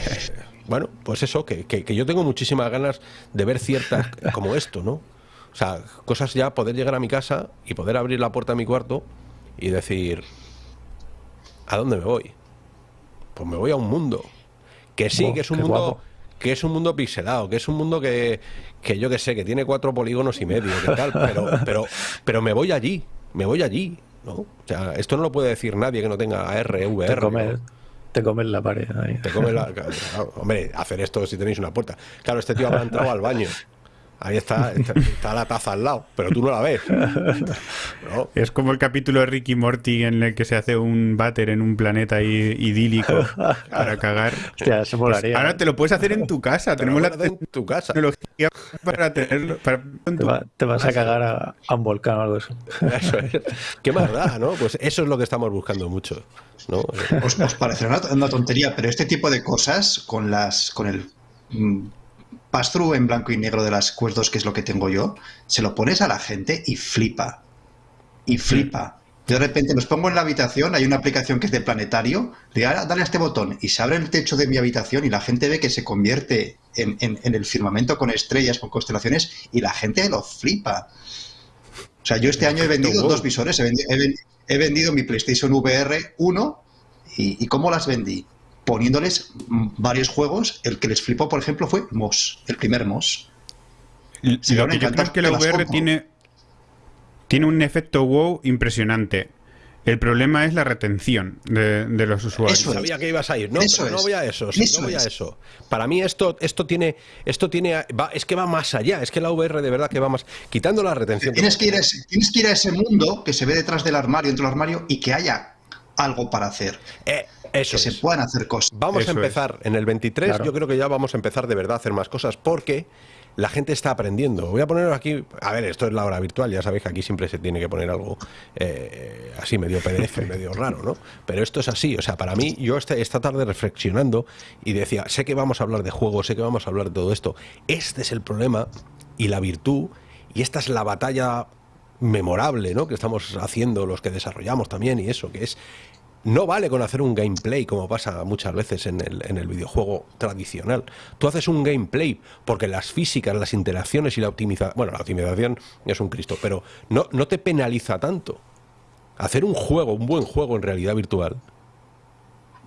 bueno, pues eso, que, que, yo tengo muchísimas ganas de ver ciertas como esto, ¿no? O sea, cosas ya, poder llegar a mi casa y poder abrir la puerta de mi cuarto y decir, ¿a dónde me voy? Pues me voy a un mundo. Que sí, que es un mundo. Que es un mundo pixelado, que es un mundo que, que yo que sé, que tiene cuatro polígonos y medio, que tal, pero, pero, pero me voy allí, me voy allí, ¿no? O sea, esto no lo puede decir nadie que no tenga AR, VR. Te comes, la pared ahí. Te comes la. Hombre, hacer esto si tenéis una puerta. Claro, este tío habrá entrado al baño. Ahí está, está, la taza al lado, pero tú no la ves. Es como el capítulo de Ricky Morty en el que se hace un váter en un planeta idílico para cagar. Hostia, eso pues ahora te lo puedes hacer en tu casa. Tenemos la en tu casa. tecnología para tenerlo. te, vas a cagar a, un volcán o algo así. Eso es. Qué más ¿no? Pues eso es lo que estamos buscando mucho. ¿no? Os, os parecerá una, tontería, pero este tipo de cosas con las con el pass-through en blanco y negro de las Quest que es lo que tengo yo, se lo pones a la gente y flipa. Y flipa. de repente los pongo en la habitación, hay una aplicación que es de planetario, le dale a este botón y se abre el techo de mi habitación y la gente ve que se convierte en, el firmamento con estrellas, con constelaciones y la gente lo flipa. O sea, yo este año he vendido dos visores, he vendido, mi PlayStation VR 1 y, y ¿cómo las vendí? Poniéndoles varios juegos. El que les flipó, por ejemplo, fue Moss, el primer Moss. lo que yo creo es que la VR tiene, tiene un efecto wow impresionante. El problema es la retención de, los usuarios. Eso Sabía que ibas a ir. No, no voy a eso. no voy a eso. Para mí esto, esto tiene, esto tiene, es que va más allá. Es que la VR de verdad que va más, quitando la retención. Tienes que ir a ese, tienes que ir a ese mundo que se ve detrás del armario, dentro del armario y que haya algo para hacer. Eh, eso que se puedan hacer cosas. Vamos a empezar en el 23, yo creo que ya vamos a empezar de verdad a hacer más cosas porque la gente está aprendiendo. Voy a poner aquí, a ver, esto es la hora virtual, ya sabéis que aquí siempre se tiene que poner algo eh, así medio PDF, medio raro, ¿no? Pero esto es así, o sea, para mí, yo este, esta tarde reflexionando y decía, sé que vamos a hablar de juegos, sé que vamos a hablar de todo esto. Este es el problema y la virtud, y esta es la batalla memorable, ¿no? Que estamos haciendo los que desarrollamos también y eso, que es no vale con hacer un gameplay como pasa muchas veces en el, en el videojuego tradicional. Tú haces un gameplay porque las físicas, las interacciones y la optimización, bueno, la optimización es un Cristo, pero no, no te penaliza tanto. Hacer un juego, un buen juego en realidad virtual,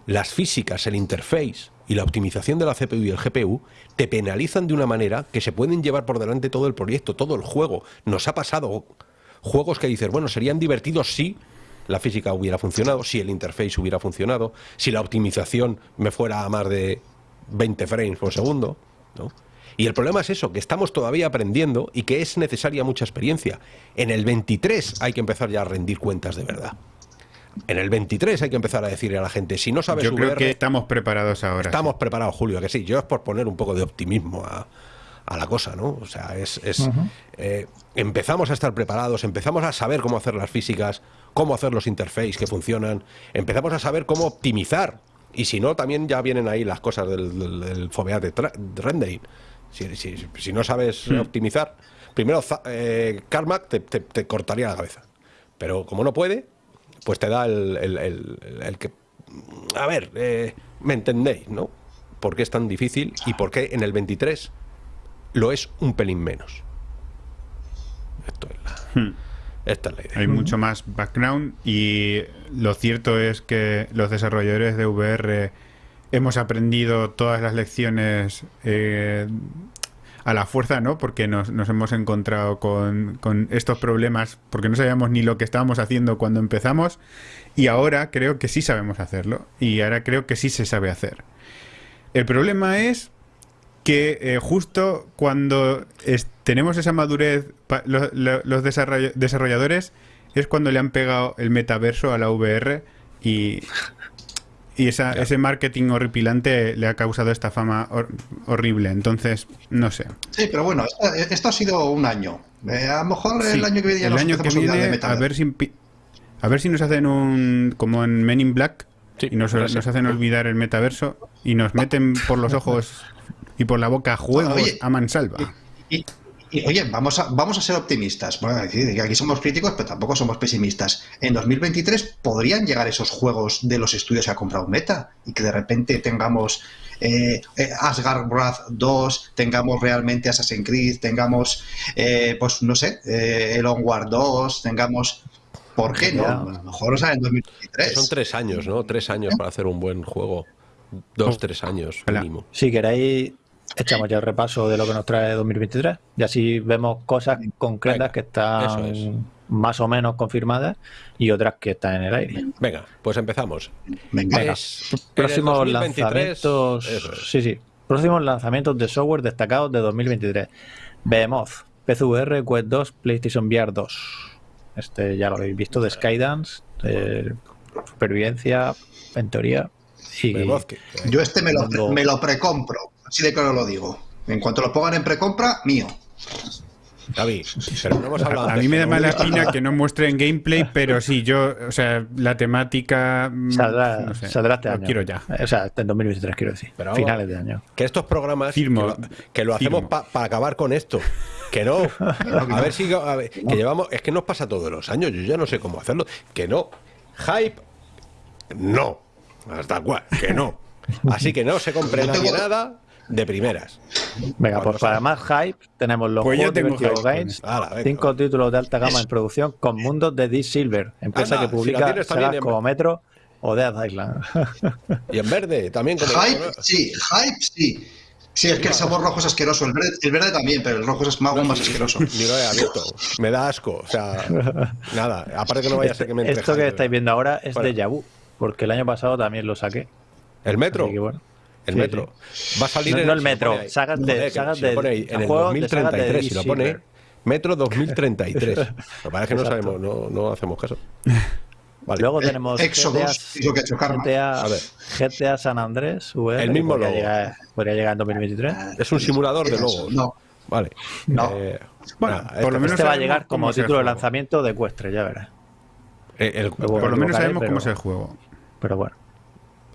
las físicas, el interface y la optimización de la CPU y el GPU te penalizan de una manera que se pueden llevar por delante todo el proyecto, todo el juego. Nos ha pasado juegos que dices, bueno, serían divertidos sí, la física hubiera funcionado, si el interface hubiera funcionado, si la optimización me fuera a más de 20 frames por segundo, ¿no? Y el problema es eso, que estamos todavía aprendiendo y que es necesaria mucha experiencia. En el 23 hay que empezar ya a rendir cuentas de verdad. En el 23 hay que empezar a decirle a la gente, si no sabes Yo creo que estamos preparados ahora. Estamos preparados, Julio, que sí. Yo es por poner un poco de optimismo a, a la cosa, ¿no? O sea, es... Eh, empezamos a estar preparados, empezamos a saber cómo hacer las físicas, cómo hacer los interfaces que funcionan, empezamos a saber cómo optimizar. Y si no, también ya vienen ahí las cosas del, del, del rendering. Si, no sabes optimizar, primero eh, Carmack te, te- te cortaría la cabeza. Pero como no puede, pues te da el, el- el- el- el que... A ver, eh, me entendéis, ¿no? ¿Por qué es tan difícil y por qué en el 23 lo es un pelín menos? Esto es la, Hmm. Esta es la idea. Hay mucho más background y lo cierto es que los desarrolladores de VR hemos aprendido todas las lecciones eh, a la fuerza, ¿no? Porque nos, nos hemos encontrado con, con estos problemas porque no sabíamos ni lo que estábamos haciendo cuando empezamos y ahora creo que sí sabemos hacerlo y ahora creo que sí se sabe hacer. El problema es que eh, justo cuando es- tenemos esa madurez, pa- lo- lo- los desarroll- desarrolladores es cuando le han pegado el metaverso a la VR y, y esa- ese marketing horripilante le ha causado esta fama hor- horrible. Entonces, no sé. Sí, pero bueno, esto, esto ha sido un año. Eh, a lo mejor el Sí, año que viene ya el año que empezamos a de viene, a ver si a ver si nos hacen un como en Men in Black Sí, y nos, nos hacen olvidar el metaverso y nos meten por los ojos y por la boca juegos Oye. a mansalva. Y, y, oye, vamos a, vamos a ser optimistas. Bueno, es decir, que aquí somos críticos, pero tampoco somos pesimistas. En 2023 podrían llegar esos juegos de los estudios que ha comprado Meta y que de repente tengamos eh, eh, Asgard Wrath 2, tengamos realmente Assassin's Creed, tengamos, eh, pues no sé, eh, el Onward 2, tengamos. ¿Por qué no? A lo mejor sale en 2023. Son tres años, ¿no? Tres años para hacer un buen juego. Dos, tres años mínimo. Si queréis, echamos ya el repaso de lo que nos trae 2023 y así vemos cosas concretas Venga, que están es. más o menos confirmadas y otras que están en el aire. Venga, pues empezamos. Venga. El Próximos 2023, lanzamientos. es. Sí, sí. Próximos lanzamientos de software destacados de 2023. Behemoth, PCVR, Quest 2, PlayStation VR 2. Este ya lo habéis visto, de Skydance, de supervivencia, en teoría. Y Behemoth, que- Yo este me lo, Mundo- me lo precompro, así de claro lo digo. En cuanto lo pongan en precompra, mío. David, pero no hemos hablado A antes, mí me da ¿no? mala espina que no muestren gameplay, pero sí, yo, o sea, la temática. mm, saldrá, no sé, saldrá este lo año. quiero ya. O sea, en 2023, quiero decir. Pero vamos- Finales de año. Que estos programas Firmo, que lo, que lo hacemos para acabar con esto. Que no. A ver si a ver, que llevamos. Es que nos pasa todos los años. Yo ya no sé cómo hacerlo. Que no. Hype. No. Hasta cual. Que no. Así que no se compre nadie tengo- nada de primeras. Venga, pues para más hype, tenemos los Pues juegos Games. Ala, venga, cinco va. títulos de alta gama en producción con mundos de Deep Silver, empresa Anda, que si publica sagas en- como Metro o Dead Island. Y en verde también. Como Hype, sí, hype, sí. Sí, es que el sabor rojo es asqueroso. El verde, el verde también, pero el rojo es más, más asqueroso. Ni lo he abierto. Me da asco. O sea, nada. Aparte que no vaya a ser que me Esto que estáis viendo ahora es Bueno. de Yabu, porque el año pasado también lo saqué. El metro. Así que bueno. El Sí, metro. Va a salir No- en no el metro, ahí. sagas de- Joder, que sagas si lo de- pone ahí, en el de 2033, si lo pone metro 2033. Lo que pasa es que no sabemos, no, no hacemos caso. Vale. Luego tenemos Exodus, GTA. GTA, A ver. GTA San Andrés VR, El mismo podría logo. llegar, podría llegar en 2023. es un simulador de logos. No, Vale. No. Eh, Bueno, nada, por este- lo menos este va a llegar como título de juego. lanzamiento de Equestre, ya verás. eh, el- Por lo menos sabemos pero- cómo es el juego. Pero bueno.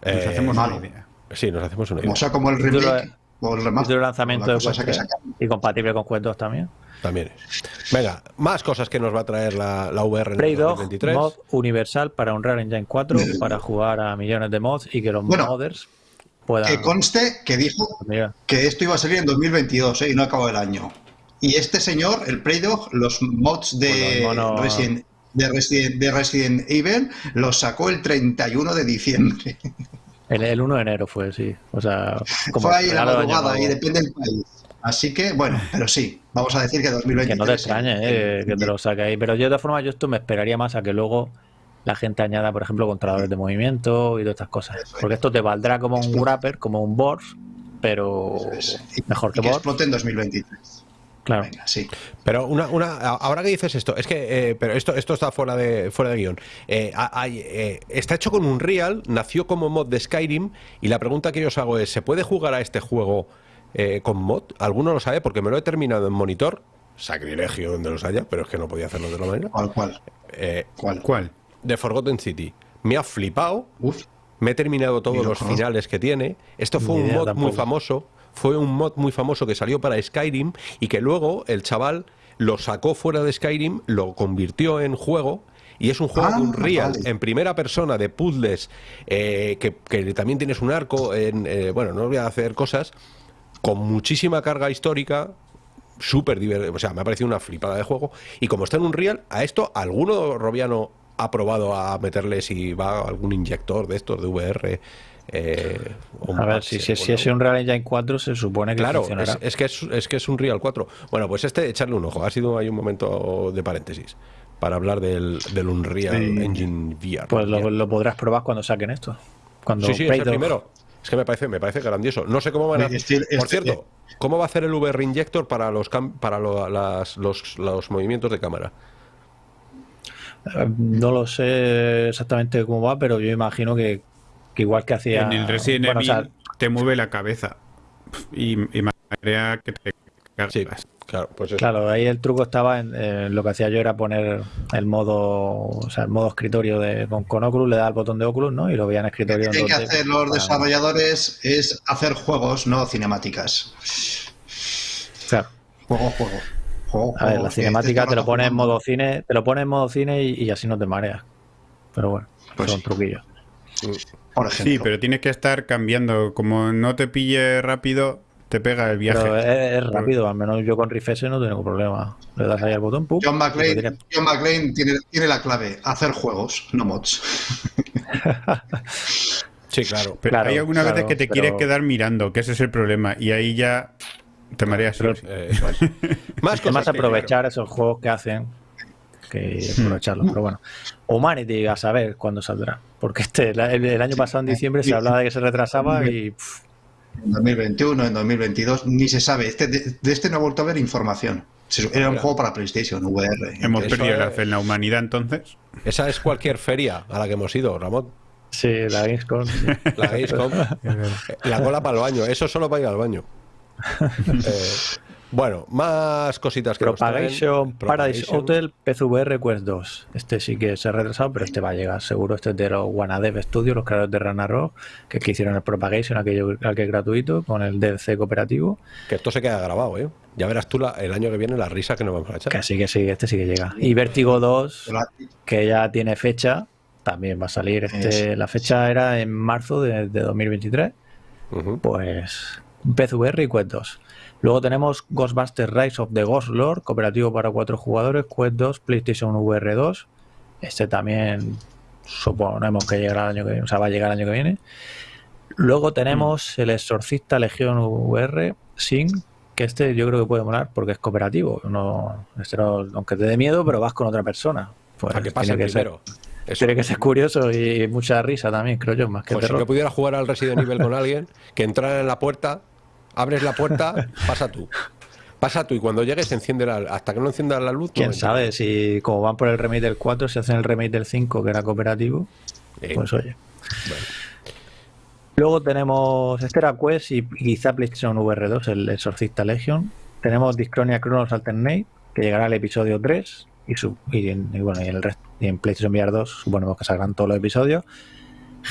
Nos eh, hacemos una idea. Sí, nos hacemos una idea. o sea, como el remake o el remaster. Lanzamiento la de cosa esa que y compatible con 2 también. También es. Venga, más cosas que nos va a traer la, la VR en Dog, 2023. mod universal para Unreal Engine 4, para jugar a millones de mods y que los Bueno, modders puedan... Que conste que dijo Mira, que esto iba a salir en 2022 ¿eh? y no acabó el año. Y este señor, el Preydog, los mods de, Bueno, mono- Resident, de, Resident, de Resident Evil los sacó el 31 de diciembre. El, el 1 de enero fue, sí. O sea, como Fue ahí en la madrugada y depende del país. Así que, bueno, pero sí, vamos a decir que 2023. Que no te extrañe eh, que te lo saque ahí. Pero yo de todas formas, yo esto me esperaría más a que luego la gente añada, por ejemplo, controladores de movimiento y todas estas cosas. Es. Porque esto te valdrá como un wrapper, como un board, pero es. Y- mejor y que que board. explote en 2023. Claro. Venga, sí. Pero una, una, ahora que dices esto, es que, eh, pero esto, esto está fuera de, fuera de guion. Eh, hay, eh, está hecho con un Real, nació como mod de Skyrim, y la pregunta que yo os hago es, ¿se puede jugar a este juego eh, con mod? ¿Alguno lo sabe? Porque me lo he terminado en monitor, sacrilegio donde los haya, pero es que no podía hacerlo de otra manera. ¿Cuál, cuál? Eh, ¿Cuál? ¿Cuál? de Forgotten City. Me ha flipado, Uf. me he terminado todos los finales que tiene. Esto fue un mod muy famoso. Fue un mod muy famoso que salió para Skyrim y que luego el chaval lo sacó fuera de Skyrim, lo convirtió en juego y es un juego Ah, de un real vale. en primera persona de puzzles eh, que, que también tienes un arco en eh, bueno no voy a hacer cosas con muchísima carga histórica súper divertido o sea me ha parecido una flipada de juego y como está en un real a esto alguno robiano ha probado a meterle si va algún inyector de estos de VR eh, A ver, si, si, si es un Real Engine 4 se supone que Claro, funcionará. es, es que es, es que es un Real 4. Bueno, pues este, echarle un ojo. Ha sido ahí un momento de paréntesis para hablar del, del Unreal Sí. Engine VR. Pues lo, podrás probar cuando saquen esto. Cuando Sí, sí, es el primero. Es que me parece, me parece grandioso. No sé cómo van a Este- este- Por cierto, ¿cómo va a hacer el VR Injector para los cam- para lo- las- los, los movimientos de cámara? Eh, No lo sé exactamente cómo va, pero yo imagino que, que igual que hacía. En el Resident bueno, o Evil sea, te mueve la cabeza. Y, y marea que te cagas. Sí, claro, pues eso. Claro, ahí el truco estaba en eh, lo que hacía yo era poner el modo, o sea, el modo escritorio de con, con Oculus, le da el botón de Oculus, ¿no? Y lo veía en Lo escritorio. que tienen que en 2D hacer los para- desarrolladores es hacer juegos, no cinemáticas. Claro. Juego, juego. juego, A ver, la que cinemática este te lo pone en modo cine, te lo pone en modo cine y, y así no te mareas. Pero bueno, Pues son sí. truquillos. Por ejemplo. Sí, pero tienes que estar cambiando. Como no te pille rápido, te pega el viaje. Pero es, es rápido, al menos yo con Rift no tengo problema. Le das ahí al botón, pum. John McClane tiene, tiene la clave, hacer juegos, no mods. Sí, claro. Pero Claro, hay algunas claro, veces que te pero- quieres quedar mirando, que ese es el problema. Y ahí ya te mareas. Pero- sí. Eh. Más aprovechar esos juegos que hacen que Hmm. aprovecharlos. Pero bueno, Humanity a saber cuándo saldrá. Porque este el, el año pasado en diciembre se hablaba de que se retrasaba y pff, En 2021, en 2022, ni se sabe. Este, de, de este no he vuelto a ver información. Era un juego para PlayStation, VR. Hemos Eso perdido la fe en la humanidad entonces. Esa es cualquier feria a la que hemos ido, Ramón. sí, la Gamescom. sí. La Gamescom. La cola para el baño. Eso solo para ir al baño. Eh, bueno, más cositas que nos. Propagation Paradise Propagation. Hotel PCVR Quest 2. Este sí que se ha retrasado, pero este va a llegar seguro. Este es de los Wanadev Studios, los creadores de Ragnarok, que, es que hicieron el Propagation, aquello aquel que es gratuito, con el DLC cooperativo. Que esto se queda grabado, ¿eh? Ya verás tú la- el año que viene la risa que nos vamos a echar. Que sí, que sí, este sí que llega. Y Vertigo 2, que ya tiene fecha, también va a salir. Este, la fecha era en marzo de, de 2023. Ujú. Pues PCVR y Quest 2. Luego tenemos Ghostbusters Rise of the Ghost Lord, cooperativo para cuatro jugadores, Quest 2, PlayStation VR 2. Este también suponemos que llegará el año que viene, o sea, va a llegar el año que viene. Luego tenemos el Exorcista Legión VR Sin, que este yo creo que puede molar porque es cooperativo. No, este no- aunque te dé miedo, pero vas con otra persona. Pues a que pase tiene que ser- primero. Eso. tiene que ser curioso y mucha risa también, creo yo, más que Pues si yo pudiera jugar al Resident Evil con alguien, que entrara en la puerta, abres la puerta, pasa tú. Pasa tú y cuando llegues enciende la, hasta que no encienda la luz. Quién sabe si como van por el remake del 4, si hacen el remake del 5 que era cooperativo, Eh, pues oye. bueno. Luego tenemos este era Quest y quizá PlayStation VR 2, el Exorcista Legion. Tenemos Discronia Chronos Alternate, que llegará al episodio 3 y, su, y, en, y bueno, y en el resto, y en PlayStation VR 2 suponemos que saldrán todos los episodios.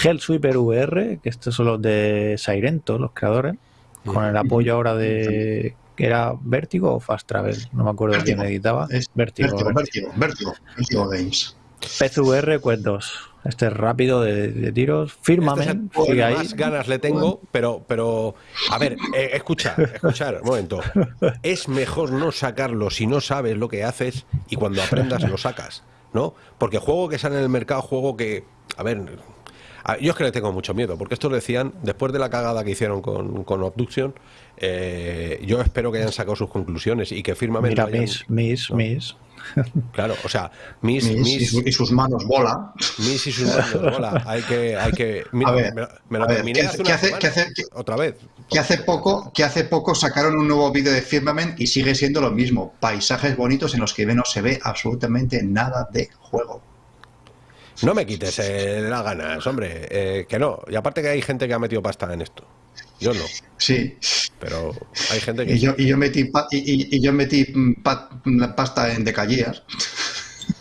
Hellsweeper VR, que estos son los de Sirento, los creadores, con el apoyo ahora de que era Vértigo o Fast Travel, no me acuerdo Vértigo. quién editaba. Es Vértigo, Vértigo, Vértigo. Vértigo, Vértigo, Vértigo Games. PCVR Quest 2. Este es rápido de, de tiros. Este es más ganas le tengo, pero, pero a ver, eh, escuchar, escuchar, un momento. Es mejor no sacarlo si no sabes lo que haces y cuando aprendas lo sacas, ¿no? Porque juego que sale en el mercado, juego que, a ver, yo es que le tengo mucho miedo, porque esto lo decían después de la cagada que hicieron con, con Obduction. eh, yo espero que hayan sacado sus conclusiones y que Firmament Mira, hayan- Miss, Miss, no. Miss. Claro, o sea, mis, Mis- mis, y, su- y sus manos bola. Mis y sus manos, bola. Hay que, hay que. Mira, A ver, me, me lo a terminé ¿qué hace una hace- semana. hace- Otra vez. Que hace poco, que hace poco sacaron un nuevo vídeo de Firmament y sigue siendo lo mismo. Paisajes bonitos en los que no se ve absolutamente nada de juego. No me quites eh, las ganas, hombre. eh, que no. Y aparte que hay gente que ha metido pasta en esto. Yo no, Sí. pero hay gente que. Y yo, y yo metí, pa- y, yo metí mm, pa- pasta en Decalleas.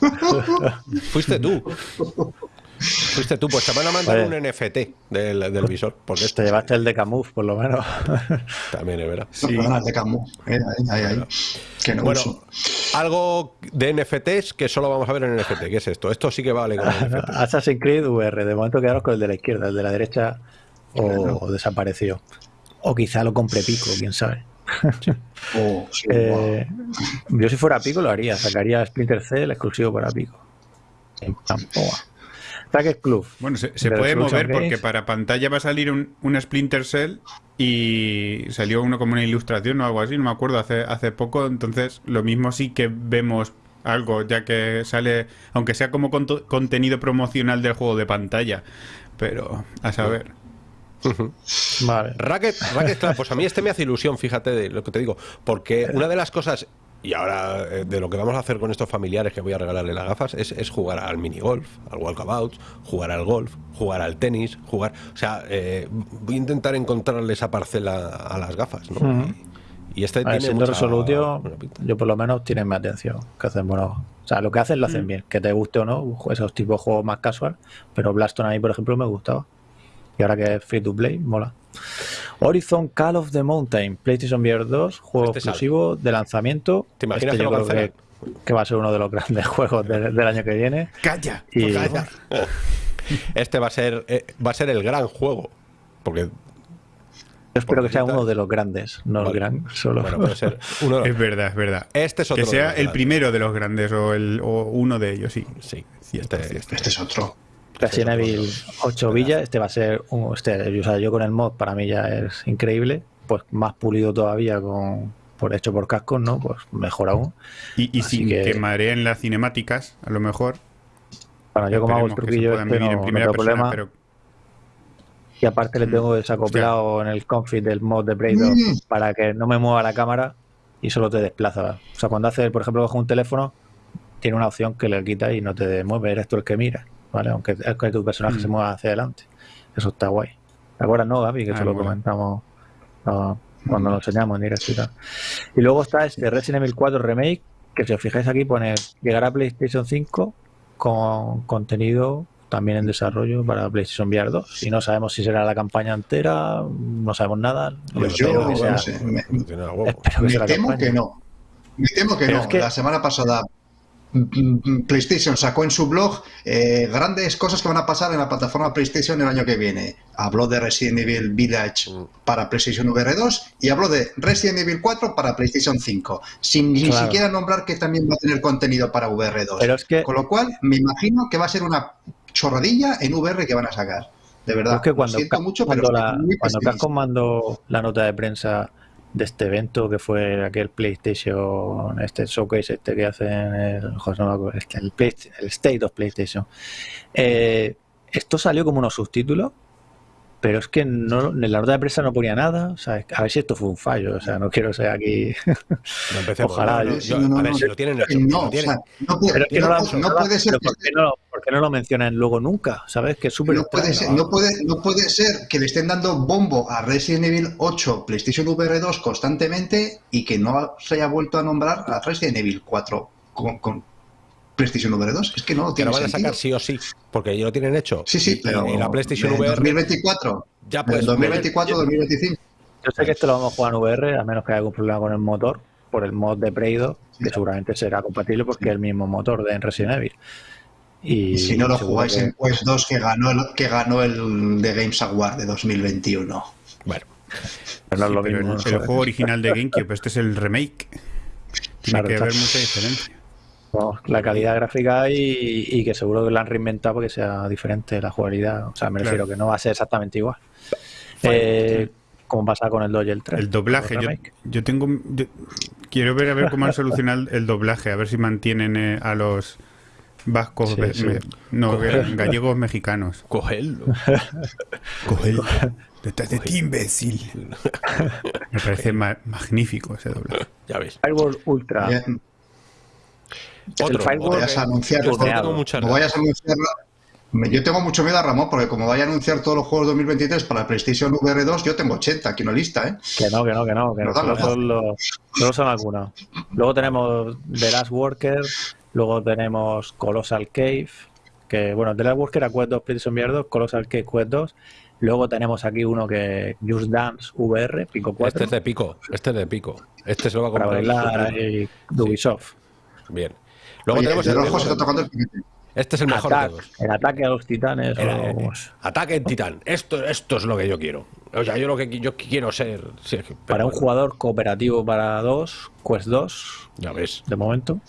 Fuiste tú. Fuiste tú, pues te van a mandar Oye. un NFT del, del visor. Porque Te este llevaste el de Camus, por lo menos. también es verdad. No, perdona, el de Camus. Eh, ahí, ahí, ahí. Que no Bueno, uso. algo de NFTs que solo vamos a ver en NFT. ¿Qué es esto? Esto sí que vale con NFT. Assassin's Creed VR, de momento quedaros con el de la izquierda, el de la derecha o, desapareció. O quizá lo compre Pico, quién sabe. Oh, sí, Eh, yo si fuera Pico lo haría, sacaría Splinter Cell exclusivo para Pico. En plan, toma. Racket Club. Bueno, se, se De puede mover porque Games. para pantalla va a salir un, una Splinter Cell y salió uno como una ilustración o algo así, no me acuerdo, hace, hace poco. Entonces, lo mismo sí que vemos algo, ya que sale, aunque sea como contenido promocional del juego de pantalla. Pero, a saber. Vale. Racket, Racket Club, pues a mí este me hace ilusión, fíjate de lo que te digo, porque una de las cosas, y ahora eh, de lo que vamos a hacer con estos familiares que voy a regalarle las gafas, es, es jugar al minigolf, al walkabout, jugar al golf, jugar al tenis, jugar... O sea, eh, voy a intentar encontrarle esa parcela a las gafas, ¿no? Y, y este A ver, tiene siendo mucha Resolutio, yo por lo menos tienen mi atención. Que hacen bueno. O sea, lo que hacen lo hacen bien. Que te guste o no, esos tipos de juegos más casual. Pero Blaston ahí, por ejemplo, me gustaba. Y ahora que es free to play, mola. Horizon Call of the Mountain, PlayStation VR 2, juego Este sale. exclusivo de lanzamiento. ¿Te imaginas Este que lo que, que va a ser uno de los grandes juegos de- del año que viene. ¡Calla! Y, Calla. Este va a ser eh, va a ser el gran juego, porque Yo espero que sea uno de los grandes, no el Vale. gran, solo. bueno, puede ser uno de Es verdad, es verdad. Este es otro que de sea los el grandes. primero de los grandes o, el, o uno de ellos, sí. Sí, Cierto, este- cierto. Este es otro. Resident Evil 8 Villa, este va a ser un, este, o sea, yo con el mod para mí ya es increíble, pues más pulido todavía con por hecho por cascos, ¿no? Pues mejor aún. Y, y sin que- que... mareen las cinemáticas, a lo mejor. Bueno, yo como hago el truquillo este no, en no primera tengo persona, problema. pero Y aparte le Mm. tengo desacoplado en el config del mod de 2 Mm. para que no me mueva la cámara y solo te desplaza. O sea, cuando hace, por ejemplo, coge un teléfono, tiene una opción que le quita y no te mueve, eres tú el que mira, ¿vale? Aunque es que tu personaje Mm. se mueva hacia adelante. Eso está guay. ¿Te acuerdas, no, Gaby? Que Ah, se lo comentamos ah, cuando lo enseñamos en directo y tal. Y luego está este Resident Evil 4 Remake, que si os fijáis aquí pone llegar a PlayStation 5 con contenido también en desarrollo para PlayStation VR 2. Y no sabemos si será la campaña entera, no sabemos nada. Pues Espero yo que sea- no sé, me, espero que me sea la temo campaña. que no. Me temo que Pero no. es que- La semana pasada mm, mm, PlayStation sacó en su blog eh, grandes cosas que van a pasar en la plataforma PlayStation el año que viene. Habló de Resident Evil Village Mm. para PlayStation VR 2 y habló de Resident Evil 4 para PlayStation 5, sin ni Claro. siquiera nombrar que también va a tener contenido para VR 2. Pero es que, Con lo cual, me imagino que va a ser una chorradilla en VR que van a sacar. De verdad, es que cuando, lo siento mucho, cuando, pero la, cuando pesimista. Capcom mandó la nota de prensa de este evento que fue aquel PlayStation, este showcase este que hacen el, el, el State of PlayStation. eh, esto salió como unos subtítulos, pero es que no, en la nota de prensa no ponía nada. O sea, a ver si esto fue un fallo. O sea, no quiero ser aquí. No empecemos. Ojalá, no, no, yo- no, no, a ver, no, si lo tienen no, lo o tienen- sea, no puede, ser ¿por, qué no, por qué no lo mencionan luego nunca? ¿Sabes? Que es súper No puede, ser, no, puede, no puede ser que le estén dando bombo a Resident Evil 8 PlayStation VR 2 constantemente y que no se haya vuelto a nombrar a Resident Evil 4 con, con PlayStation VR 2. Es que no tiene lo van a sentido. sacar sí o sí, porque ya lo tienen hecho. Sí, sí, Y- pero y la PlayStation en VR 2024, ya en puedes 2024, 2025. Yo sé que esto lo vamos a jugar en VR, a menos que haya algún problema con el motor, por el mod de Play 2, que Sí. seguramente será compatible porque es el mismo motor de Resident Evil. Y, si no lo jugáis que- en Quest 2 que ganó el, que ganó el The Games Award de 2021. Bueno, pero Sí, lo pero mismo. el, ¿no? el juego original de GameCube, este es el remake. Tiene Claro, que haber mucha diferencia. No, la calidad gráfica y, y que seguro que la han reinventado porque sea diferente la jugabilidad. O sea, me Claro. refiero que no va a ser exactamente igual. Eh, como pasa con el 2 y el 3. El doblaje, yo, yo tengo. yo quiero ver a ver cómo han solucionado el doblaje, a ver si mantienen eh, a los vascos, Sí, ve- sí. me- no, Cogerlo. gallegos mexicanos. cogedlo. Cogello. Detrás de ti, imbécil. Me parece ma- magnífico ese doblaje. Ya ves. Firewall Ultra. Bien, Otro. el Firewall vayas a anunciar yo este tengo Como vayas a anunciarla. me- Yo tengo mucho miedo a Ramón, porque como vaya a anunciar todos los juegos 2023 para PlayStation VR 2, yo tengo 80 aquí en la lista, ¿eh? Que no, que no, que no, que no, No, solo, no. son los- solo son algunos. Luego tenemos The Last Worker, luego tenemos Colossal Cave, que bueno, The Last Worker era Quest 2, PlayStation VR 2, Colossal Cake Quest 2. Luego tenemos aquí uno que Just Dance VR, Pico 4. Este es de Pico, este es de Pico. Este se lo va a para comprar. bailar ahí, de Ubisoft. Bien. Luego Oye, tenemos de el, rojo se está tocando el piquete. Este es el mejor de todos. el ataque a los titanes. O eh, ataque en Titán. Esto, esto es lo que yo quiero. O sea, yo lo que yo quiero ser. sí, para un bueno, jugador cooperativo para dos, Quest 2, Ya ves, de momento.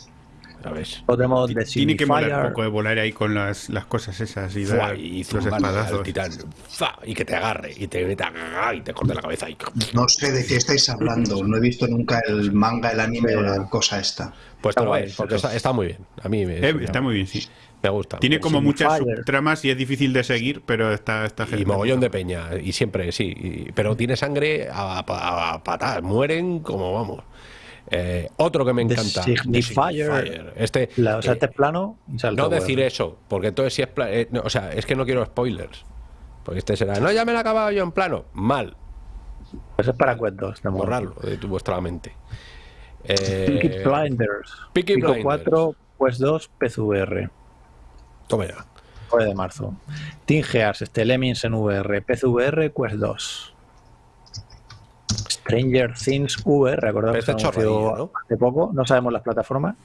Luego tenemos The Tiene que molar un poco de volar ahí con las, las cosas esas y dar y los espadazos. titán. Y que te agarre. Y te meta. Y te corte la cabeza. Y, No sé de qué estáis hablando. No he visto nunca el manga, el anime o la cosa esta. pues Está guay, porque está, está muy bien. A mí me, Eh, me- está muy bien, sí. me gusta. Tiene como muchas subtramas y es difícil de seguir, pero está, está Y genial. mogollón de peña, y siempre, sí. y- pero tiene sangre a, pa- a patadas, mueren como vamos. Eh, otro que me The encanta. The Signifier. Signifier. Este, La- o sea, eh, este es plano no decir eso, porque entonces si es eh, no, o sea, es que no quiero spoilers. Porque este será, no, ya me lo he acabado yo en plano. Mal, Pues es para Quest 2. de momento. borrarlo de tu, vuestra mente. Peaky Eh, Blinders. Peaky Pico Blinders. 4, Quest 2, PCVR. toma ya. 9 de marzo. Team este Lemmings en VR, PCVR, Quest 2. Stranger Things VR, recordad que este hace poco, no sabemos las plataformas.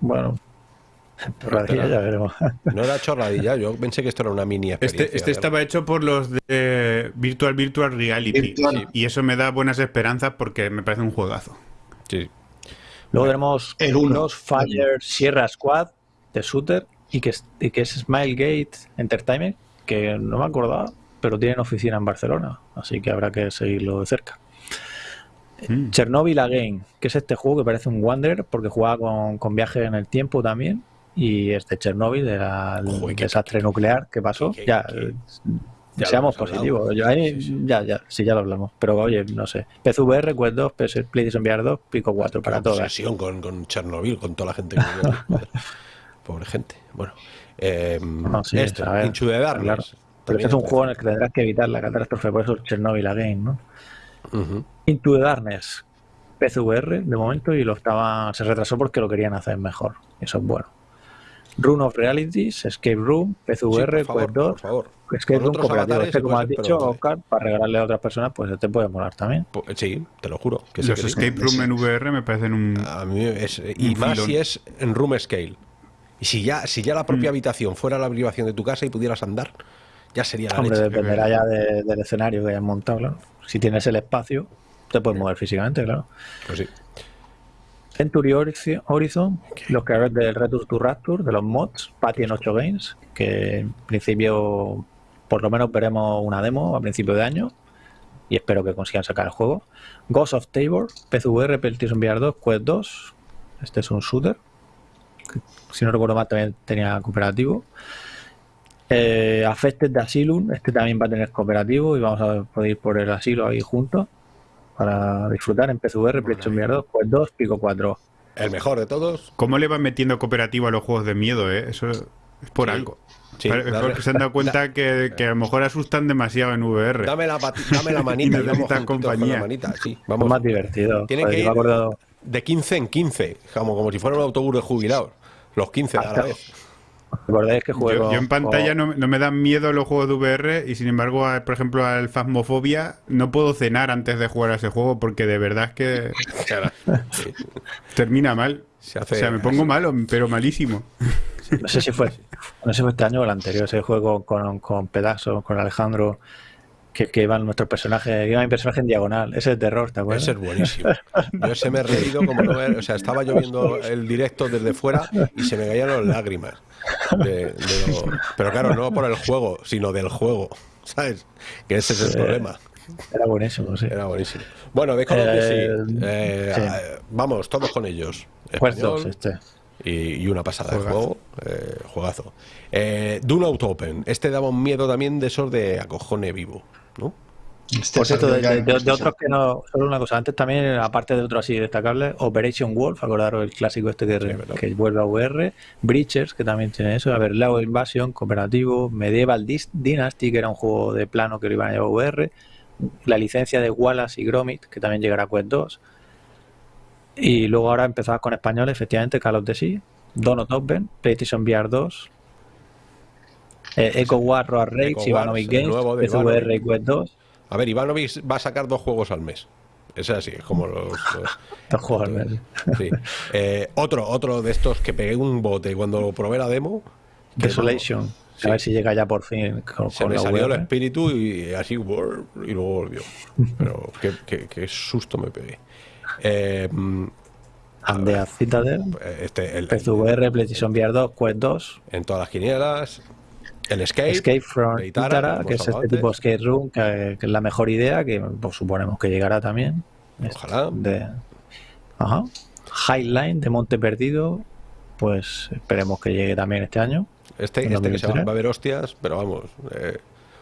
Bueno, chorradilla, ya veremos. No era chorradilla, yo pensé que esto era una mini experiencia. Este, este estaba hecho por los de Virtual Virtual Reality. Virtual. Y eso me da buenas esperanzas porque me parece un juegazo. Sí. Luego tenemos El uno. Crossfire Sierra Squad de Shooter y que, es, y que es Smilegate Entertainment, que no me acordaba, pero tienen oficina en Barcelona, así que habrá que seguirlo de cerca. Mm. Chernobyl Again, que es este juego que parece un Wanderer porque juega con, con viaje en el tiempo también. Y es de Chernobyl, del Joder, qué- desastre nuclear que pasó. qué- ya, qué- eh, ya seamos positivos. Yo ahí- Sí, sí. Ya, ya, sí, ya lo hablamos. Pero oye, no sé. PSVR, Quest 2, PS, PlayStation VR 2, Pico 4 para todas. obsesión con, con Chernobyl, con toda la gente que. Pobre gente. Bueno, eh, No, sí, este, Darkness. claro. Pero este es un juego en el que tendrás que evitar la catástrofe, por eso es Chernobyl Again, ¿no? Ujú. Into the Darkness, PCVR de momento, y lo estaba, se retrasó porque lo querían hacer mejor. Eso es bueno. Rune of Realities, Escape Room, PCVR, Sí, por favor, Quest 2, por favor. Escape Con Room cooperativo. Este, como has dicho, pero- Oscar, para regalarle a otras personas, pues este puede molar también. Po- Sí, te lo juro. Que Los que sí. escape room en VR me parecen un. A mí es, y Un más filón. si es en room scale. Y si ya, si ya la propia habitación fuera la habitación de tu casa y pudieras andar, ya sería la Hombre, leche. dependerá ya de- del escenario que hayas montado, claro. Si tienes el espacio, te puedes mover físicamente, claro. Pues sí. Century Horizon- los creadores del Return to Rapture, de los mods, Patty en 8 Games, que en principio por lo menos veremos una demo a principio de año y espero que consigan sacar el juego. Ghost of Tabor, PCVR, PlayStation VR 2, Quest 2, este es un shooter, si no recuerdo mal también tenía cooperativo. Eh, Affected de Asylum, este también va a tener cooperativo y vamos a poder ir por el asilo ahí juntos para disfrutar en PCVR, PlayStation VR 2, Quest 2, Pico 4. El mejor de todos. ¿Cómo le van metiendo cooperativo a los juegos de miedo, eh? Eso es por Sí. algo. Sí, porque se han dado cuenta que, que a lo mejor asustan demasiado en VR. Dame la, dame la manita y vamos juntitos con compañía. la manita. Sí, Es más divertido. Tiene Joder, que ir acuerdo- de 15 en 15, como, como si fuera un autobús de jubilados. Los 15 a la vez. ¿Recordáis que juego? Yo, yo en pantalla no, no me dan miedo los juegos de VR y sin embargo, a- por ejemplo, al Phasmophobia no puedo cenar antes de jugar a ese juego porque de verdad es que Sí. termina mal. Se hace- o sea, me pongo malo, pero malísimo. No sé si fue, no sé si fue este año o el anterior, ese juego con, con Pedazo, con Alejandro, que, que iban nuestros personajes, iba mi personaje en diagonal. Ese es terror, ¿te acuerdas? Ese es buenísimo. Yo ese me he reído como no O sea, estaba yo viendo el directo desde fuera y se me caían las lágrimas. De- de lo- pero claro, no por el juego, sino del juego. ¿Sabes? Que ese es el Sí. problema. Era buenísimo, sí. Era buenísimo. Bueno, de Call of Duty, Eh, eh, sí. eh, vamos, todos con ellos. Español 2, este. y, y una pasada de juego. eh, juegazo. Eh, Dune Open. Este daba un miedo también de esos de acojone vivo. ¿no? Este Por cierto, de, otros que no. Solo una cosa. Antes también, aparte de otros así destacables, Operation Wolf, acordaros el clásico este que, vuelve a VR. Breachers, que también tiene eso. A ver, Lao Invasion, cooperativo. Medieval Dynasty, que era un juego de plano que lo iban a llevar a VR. La licencia de Wallace y Gromit, que también llegará a Quest 2. Y luego ahora empezabas con español, efectivamente, Call of Duty, Donut Open, PlayStation VR 2. Eh, Echo War, Road Rage, Ivanovic Games, Ivanovic. y Quest 2. A ver, Ivanovic va a sacar dos juegos al mes. Es así, es como los. los- Dos juegos al mes. Sí. Eh, otro, otro de estos que pegué un bote cuando probé la demo. Desolation. no- A ver si llega ya por fin con, Se con me la salió el VR. espíritu y así, y luego volvió. Pero qué, qué- qué susto me pegué. Eh, mm, Andea Citadel, este, el- PSVR, PlayStation VR 2, Quest 2, en todas las quinielas. El Escape. Escape from de Itara, Itara, hemos que es este tipo antes. Skate Room, que, que es la mejor idea, que pues, suponemos que llegará también. Ojalá. De... Ajá. Highline de Monte Perdido, pues esperemos que llegue también este año. Este, este que se va, 2023. va a haber hostias, pero vamos. eh,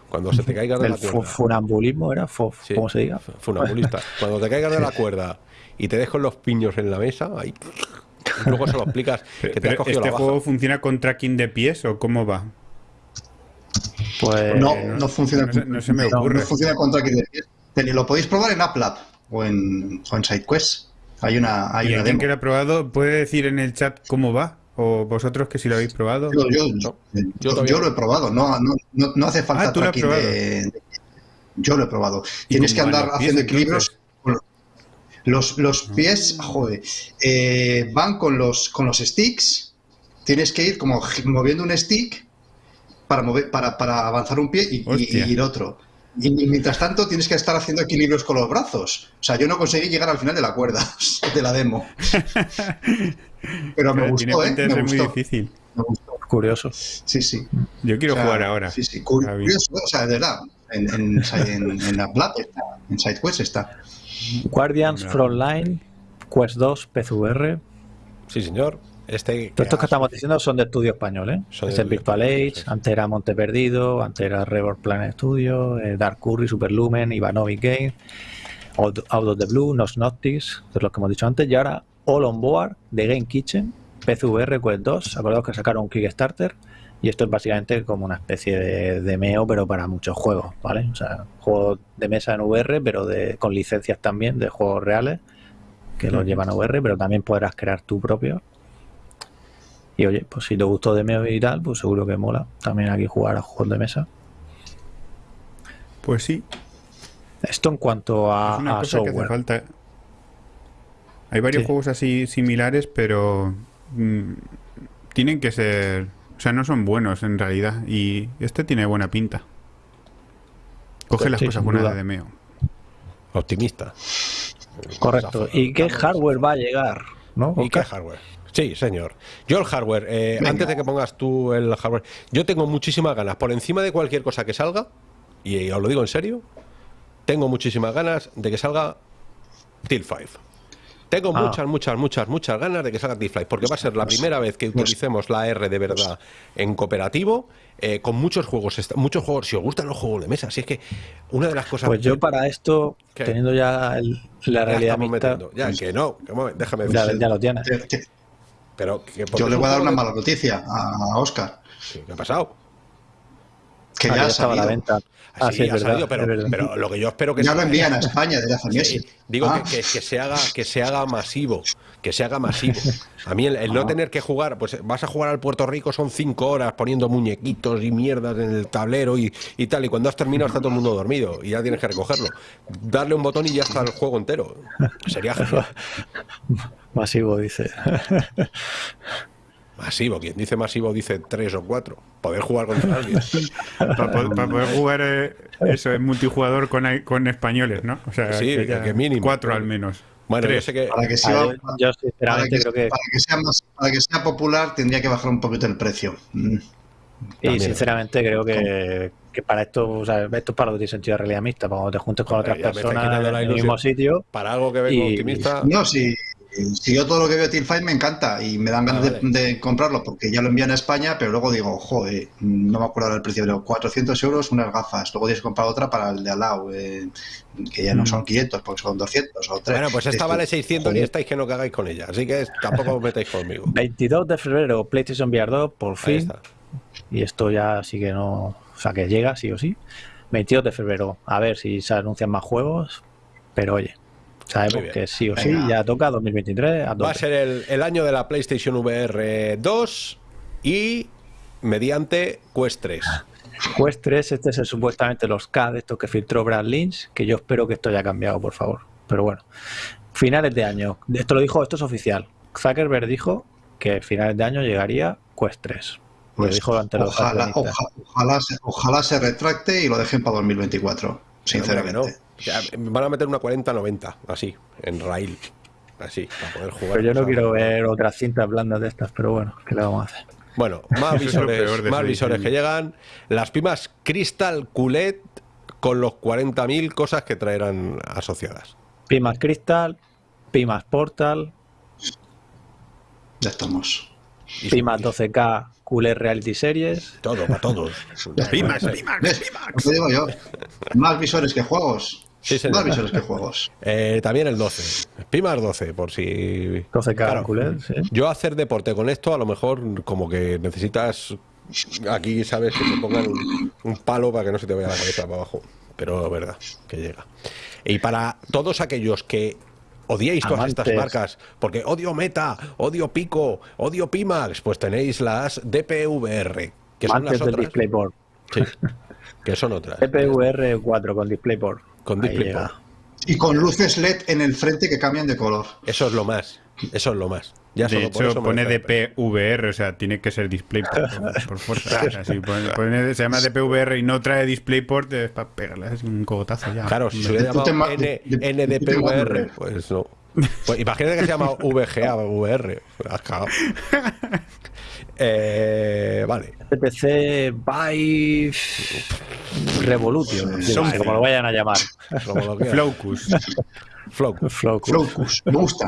cuando se te caigan de El la cuerda. funambulismo era, Fu- Sí, ¿cómo se diga? Funambulista. Cuando te caigas de la cuerda y te dejo los piños en la mesa, ahí. luego se lo explicas que te has Pero, cogido ¿Este la baja. juego funciona con tracking de pies o cómo va? Pues No, no- no funciona. no se- no se me ocurre. no funciona contra Lo podéis probar en AppLab o en, o en SideQuest. Hay una, hay ¿Y una demo. que lo ha probado puede decir en el chat cómo va? ¿O vosotros que si lo habéis probado? Yo, yo- No, yo- yo yo todavía lo he probado, no, no, no, no hace falta Ah, tú lo has tracking probado. de, de- Yo lo he probado. ¿Y Tienes que andar haciendo entonces? equilibrios. los- Los, los pies, joder, eh, van con los, con los sticks. Tienes que ir como moviendo un stick para, mover, para, para avanzar un pie y, y- Hostia. y ir otro. Y, mientras tanto tienes que estar haciendo equilibrios con los brazos. O sea, yo no conseguí llegar al final de la cuerda de la demo. Pero me tiene gustó, ¿eh? Me ser muy gustó. difícil. me gustó. curioso. Sí, sí. Yo quiero O sea, jugar ahora. Sí, sí, curioso, o sea, de verdad. En, en, en, en la Plata está, en SideQuest está. Guardians No. Frontline, Quest 2, PSVR. Sí, señor. Este, Todos estos que estamos diciendo son de estudio español, ¿eh? Son de es Virtual Age, sí, antes era Monte Perdido, antes era Rebel Planet Studio, eh, Dark Curry, Superlumen, Ivanovic Game, Out, Out of the Blue, Nos Noctis, de los que hemos dicho antes, y ahora All on Board de Game Kitchen, PSVR Quest 2, acordaos que sacaron un Kickstarter, y esto es básicamente como una especie de, de MEO, pero para muchos juegos, ¿vale? O sea, juegos de mesa en VR, pero de, con licencias también de juegos reales, que los Ujú. llevan a VR, pero también podrás crear tu propio. Y oye, pues si te gustó de MEO y tal, pues seguro que mola también aquí jugar a juegos de mesa. Pues sí, Esto en cuanto a, es una a cosa que hace software. falta. Hay varios Sí. juegos así similares, pero mm, tienen que ser. O sea, no son buenos en realidad. Y este tiene buena pinta. Coge las Sí, cosas buenas duda. de Demeo. Optimista. Correcto. ¿Y qué hardware va a llegar? ¿No? ¿Y qué hardware? Sí, señor. Yo el hardware, eh, antes de que pongas tú el hardware, yo tengo muchísimas ganas, por encima de cualquier cosa que salga, y os lo digo en serio, tengo muchísimas ganas de que salga Till 5. Tengo Ah. muchas, muchas, muchas, muchas ganas de que salga Till 5, porque va a ser la primera vez que utilicemos la R de verdad en cooperativo, eh, con muchos juegos, muchos juegos, si os gustan los juegos de mesa, si es que una de las cosas... Pues yo para esto, ¿Qué? teniendo ya el- la Ya realidad estamos mixta, metiendo. Ya, que no, que déjame ya, decir. ya lo tienes. Pero, que Yo le voy a dar una mala noticia a Oscar, Sí, ¿Qué ha pasado? que Ah, ya ha estaba a la venta. Ah, sí, sí, es ha verdad, salido, pero, lo que yo espero que Ya se lo haga- envían a España hace Sí, meses. digo Ah, que, que- que se haga que se haga masivo que se haga masivo a mí el, el no Ah. tener que jugar pues vas a jugar al Puerto Rico son cinco horas poniendo muñequitos y mierdas en el tablero y, y tal y cuando has terminado está todo el mundo dormido y ya tienes que recogerlo darle un botón y ya está el juego entero sería genial Masivo, dice. masivo quien dice masivo dice tres o cuatro poder jugar contra alguien Para poder jugar eh, eso en multijugador con, con españoles, ¿no? O sea, Sí, que mínimo. Cuatro al menos. bueno yo sé que para que sea, yo, yo para sinceramente que, creo que, para que sea más, para que sea popular tendría que bajar un poquito el precio. Mm. y también. sinceramente creo que, que para esto, o sea, esto es para lo que tiene sentido de realidad mixta, para cuando te juntes con otras personas en el mismo sitio, para algo que vengo Y- optimista No, si, si yo todo lo que veo de Team Fight me encanta y me dan ganas Ah, de- vale. de, comprarlo porque ya lo envían a España, pero luego digo, joder, no me acuerdo del precio, pero 400 euros unas gafas, luego tienes que comprar otra para el de al lado, eh, que ya no son 500 porque son 200 o 3. bueno pues esta vale 600 y estáis que no cagáis con ella así que tampoco os metáis conmigo 22 de febrero, PlayStation VR 2, por fin. Y esto ya sí que no. O sea, que llega sí o sí. 22 de febrero, a ver si se anuncian más juegos. Pero oye, sabemos que sí o sí, Venga. ya toca 2023. A Va a ser el, el año de la PlayStation VR 2 y mediante Quest 3. Quest 3, este es el, supuestamente los K de estos que filtró Brad Lynch, que yo espero que esto haya cambiado, por favor. Pero bueno, finales de año. Esto lo dijo, esto es oficial. Zuckerberg dijo que finales de año llegaría Quest 3. Lo Pues, dijo ante los ojalá, accionistas. oja- ojalá, se, ojalá se retracte y lo dejen para 2024, Hombre, que sinceramente. Van a meter una 40-90, así, en rail. Así, para poder jugar. Pero yo no quiero ver otras cintas blandas de estas, pero bueno, ¿qué le vamos a hacer? Bueno, más visores, más visores que llegan. Las pimas Crystal QLED con los 40.000 cosas que traerán asociadas. Pimas Crystal, Pimas Portal, Ya estamos. Pimas y 12K QLED Reality Series. Todo, para todos. Lo digo yo. Más visores que juegos. Sí. Más visores que juegos. Eh, también el 12. Pimas 12, por si. 12K Claro. Sí. Yo hacer deporte con esto, a lo mejor como que necesitas. Aquí, ¿sabes? Que te pongan un, un palo para que no se te vaya la cabeza para abajo. Pero verdad, que llega. Y para todos aquellos que odiéis todas estas Amantes. marcas, porque odio Meta, odio Pico, odio Pimax, pues tenéis las DPVR, que son Antes las del otras. DisplayPort. Sí, que son otras. DPVR 4 con DisplayPort. Con DisplayPort. Y con luces LED en el frente que cambian de color. Eso es lo más. Eso es lo más. Ya De solo por hecho, eso pone. DPVR, o sea, tiene que ser DisplayPort por, fuerza. Si pone- pone- se llama DPVR y no trae DisplayPort, es para pegarle así un cogotazo ya. Claro, si se hubiera llamado N- NDPVR, pues no. Pues imagínate que se llama VGA VR. Eh, vale. PPC by Revolution, Something. como lo vayan a llamar. Flowcus. Flow. Flowcus. Flowcus. Me gusta.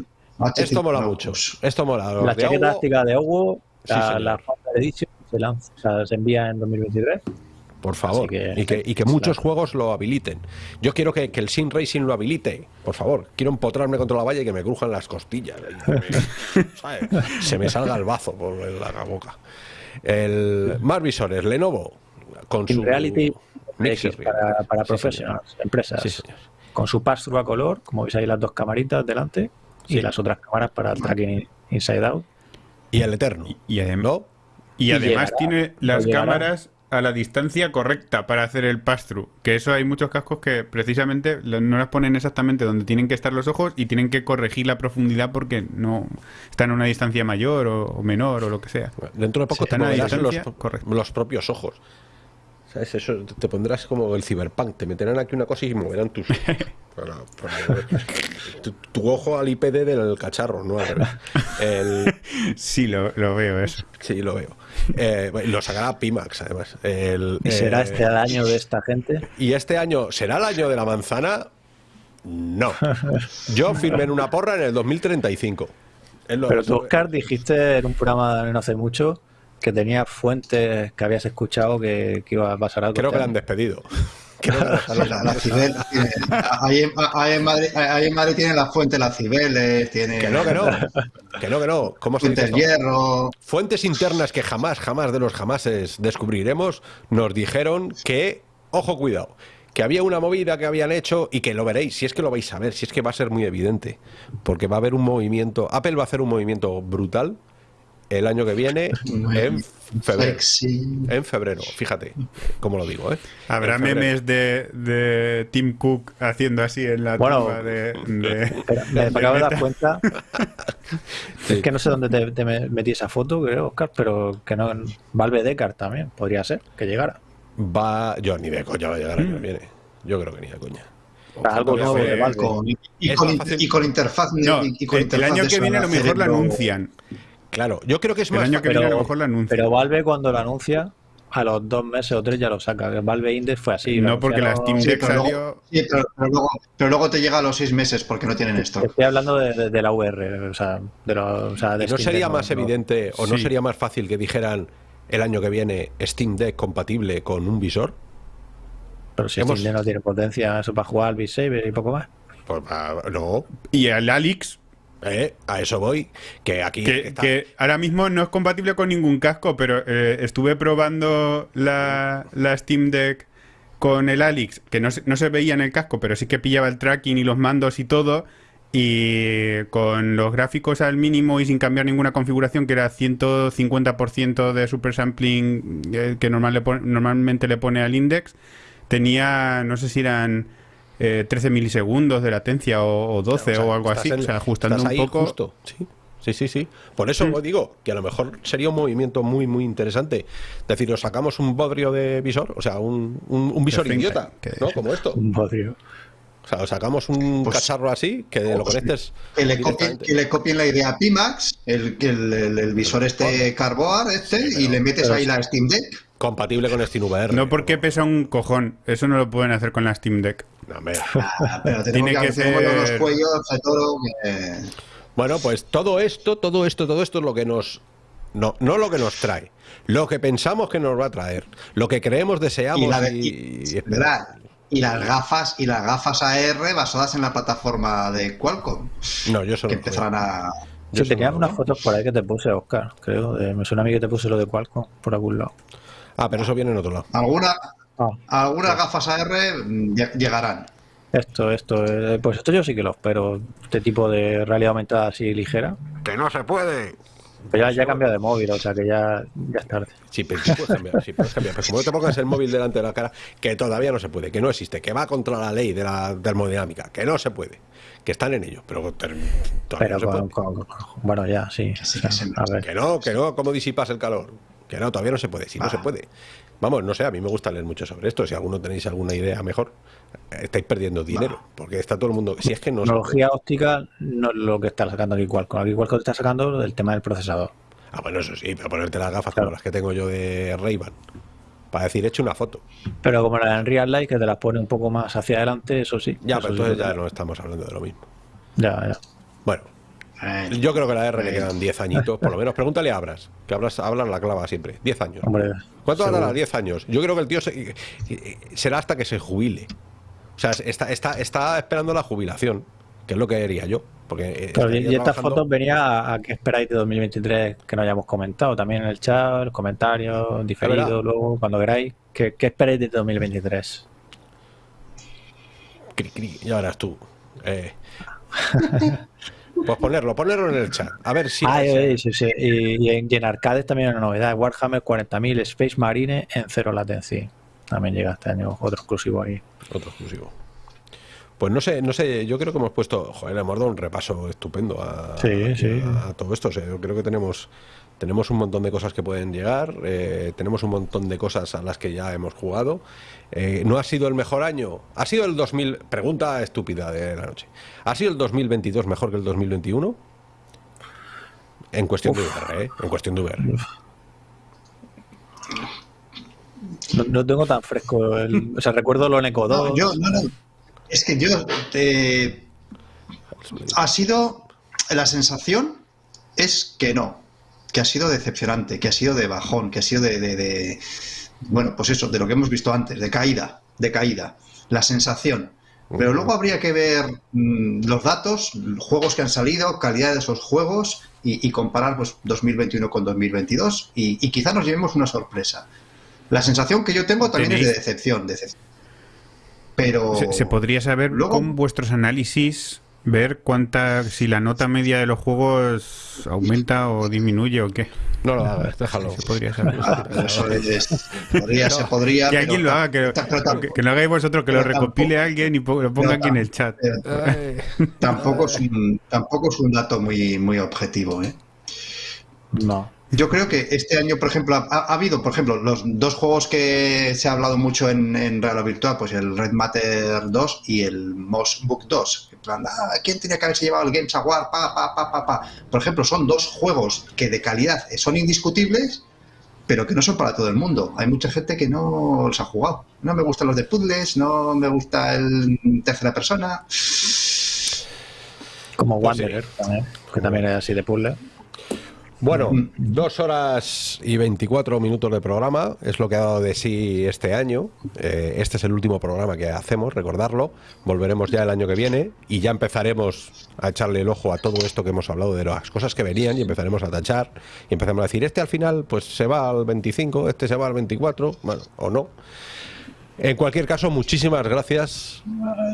Esto mola mucho. Esto mola. Los La chaqueta táctica de Hugo, Sí, la, la Founder Edition, se, lanza, o sea, se envía en 2023. Por favor. Que- y, que, y que muchos juegos lo habiliten. Yo quiero que, que el Sim Racing lo habilite. Por favor. Quiero empotrarme contra la valla y que me crujan las costillas. Se me salga el bazo por la boca. El, más visores. Lenovo. Con su Reality X para, para Sí, profesionales, empresas. Sí. Con su pass-through a color, como veis ahí las dos camaritas delante, Sí. y las otras cámaras para el tracking inside out. Y el Eterno. Y, y adem- ¿No? y Y además llegará, tiene las llegará. cámaras a la distancia correcta para hacer el pass-through. Que eso hay muchos cascos que precisamente no las ponen exactamente donde tienen que estar los ojos y tienen que corregir la profundidad porque no están a una distancia mayor o, o menor o lo que sea. Dentro de poco Sí, están a los propios ojos. ¿Sabes? Eso te pondrás como el ciberpunk. Te meterán aquí una cosa y moverán tus. para- para mover tu, tu ojo al IPD del cacharro, ¿no? El- Sí, lo, lo veo eso. sí, lo veo. Eh, lo sacará Pimax, además. El, ¿Y será eh, este el año de esta gente? ¿Y este año será el año de la manzana? No. Yo firmé en una porra en el 2035. Es lo- Pero tú, Oscar, dijiste en un programa no hace mucho que tenías fuentes que habías escuchado que, que iba a pasar algo. Creo que este la han despedido. La- Cibel ahí, en, Madrid, tienen la fuente las Cibeles, tiene Que no, que no. Que no, que no. ¿Cómo se dice Fuente esto? Hierro. Fuentes internas que jamás, jamás de los jamases descubriremos, nos dijeron que, ojo, cuidado, que había una movida que habían hecho y que lo veréis, si es que lo vais a ver, si es que va a ser muy evidente, porque va a haber un movimiento, Apple va a hacer un movimiento brutal el año que viene en febrero. Sexy. En febrero, fíjate cómo lo digo, ¿eh? Habrá memes de, de Tim Cook haciendo así en la Bueno, tumba de, de- Pero me de acabo de dar cuenta. Sí. Es que no sé dónde te, te me- metí esa foto, creo, Oscar, pero que no. Valve Deckard también podría ser que llegara. Va, yo ni de coña va a llegar el año que viene. Yo creo que ni de coña. Algo nuevo de Valve. Con- y, fácil. y con interfaz. No, y con el, el interfaz año que viene a lo mejor lo anuncian. Claro, yo creo que es El más año que fácil- viene a lo pero- mejor lo anuncian. Pero Valve cuando lo anuncia, a los dos meses o tres ya lo saca. que Valve Index fue así. No, porque la Steam Deck pero, salió. luego, sí, pero, pero luego, pero luego te llega a los seis meses porque no tienen esto. Estoy hablando de, de- de la VR, o sea, de, lo- o sea, de ¿Y no Steam sería Deck, más no- evidente o no sería más fácil que dijeran el año que viene Steam Deck compatible con un visor? Pero si Hemos- Steam Deck no tiene potencia, eso para jugar al Beat Saber y poco más. Pues ah, no, Y el Alix, eh, a eso voy. Que aquí que, está- que ahora mismo no es compatible con ningún casco, pero eh, estuve probando la, la Steam Deck con el Alix, que no se, no se veía en el casco, pero sí que pillaba el tracking y los mandos y todo. y con los gráficos al mínimo y sin cambiar ninguna configuración, que era 150% de super sampling eh, que normal le normalmente le pone al index, tenía, no sé si eran 13 eh, milisegundos de latencia o, 12 o, algo así, o sea, ajustando un poco. ¿sí? Sí, sí, sí. Por eso mm. digo que a lo mejor sería un movimiento muy, muy interesante. Es decir, os sacamos un bodrio de visor, o sea, un, un, visor idiota, ¿no? Como esto. Un bodrio. O sea, os sacamos un pues, cacharro así que lo pues, conectes. Que le, copien, que le copien la idea a Pimax, el, el, el, visor este Carboard, este, y le metes ahí la Steam Deck. Compatible con SteamVR. No porque pesa un cojón. Eso no lo pueden hacer con la Steam Deck. No, ah, pero Tiene que, ser... los cuellos de todo Bueno, pues todo esto, todo esto, todo esto es lo que nos... No, no lo que nos trae. Lo que pensamos que nos va a traer. Lo que creemos, deseamos y... y, las gafas y las gafas AR basadas en la plataforma de Qualcomm. No, yo solo... Que empezarán a... Yo tenía unas fotos por ahí que te puse, Oscar, creo. me suena a mí que te puse lo de Qualcomm por algún lado. Ah, pero eso viene en otro lado. ¿Alguna, ah. Algunas gafas AR llegarán. Esto, esto, eh, pues esto yo sí que lo espero. Este tipo de realidad aumentada así ligera. Que no se puede. Pero ya, ya cambia de móvil, o sea que ya, ya es tarde. Sí, pero sí puedes cambiar, sí puedes cambiar. Pero como no te pongas el móvil delante de la cara, que todavía no se puede, que no existe, que va contra la ley de la termodinámica, que no se puede, que están en ello, pero todavía no bueno, ya, sí. que no, que no, ¿cómo disipas el calor? Que no, todavía no se puede, si no se ah. puede. Vamos, no sé, a mí me gusta leer mucho sobre esto. Si alguno tenéis alguna idea mejor, estáis perdiendo dinero. Porque está todo el mundo. Si es que no. Tecnología óptica no es lo que está sacando aquí Qualcomm. Aquí Qualcomm está sacando el tema del procesador. Ah, bueno, eso sí, pero ponerte las gafas como las que tengo yo de Ray-Ban. Para decir, he hecho una foto. Pero como la en Real Life, que te las pone un poco más hacia adelante, eso sí. Ya, pero entonces ya no estamos hablando de lo mismo. Ya, ya. Bueno, yo creo que la R le quedan 10 añitos, por lo menos. Pregúntale a Abras, que Abras habla la clava siempre. 10 años. ¿Cuánto a 10 años? Yo creo que el tío será hasta que se jubile. O sea, está, está, está esperando la jubilación, que es lo que haría yo. Porque y estas fotos venía a, qué esperáis de 2023 que no hayamos comentado. También en el chat, comentarios, diferido, luego, cuando queráis. ¿Qué, qué esperáis de 2023? ya verás tú. Eh. Pues ponerlo, ponerlo en el chat. A ver si. Ah, sí, sí. Y, en, arcades también hay una novedad: Warhammer 40.000 Space Marine en cero latency. También llega este año otro exclusivo ahí. Otro exclusivo. Pues no sé, no sé, yo creo que hemos puesto, joder, hemos dado un repaso estupendo a, a todo esto. yo creo que tenemos tenemos un montón de cosas que pueden llegar, eh, tenemos un montón de cosas a las que ya hemos jugado. Eh, ¿No ha sido el mejor año? ¿Ha sido el 2000? Pregunta estúpida de la noche. ¿Ha sido el 2022 mejor que el 2021? En cuestión de VR, ¿eh? En cuestión de VR. No, tengo tan fresco el... O sea, recuerdo lo Eco 2. yo, no, no. Es que yo... Ha sido... La sensación es que no que ha sido decepcionante, que ha sido de bajón, que ha sido de, bueno, pues eso, de lo que hemos visto antes, de caída, de caída, la sensación. Pero luego habría que ver mm, los datos, juegos que han salido, calidad de esos juegos y, comparar pues 2021 con 2022 y, y, quizá nos llevemos una sorpresa. La sensación que yo tengo también es de decepción, decepción. Pero se, podría saber con vuestros análisis ver cuánta si la nota media de los juegos aumenta o disminuye o qué. No lo hagas, déjalo. Se podría saber. Ah, podría, se podría. Que alguien lo haga, que, que, lo hagáis vosotros, que lo recopile alguien y lo ponga aquí en el chat. tampoco, es un, tampoco es un dato muy, muy objetivo, ¿eh? No. Yo creo que este año, por ejemplo, ha, habido, por ejemplo, los dos juegos que se ha hablado mucho en, en Real Virtual, pues el Red Matter 2 y el Moss Book 2. plan, ah, ¿quién tenía que haberse llevado el Games Award? Pa, pa, pa, pa, pa. Por ejemplo, son dos juegos que de calidad son indiscutibles, pero que no son para todo el mundo. Hay mucha gente que no los ha jugado. No me gustan los de puzzles, no me gusta el tercera persona. Como pues Wanderer, que también es así de puzzle. Bueno, dos horas y 24 minutos de programa es lo que ha dado de sí este año. Eh, este es el último programa que hacemos, recordarlo. Volveremos ya el año que viene y ya empezaremos a echarle el ojo a todo esto que hemos hablado de las cosas que venían y empezaremos a tachar y empezamos a decir, este al final pues se va al 25, este se va al 24, bueno, o no. En cualquier caso, muchísimas gracias,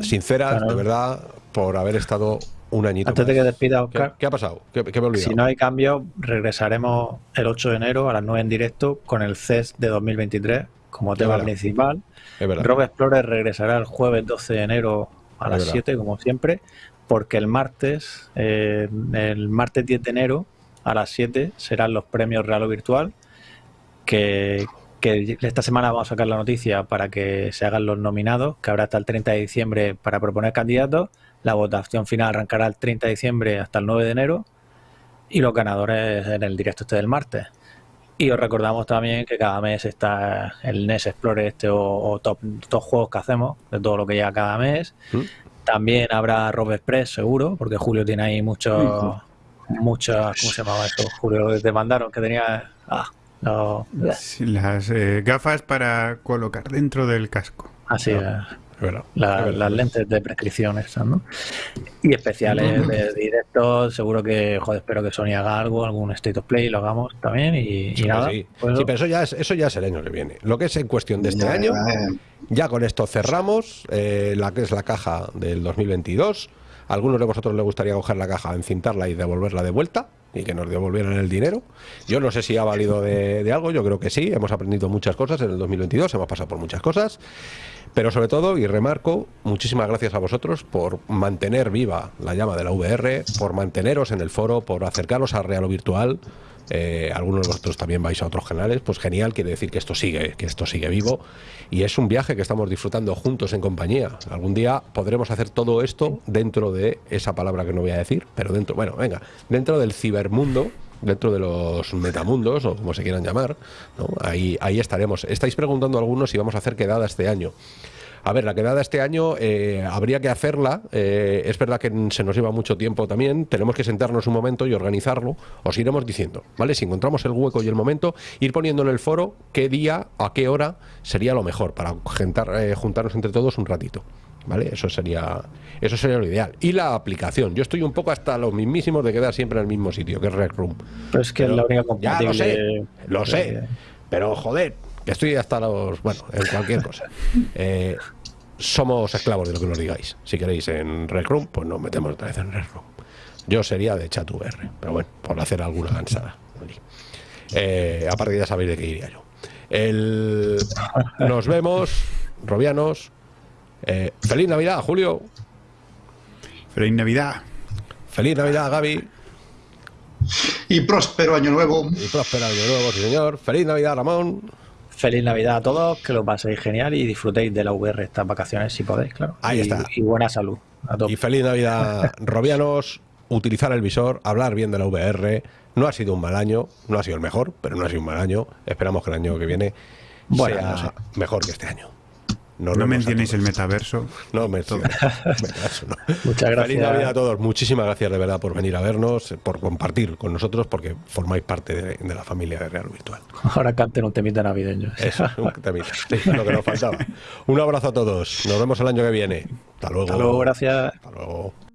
sinceras, de verdad, por haber estado un añito Antes de más. que despida, ¿Qué, Oscar, qué ha pasado? ¿Qué, qué me he olvidado? si no hay cambio, regresaremos el 8 de enero a las 9 en directo con el CES de 2023 como tema verdad. principal. es verdad. Rob Explorer regresará el jueves 12 de enero a Es las verdad. 7, como siempre, porque el martes, eh, el martes 10 de enero a las 7 serán los premios Real o Virtual, que, que esta semana vamos a sacar la noticia para que se hagan los nominados, que habrá hasta el 30 de diciembre para proponer candidatos. La votación final arrancará el 30 de diciembre hasta el 9 de enero y los ganadores en el directo este del martes. Y os recordamos también que cada mes está el NES Explorer este o, o top, top juegos que hacemos, de todo lo que llega cada mes. ¿Mm? También habrá Rob Express seguro, porque Julio tiene ahí muchos, muchas, ¿cómo se llamaba esto? Julio que te mandaron que tenía, ah, no, Sí, Las eh, gafas para colocar dentro del casco. así No. es. Verdad. La- verdad. las lentes de prescripción esas, ¿no? Y especiales de directos, seguro que, joder, espero que Sony haga algo, algún State of Play, lo hagamos también y, y Sí, nada. sí. pues Sí, pero eso ya, es, eso ya es el año que viene. Lo que es en cuestión de este Ya, año, ya con esto cerramos eh, la que es la caja del 2022. A algunos de vosotros les gustaría coger la caja, encintarla y devolverla de vuelta y que nos devolvieran el dinero. Yo no sé si ha valido de, de algo, yo creo que sí. Hemos aprendido muchas cosas en el 2022, hemos pasado por muchas cosas. Pero sobre todo, y remarco, muchísimas gracias a vosotros por mantener viva la llama de la VR, por manteneros en el foro, por acercaros a Real o Virtual. Eh, algunos de vosotros también vais a otros canales, pues genial, quiere decir que esto sigue, que esto sigue vivo. Y es un viaje que estamos disfrutando juntos en compañía. Algún día podremos hacer todo esto dentro de esa palabra que no voy a decir, pero dentro, bueno, venga, dentro del cibermundo dentro de los metamundos o como se quieran llamar, ¿no? ahí, ahí estaremos. Estáis preguntando algunos si vamos a hacer quedada este año. A ver, la quedada este año eh, habría que hacerla. eh, es verdad que se nos lleva mucho tiempo también. Tenemos que sentarnos un momento y organizarlo. Os iremos diciendo, ¿vale? Si encontramos el hueco y el momento, ir poniendo en el foro qué día, a qué hora sería lo mejor para eh, juntarnos entre todos un ratito. ¿Vale? Eso sería, eso sería lo ideal. Y la aplicación. Yo estoy un poco hasta los mismísimos de quedar siempre en el mismo sitio, que es Rec Room. Pero es que Pero- es la única ya compatible. lo sé, lo sé. Pero joder, que estoy hasta los. Bueno, en cualquier cosa. Eh, somos esclavos de lo que nos digáis. Si queréis en Rec Room, pues nos metemos otra vez en Rec Room. Yo sería de chat VR, pero bueno, por hacer alguna gansada. Eh, aparte, ya sabéis de qué iría yo. El, nos vemos, Robianos. Eh, feliz Navidad, Julio. Feliz Navidad. Feliz Navidad, Gaby. Y próspero año nuevo. Y próspero año nuevo, sí, señor. Feliz Navidad, Ramón. Feliz Navidad a todos, que lo paséis genial y disfrutéis de la VR estas vacaciones si podéis, claro. Ahí y, está. Y buena salud a todos. Y feliz Navidad, Robianos. Utilizar el visor, hablar bien de la VR. No ha sido un mal año, no ha sido el mejor, pero no ha sido un mal año. Esperamos que el año que viene Bueno, sea no sé. mejor que este año. No a mencionéis el metaverso. No, me Venga, eso no. Muchas gracias. Feliz Navidad a todos. Muchísimas gracias de verdad por venir a vernos, por compartir con nosotros, porque formáis parte de, de la familia de Real Virtual. Ahora canten un temita navideño. Eso, un temita. Sí, lo que nos faltaba. Un abrazo a todos. Nos vemos el año que viene. Hasta luego. Hasta luego, gracias. Hasta luego.